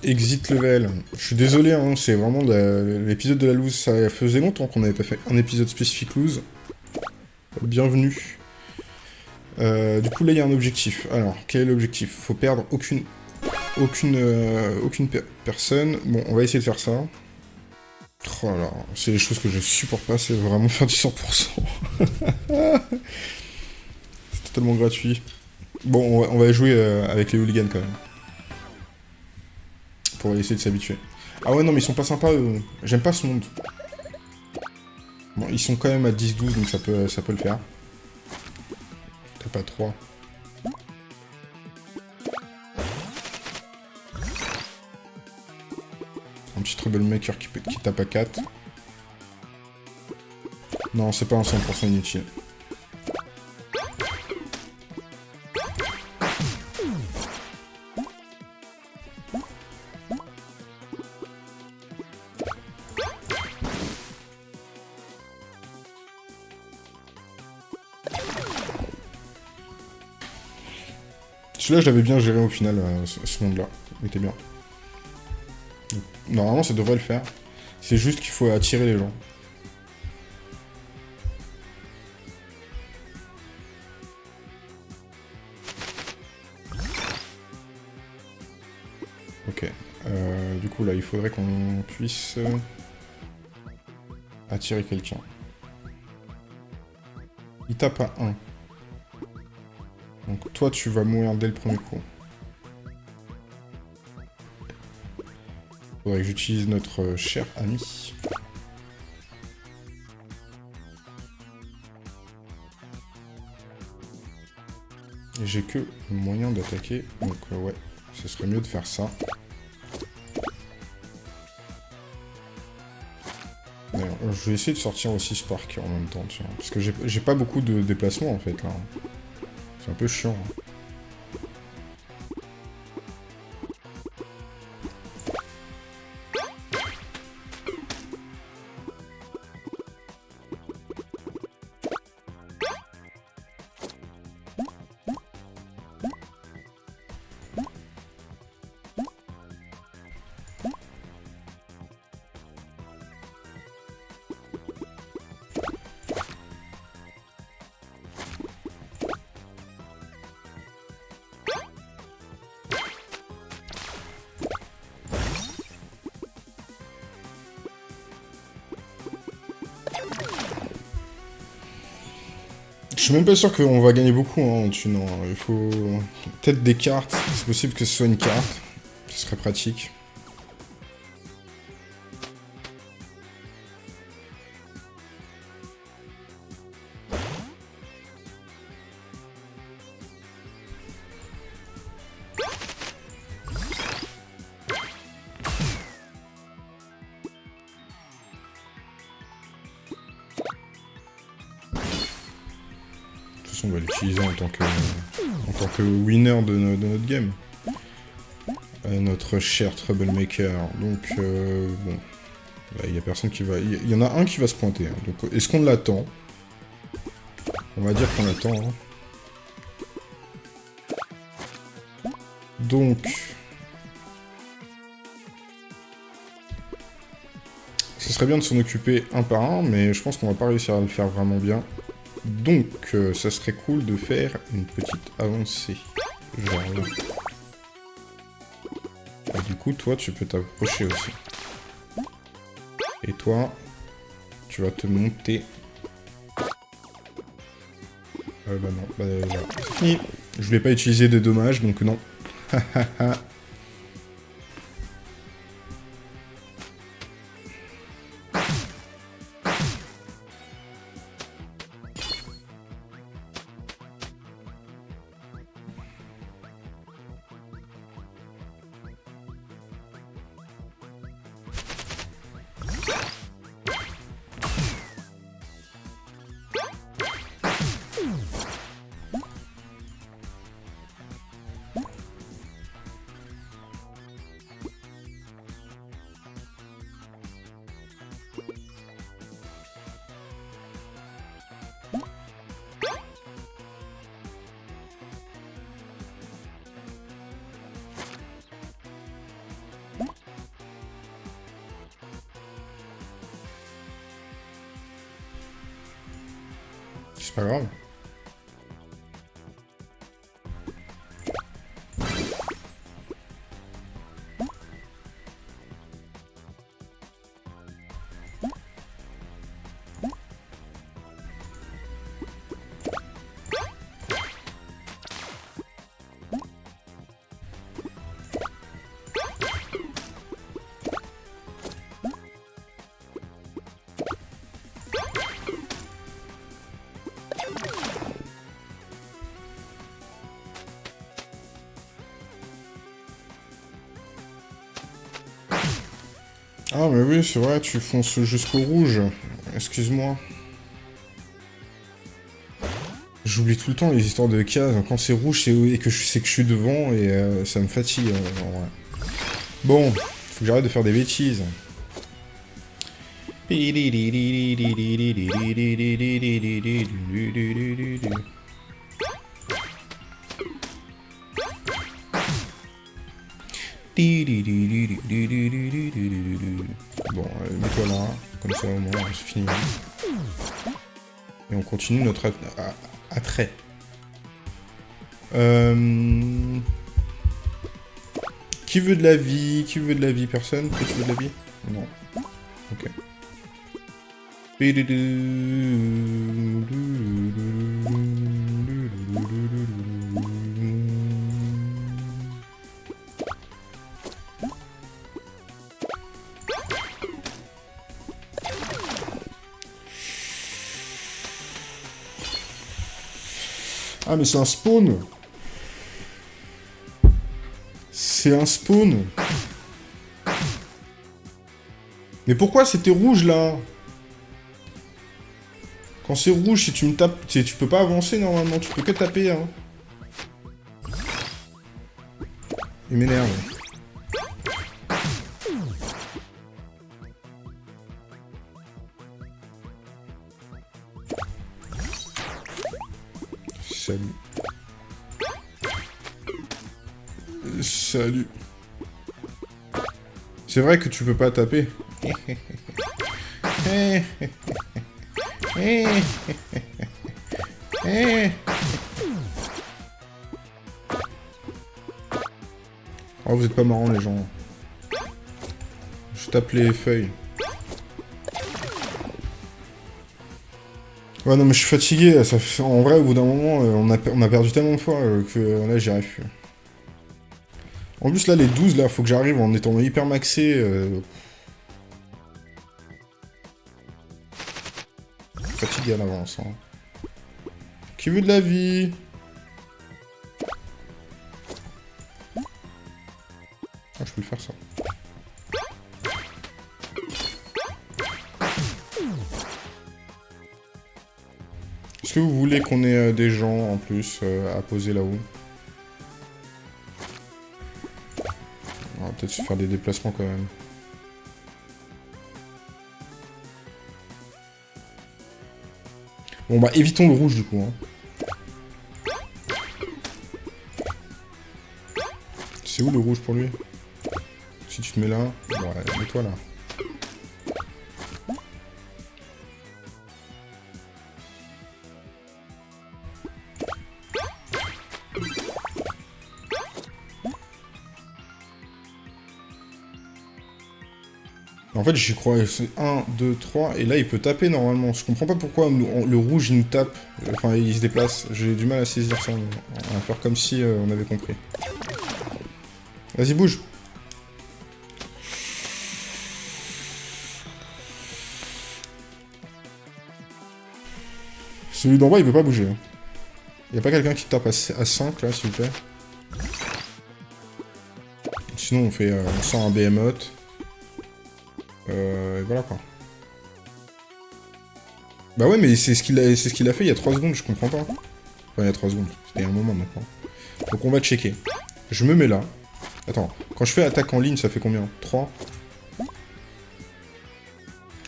Speaker 1: exit level. Je suis désolé, hein, c'est vraiment l'épisode de la loose. Ça faisait longtemps qu'on n'avait pas fait un épisode spécifique loose. Bienvenue. Euh, du coup, là, il y a un objectif. Alors, quel est l'objectif? Faut perdre aucune aucune euh, aucune personne. Bon, on va essayer de faire ça. Oh là, c'est les choses que je supporte pas, c'est vraiment faire du 100%. [laughs] c'est totalement gratuit. Bon, on va, jouer euh, avec les hooligans quand même. Pour essayer de s'habituer. Ah ouais, non, mais ils sont pas sympas, eux. J'aime pas ce monde. Bon, ils sont quand même à 10-12, donc ça peut, ça peut le faire pas 3. Un petit troublemaker qui, qui tape à 4. Non, c'est pas un 100% inutile. Celui-là, je l'avais bien géré au final, euh, ce, monde-là. Il était bien. normalement, ça devrait le faire. C'est juste qu'il faut attirer les gens. Ok. Euh, du coup, là, il faudrait qu'on puisse euh, attirer quelqu'un. Il tape à 1. Donc toi, tu vas mourir dès le premier coup. Faudrait que j'utilise notre cher ami. J'ai que moyen d'attaquer, donc euh, ouais, ce serait mieux de faire ça. je vais essayer de sortir aussi Spark en même temps, tiens, parce que j'ai pas beaucoup de déplacements en fait là. Un peu chiant. Hein. Même pas sûr qu'on va gagner beaucoup hein, en thune. Il faut peut-être des cartes. C'est possible que ce soit une carte. Ce serait pratique. Winner de, notre game. Euh, notre cher Troublemaker. Donc, euh, bon. Il y a personne qui va... Il y, en a un qui va se pointer. Hein. Donc, est-ce qu'on l'attend? On va dire qu'on l'attend. Hein. Donc... Ce serait bien de s'en occuper un par un, mais je pense qu'on va pas réussir à le faire vraiment bien. Donc, euh, ça serait cool de faire une petite avancée. Genre là. Et du coup, toi, tu peux t'approcher aussi. Et toi, tu vas te monter. Euh, bah non, bah là. Je voulais pas utiliser de dommages, donc non. [laughs] C'est pas Ah, mais oui, c'est vrai, tu fonces jusqu'au rouge. Excuse-moi. J'oublie tout le temps les histoires de cases. Quand c'est rouge, et que je sais que je suis devant, et euh, ça me fatigue, euh, Bon, faut que j'arrête de faire des bêtises. Bon, euh, mets-toi là, comme ça au moins c'est fini. Et on continue notre attrait. Euh... Qui veut de la vie? Qui veut de la vie? Personne? Toi tu veux de la vie? Non. Ok. C'est un spawn C'est un spawn Mais pourquoi c'était rouge, là? Quand c'est rouge, si tu me tapes... Tu peux pas avancer, normalement. Tu peux que taper, hein. Il m'énerve. Salut. C'est vrai que tu peux pas taper. Oh, vous êtes pas marrants, les gens. Je tape les feuilles. Ouais, non, mais je suis fatigué. En vrai, au bout d'un moment, euh, on a, perdu tellement de fois euh, que euh, là, j'y arrive. En plus, là, les 12, là, faut que j'arrive en étant hyper maxé. Fatigué à l'avance. Hein. Qui veut de la vie? Ah, je peux le faire, ça. que vous voulez qu'on ait euh, des gens en plus euh, à poser là-haut? Peut-être se faire des déplacements quand même. Bon bah évitons le rouge du coup. Hein. C'est où le rouge pour lui? Si tu te mets là, ouais, mets-toi là. Fait, j'y crois, c'est 1, 2, 3, et là, il peut taper normalement. Je comprends pas pourquoi le rouge, il nous tape, enfin, il se déplace. J'ai du mal à saisir ça, on va faire comme si euh, on avait compris. Vas-y, bouge Celui d'en bas, il veut pas bouger. Hein. Y a pas quelqu'un qui tape à, 5, là, s'il vous plaît Sinon, on fait... Euh, un behemoth. Voilà quoi. Bah ouais, mais c'est ce qu'il a, ce qu'il a fait il y a 3 secondes, je comprends pas. Enfin, il y a 3 secondes, c'était un moment maintenant. Donc on va checker. Je me mets là. Attends, quand je fais attaque en ligne, ça fait combien? 3 Je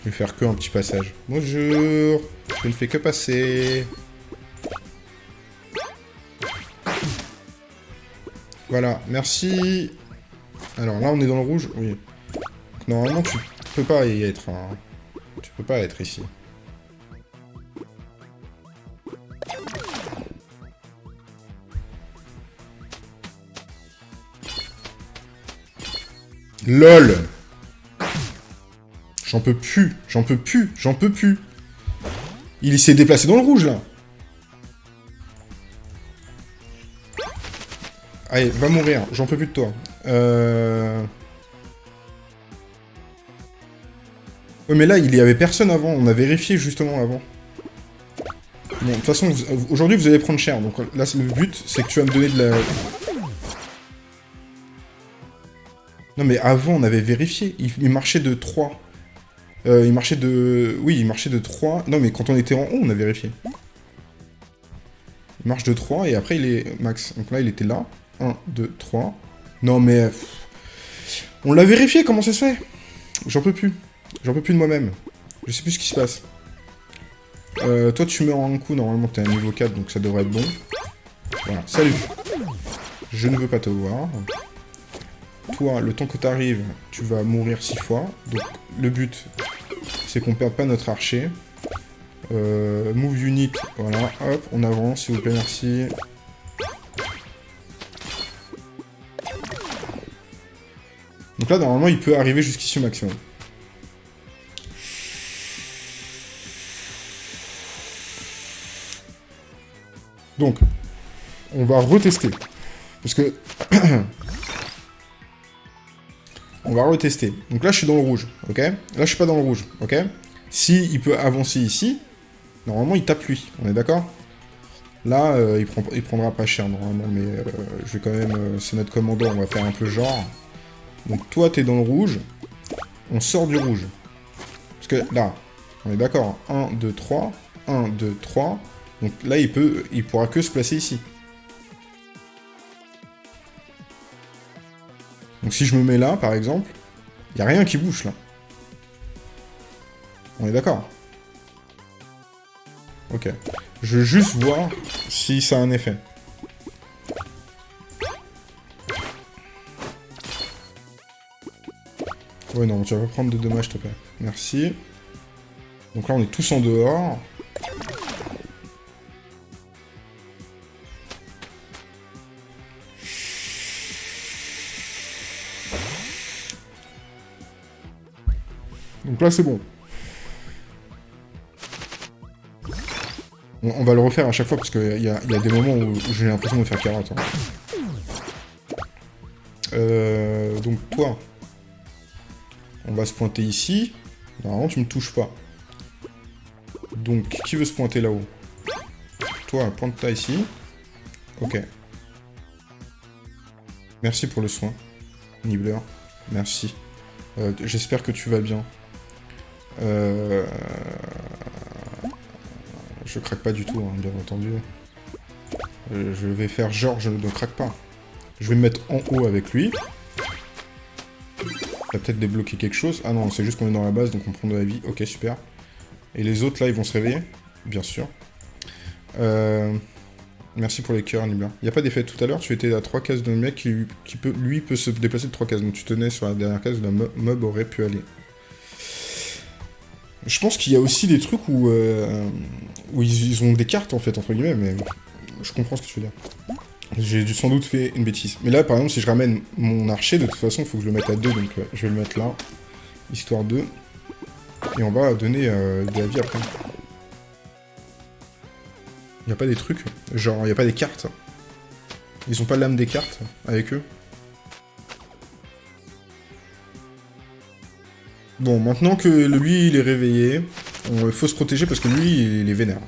Speaker 1: vais faire que un petit passage. Bonjour Je ne fais que passer. Voilà, merci. Alors là, on est dans le rouge? Oui. normalement, tu peux pas y être. Hein. Tu peux pas être ici. LOL J'en peux plus, j'en peux plus, j'en peux plus. Il s'est déplacé dans le rouge, là. Allez, va mourir, j'en peux plus de toi. Euh... Ouais, mais là, il y avait personne avant. On a vérifié justement avant. Bon, de toute façon, aujourd'hui, vous allez prendre cher. Donc là, le but, c'est que tu vas me donner de la... Non, mais avant, on avait vérifié. Il, marchait de 3. Euh, il marchait de... Oui, il marchait de 3. Non, mais quand on était en haut, on a vérifié. Il marche de 3, et après, il est max. Donc là, il était là. 1, 2, 3. Non, mais... On l'a vérifié, comment ça se fait? J'en peux plus. J'en peux plus de moi-même. Je sais plus ce qui se passe. Euh, toi, tu meurs en un coup. Normalement, t'es à niveau 4, donc ça devrait être bon. Voilà. Salut. Je ne veux pas te voir. Toi, le temps que t'arrives, tu vas mourir 6 fois. Donc, le but, c'est qu'on perde pas notre archer. Euh, move unit, voilà, hop, on avance, s'il vous plaît, merci. Donc là, normalement, il peut arriver jusqu'ici au maximum. Donc, on va retester. Parce que... [clears throat] on va retester. Donc là, je suis dans le rouge, ok? Là, je suis pas dans le rouge, ok? Si il peut avancer ici, normalement, il tape lui. On est d'accord? Là, euh, il, prend, prendra pas cher, normalement, mais euh, je vais quand même... Euh, c'est notre commando, on va faire un peu genre. Donc toi, t'es dans le rouge. On sort du rouge. Parce que là, on est d'accord. 1, 2, 3. 1, 2, 3. Donc là, il peut, il pourra que se placer ici. Donc si je me mets là, par exemple, il n'y a rien qui bouge, là. On est d'accord? Ok. Je veux juste voir si ça a un effet. Ouais, non, tu vas pas prendre de dommages, te plaît. Merci. Donc là, on est tous en dehors. Donc là, c'est bon. On, va le refaire à chaque fois, parce qu'il y, a, des moments où, j'ai l'impression de faire carotte. Hein. Euh, donc toi, on va se pointer ici. Normalement, tu me touches pas. Donc, qui veut se pointer là-haut? Toi, pointe-toi ici. Ok. Merci pour le soin, Nibbler. Merci. Euh, j'espère que tu vas bien. Euh, je craque pas du tout, hein, bien entendu. Euh, je vais faire genre je ne craque pas. Je vais me mettre en haut avec lui. Il va peut-être débloquer quelque chose. Ah non, c'est juste qu'on est dans la base, donc on prend de la vie. Ok, super. Et les autres, là, ils vont se réveiller Bien sûr. Euh, merci pour les cœurs, Nibla. Il n'y a pas d'effet tout à l'heure, tu étais à 3 cases d'un mec qui, peut, lui peut se déplacer de 3 cases. Donc tu tenais sur la dernière case où la mob aurait pu aller. Je pense qu'il y a aussi des trucs où, euh, où ils, ont des cartes, en fait, entre guillemets, mais je comprends ce que tu veux dire. J'ai sans doute fait une bêtise. Mais là, par exemple, si je ramène mon archer, de toute façon, il faut que je le mette à 2, donc euh, je vais le mettre là, histoire 2. Et on va donner euh, de après. Il n'y a pas des trucs, genre, il n'y a pas des cartes. Ils ont pas l'âme des cartes avec eux. Bon, maintenant que lui, il est réveillé, il faut se protéger parce que lui, il est vénère.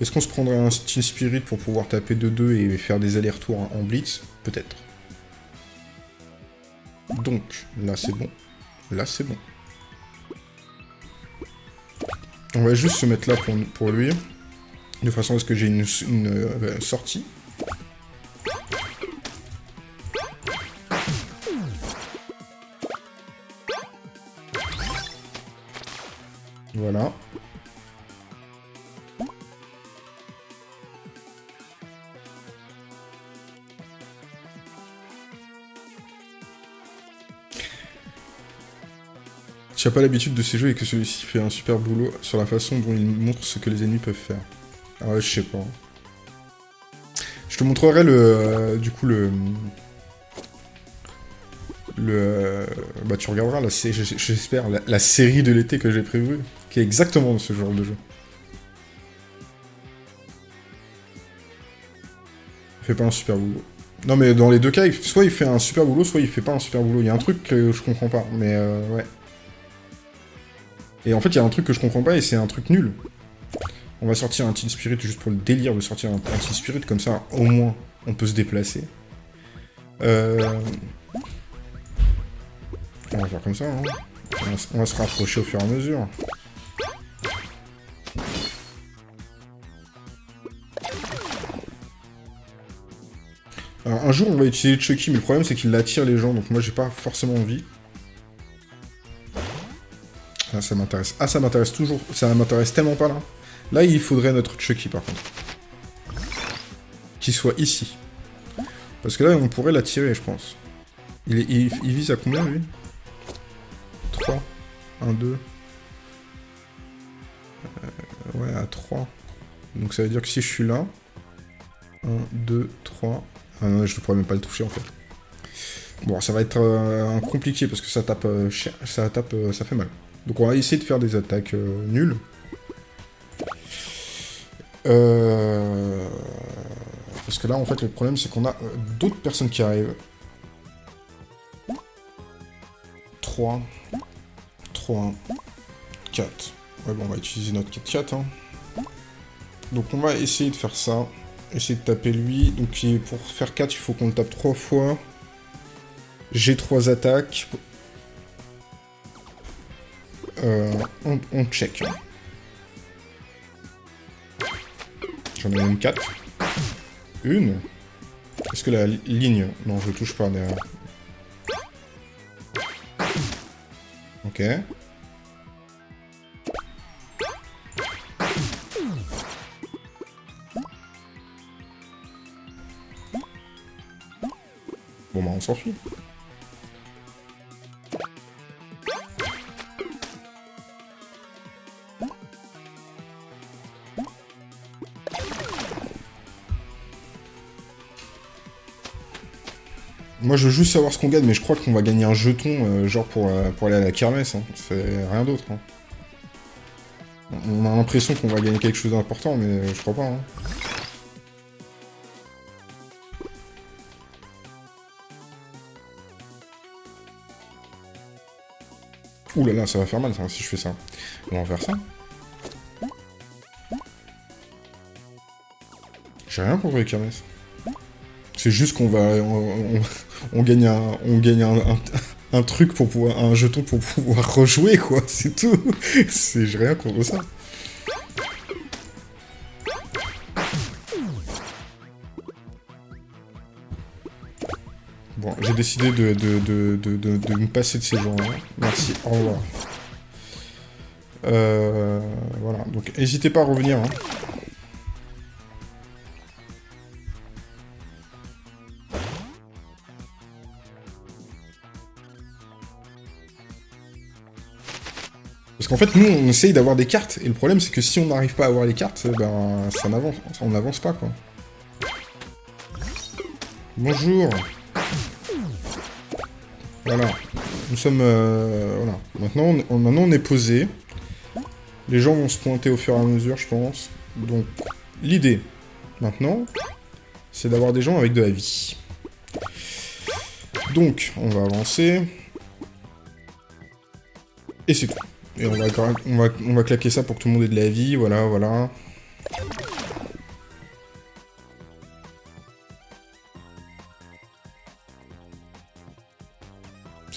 Speaker 1: Est-ce qu'on se prendrait un Steam Spirit pour pouvoir taper de 2 et faire des allers-retours en Blitz? Peut-être. Donc, là c'est bon. Là c'est bon. On va juste se mettre là pour, lui. De façon à ce que j'ai une, euh, sortie. Voilà. Tu n'as pas l'habitude de ces jeux et que celui-ci fait un super boulot sur la façon dont il montre ce que les ennemis peuvent faire. Ah ouais, je sais pas. Je te montrerai le... Euh, du coup, le... Le... Euh, bah tu regarderas, la, j'espère, la, série de l'été que j'ai prévue, qui est exactement ce genre de jeu. Il fait pas un super boulot. Non mais dans les deux cas, soit il fait un super boulot, soit il fait pas un super boulot. Il y a un truc que je comprends pas, mais euh, ouais. Et en fait, il y a un truc que je comprends pas et c'est un truc nul. On va sortir un Teen Spirit juste pour le délire de sortir un, Teen Spirit, comme ça, au moins, on peut se déplacer. Euh... On va faire comme ça, hein. on, va, se rapprocher au fur et à mesure. Un jour, on va utiliser Chucky, mais le problème, c'est qu'il attire les gens, donc moi, j'ai pas forcément envie. Ah, ça m'intéresse. Ah, ça m'intéresse toujours. Ça m'intéresse tellement pas, là. Là, il faudrait notre Chucky, par contre. Qu'il soit ici. Parce que là, on pourrait l'attirer, je pense. Il, vise à combien, lui? 3. 1, 2. ouais, à 3. Donc ça veut dire que si je suis là... 1, 2, 3... Je ne pourrais même pas le toucher, en fait. Bon, ça va être euh, compliqué, parce que ça tape... Euh, ça tape... Euh, ça fait mal. Donc on va essayer de faire des attaques nulles. Parce que là, en fait, le problème, c'est qu'on a d'autres personnes qui arrivent. 3, 3, 4. Ouais, bon, on va utiliser notre 4-4. Hein. Donc on va essayer de faire ça. Essayer de taper lui. Donc pour faire 4, il faut qu'on le tape 3 fois. J'ai 3 attaques. Euh, on, check. J'en ai même 4. Une Est-ce que la ligne... Non, je touche pas derrière. Ok. Bon bah on s'enfuit. Moi, je veux juste savoir ce qu'on gagne, mais je crois qu'on va gagner un jeton, euh, genre pour, euh, pour aller à la kermesse. Hein. C'est rien d'autre. Hein. On a l'impression qu'on va gagner quelque chose d'important, mais je crois pas. Hein. Ouh là là, ça va faire mal ça, si je fais ça. On va faire ça. J'ai rien contre les kermesses. C'est juste qu'on va on gagne un, on gagne un, truc pour pouvoir, un jeton pour pouvoir rejouer, quoi, c'est tout. [laughs] C'est rien contre ça. Décidé de, de, de, me passer de ces gens-là. Merci, au revoir. Euh, voilà, donc n'hésitez pas à revenir. Hein. Parce qu'en fait, nous, on essaye d'avoir des cartes, et le problème, c'est que si on n'arrive pas à avoir les cartes, ben, ça n'avance, on n'avance pas, quoi. Bonjour Voilà. Nous sommes... Euh, voilà. Maintenant on, maintenant, on est posé. Les gens vont se pointer au fur et à mesure, je pense. Donc, l'idée, maintenant, c'est d'avoir des gens avec de la vie. Donc, on va avancer. Et c'est tout. Et on va, on, va, on va claquer ça pour que tout le monde ait de la vie, voilà, voilà.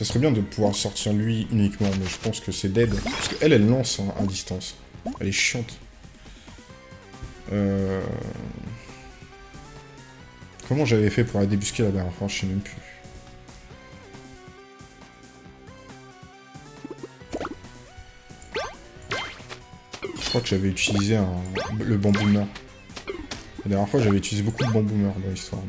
Speaker 1: Ça serait bien de pouvoir sortir lui uniquement, mais je pense que c'est dead. Parce qu'elle, elle lance à distance. Elle est chiante. Euh... Comment j'avais fait pour la débusquer la dernière fois Je sais même plus. Je crois que j'avais utilisé le bamboomer. La dernière fois, j'avais utilisé beaucoup de bamboomer dans l'histoire.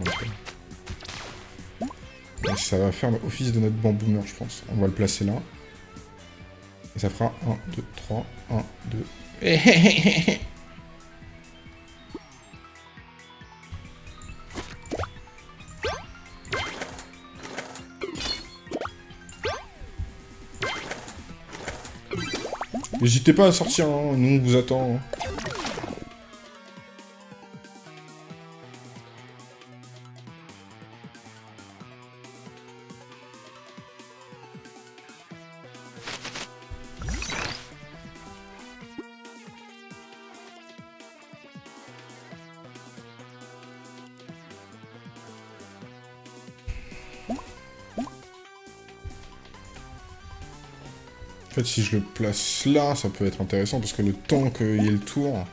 Speaker 1: Ça va faire office de notre bamboomer, je pense. On va le placer là. Et ça fera 1, 2, 3, 1, 2... N'hésitez pas à sortir, hein. nous on vous attend. Hein. En fait, si je le place là, ça peut être intéressant, parce que le temps qu'il y ait le tour,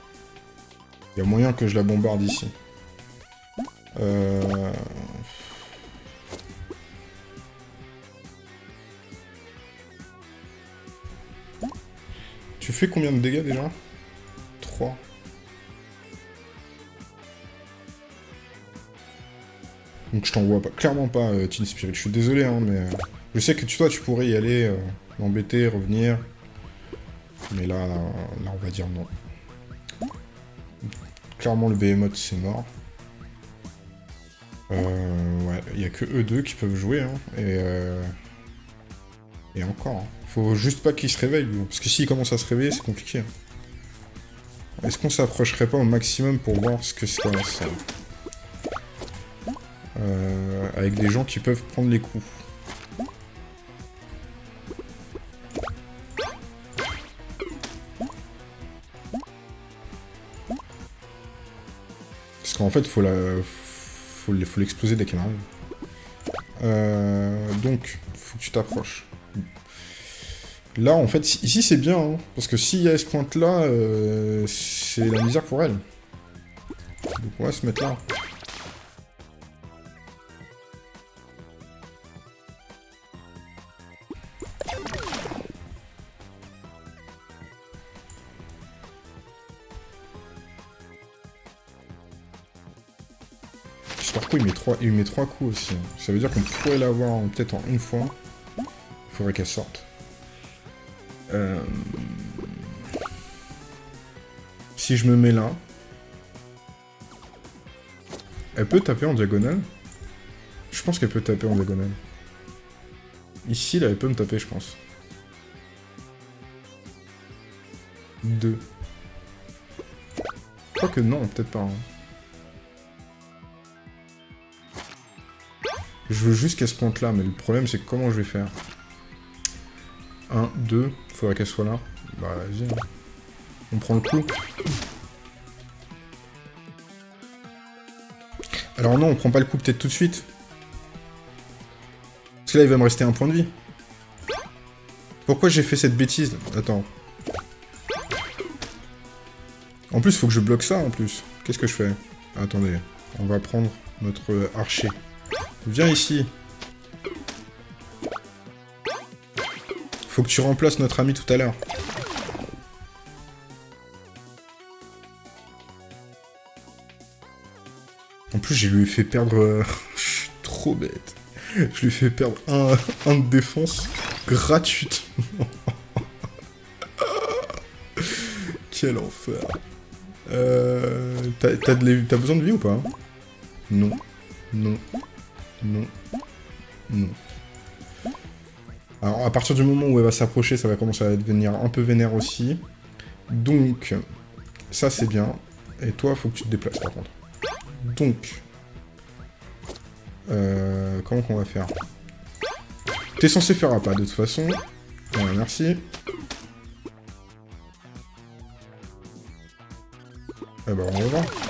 Speaker 1: il y a moyen que je la bombarde ici. Euh... Tu fais combien de dégâts déjà? 3. Donc je t'envoie pas, clairement pas euh, Teen Spirit. Je suis désolé, hein, mais euh, je sais que toi tu pourrais y aller. Euh, m'embêter, revenir. Mais là, là, on va dire non. Clairement, le Behemoth, c'est mort. Euh, ouais, il n'y a que eux deux qui peuvent jouer. Hein, et, euh, et encore. Hein. Faut juste pas qu'ils se réveillent, Parce que s'ils commencent à se réveiller, c'est compliqué. Hein. Est-ce qu'on s'approcherait pas au maximum pour voir ce que c'est ça? Euh, Avec des gens qui peuvent prendre les coups. En fait, faut la, faut l'exploser dès qu'elle arrive. Euh, donc, faut que tu t'approches. Là, en fait, ici, c'est bien, hein, parce que s'il y a ce point-là, euh, c'est la misère pour elle. Donc on va se mettre là. Il met, trois, il met trois coups aussi. Ça veut dire qu'on pourrait l'avoir peut-être en une fois. Il faudrait qu'elle sorte. Euh, si je me mets là... Elle peut taper en diagonale Je pense qu'elle peut taper en diagonale. Ici, là, elle peut me taper, je pense. Deux. Je crois que non, peut-être pas. Hein. Je veux juste qu'elle se pointe là, mais le problème c'est comment je vais faire 1, 2, faudrait qu'elle soit là. Bah vas-y. Hein. On prend le coup. Alors non, on prend pas le coup peut-être tout de suite. Parce que là, il va me rester un point de vie. Pourquoi j'ai fait cette bêtise? Attends. En plus, faut que je bloque ça, en plus. Qu'est-ce que je fais? Attendez. On va prendre notre archer. Viens ici. Faut que tu remplaces notre ami tout à l'heure. En plus, j'ai lui fait perdre... euh, [laughs] Je suis trop bête. Je lui ai fait perdre un, un de défense gratuitement. [laughs] Quel enfer. Euh... T'as besoin de vie ou pas? Non. Non. Non. Non. Alors, à partir du moment où elle va s'approcher, ça va commencer à devenir un peu vénère aussi. Donc, ça c'est bien. Et toi, faut que tu te déplaces par contre. Donc, euh, comment qu'on va faire? T'es censé faire un pas de toute façon. Voilà, merci. Eh ben, on va voir.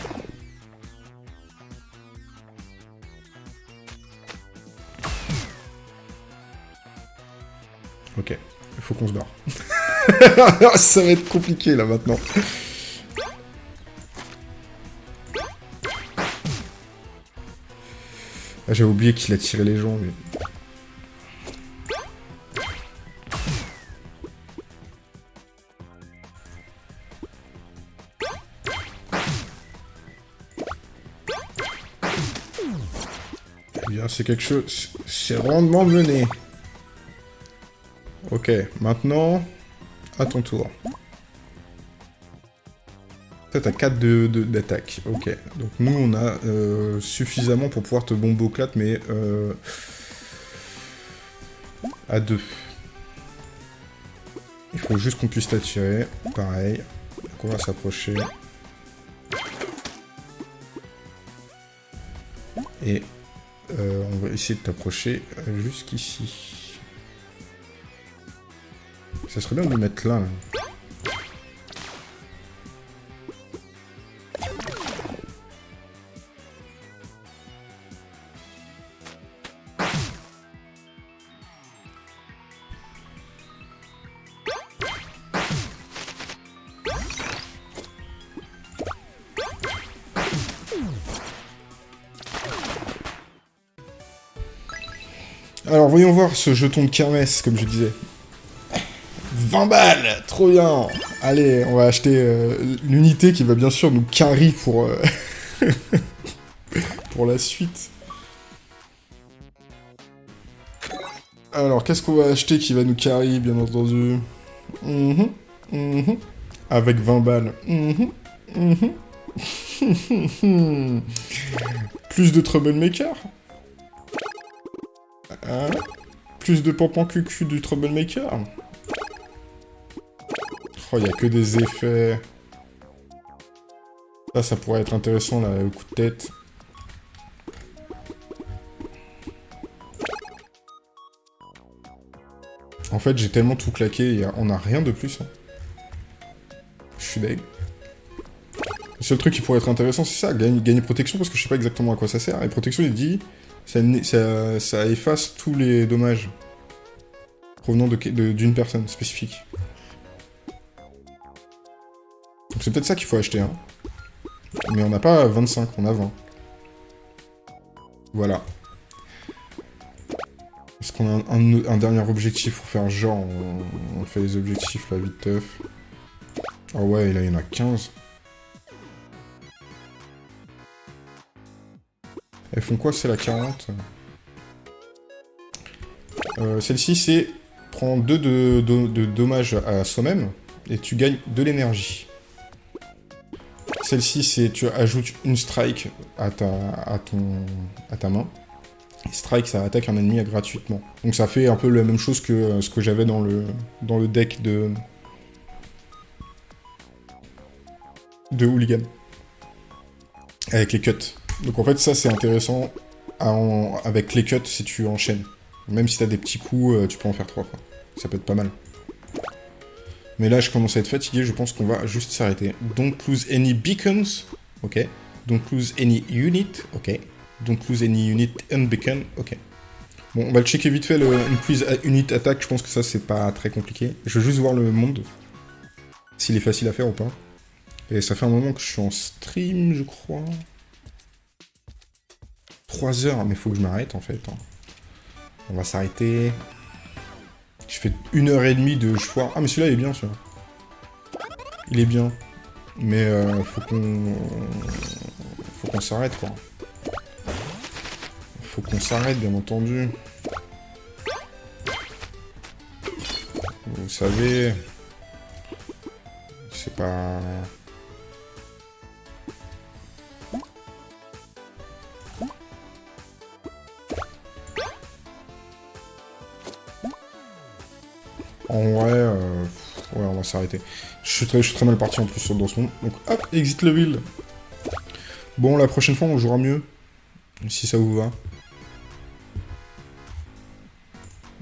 Speaker 1: Faut qu'on se barre. [laughs] Ça va être compliqué là maintenant. Ah, J'avais oublié qu'il a tiré les gens, lui. Eh c'est quelque chose... C'est rondement mené. Ok, maintenant... À ton tour. Toi, t'as 4 de, de- d'attaque. Ok. Donc nous, on a euh, suffisamment pour pouvoir te bomber mais... Euh, à 2. Il faut juste qu'on puisse t'attirer. Pareil. Donc on va s'approcher. Et euh, on va essayer de t'approcher jusqu'ici. Ça serait bien de le mettre là. là. Alors, voyons voir ce jeton de kermesse, comme je disais. 20 balles Trop bien Allez, on va acheter euh, l'unité qui va bien sûr nous carry pour, euh, [laughs] pour la suite. Alors, qu'est-ce qu'on va acheter qui va nous carry, bien entendu? Mhm, mhm. Avec 20 balles. Mhm. [laughs] Plus de troublemaker Hein? Plus de pampan cucu du troublemaker Oh, il a que des effets. Ça, ça pourrait être intéressant, là, au coup de tête. En fait, j'ai tellement tout claqué, on a rien de plus. hein. Je suis deg. Le seul truc qui pourrait être intéressant, c'est ça, gagner, protection, parce que je sais pas exactement à quoi ça sert. Et protection, il dit, ça, efface tous les dommages provenant de- de- d'une personne spécifique. C'est peut-être ça qu'il faut acheter, hein. Mais on n'a pas 25, on a 20. Voilà. Est-ce qu'on a un, dernier objectif pour faire genre on, fait les objectifs là vite teuf. Ah ouais, là il y en a 15. Elles font quoi, c'est la 40 Euh, Celle-ci, c'est prendre 2 de, de- de dommages à soi-même, et tu gagnes de l'énergie. Celle-ci, c'est tu ajoutes une strike à ta, main. Strike, ça attaque un ennemi gratuitement. Donc ça fait un peu la même chose que euh, ce que j'avais dans le, deck de... Hooligan. Avec les cuts. Donc en fait, ça c'est intéressant avec les cuts si tu enchaînes. Même si t'as des petits coups, euh, tu peux en faire trois. Ça peut être pas mal. Mais là, je commence à être fatigué, je pense qu'on va juste s'arrêter. Don't lose any beacons, ok. Don't lose any unit, ok. Don't lose any unit unbeacon, ok. Bon, on va le checker vite fait, le increase unit attack, je pense que ça, c'est pas très compliqué. Je veux juste voir le monde, s'il est facile à faire ou pas. Et ça fait un moment que je suis en stream, je crois. 3 heures, mais faut que je m'arrête, en fait. hein. On va s'arrêter... Je fais une heure et demie de foire. Ah, mais celui-là, il est bien, celui-là. Il est bien. Mais euh, faut qu'on... Faut qu'on s'arrête, quoi. Faut qu'on s'arrête, bien entendu. Vous savez... C'est pas... En vrai, euh, ouais, on va s'arrêter. Je suis très, mal parti en plus dans ce monde. Donc hop, exit le ville. Bon, la prochaine fois, on jouera mieux. Si ça vous va.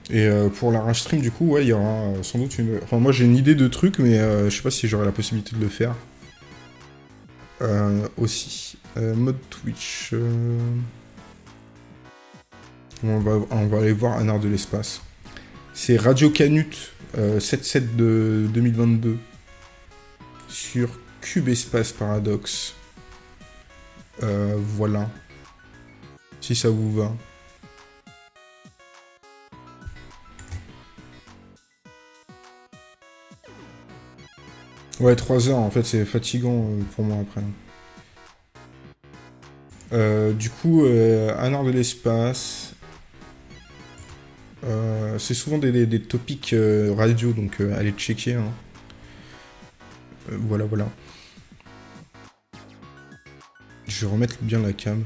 Speaker 1: Et euh, pour la rage stream, du coup, ouais, il y aura euh, sans doute une... Enfin, moi, j'ai une idée de truc, mais je sais pas si j'aurai la possibilité de le faire. aussi. mode Twitch... On va, on va aller voir un art de l'espace. C'est Radio Canut 77 euh, de 2022 sur Cube Espace Paradox. Euh, voilà. Si ça vous va. Ouais, 3 heures, en fait, c'est fatigant euh, pour moi après. du coup, un art de l'espace, euh, c'est souvent des, topics euh, radio, donc euh, allez checker. Hein. voilà, voilà. Je vais remettre bien la cam.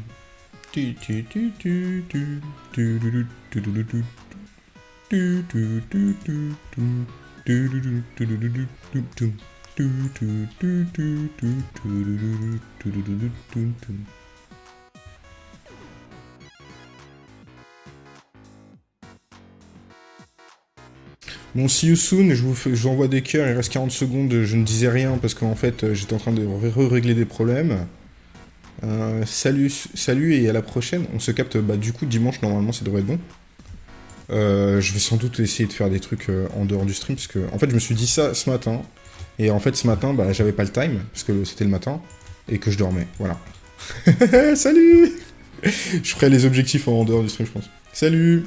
Speaker 1: Bon, see you soon, je vous, envoie des cœurs, il reste 40 secondes, je ne disais rien parce qu'en fait euh, j'étais en train de régler des problèmes. Euh, salut, salut et à la prochaine. On se capte bah, du coup dimanche, normalement ça devrait être bon. Euh, je vais sans doute essayer de faire des trucs en dehors du stream parce que en fait je me suis dit ça ce matin et en fait ce matin bah, j'avais pas le time parce que c'était le matin et que je dormais. Voilà. [laughs] Salut [laughs] Je ferai les objectifs en dehors du stream je pense. Salut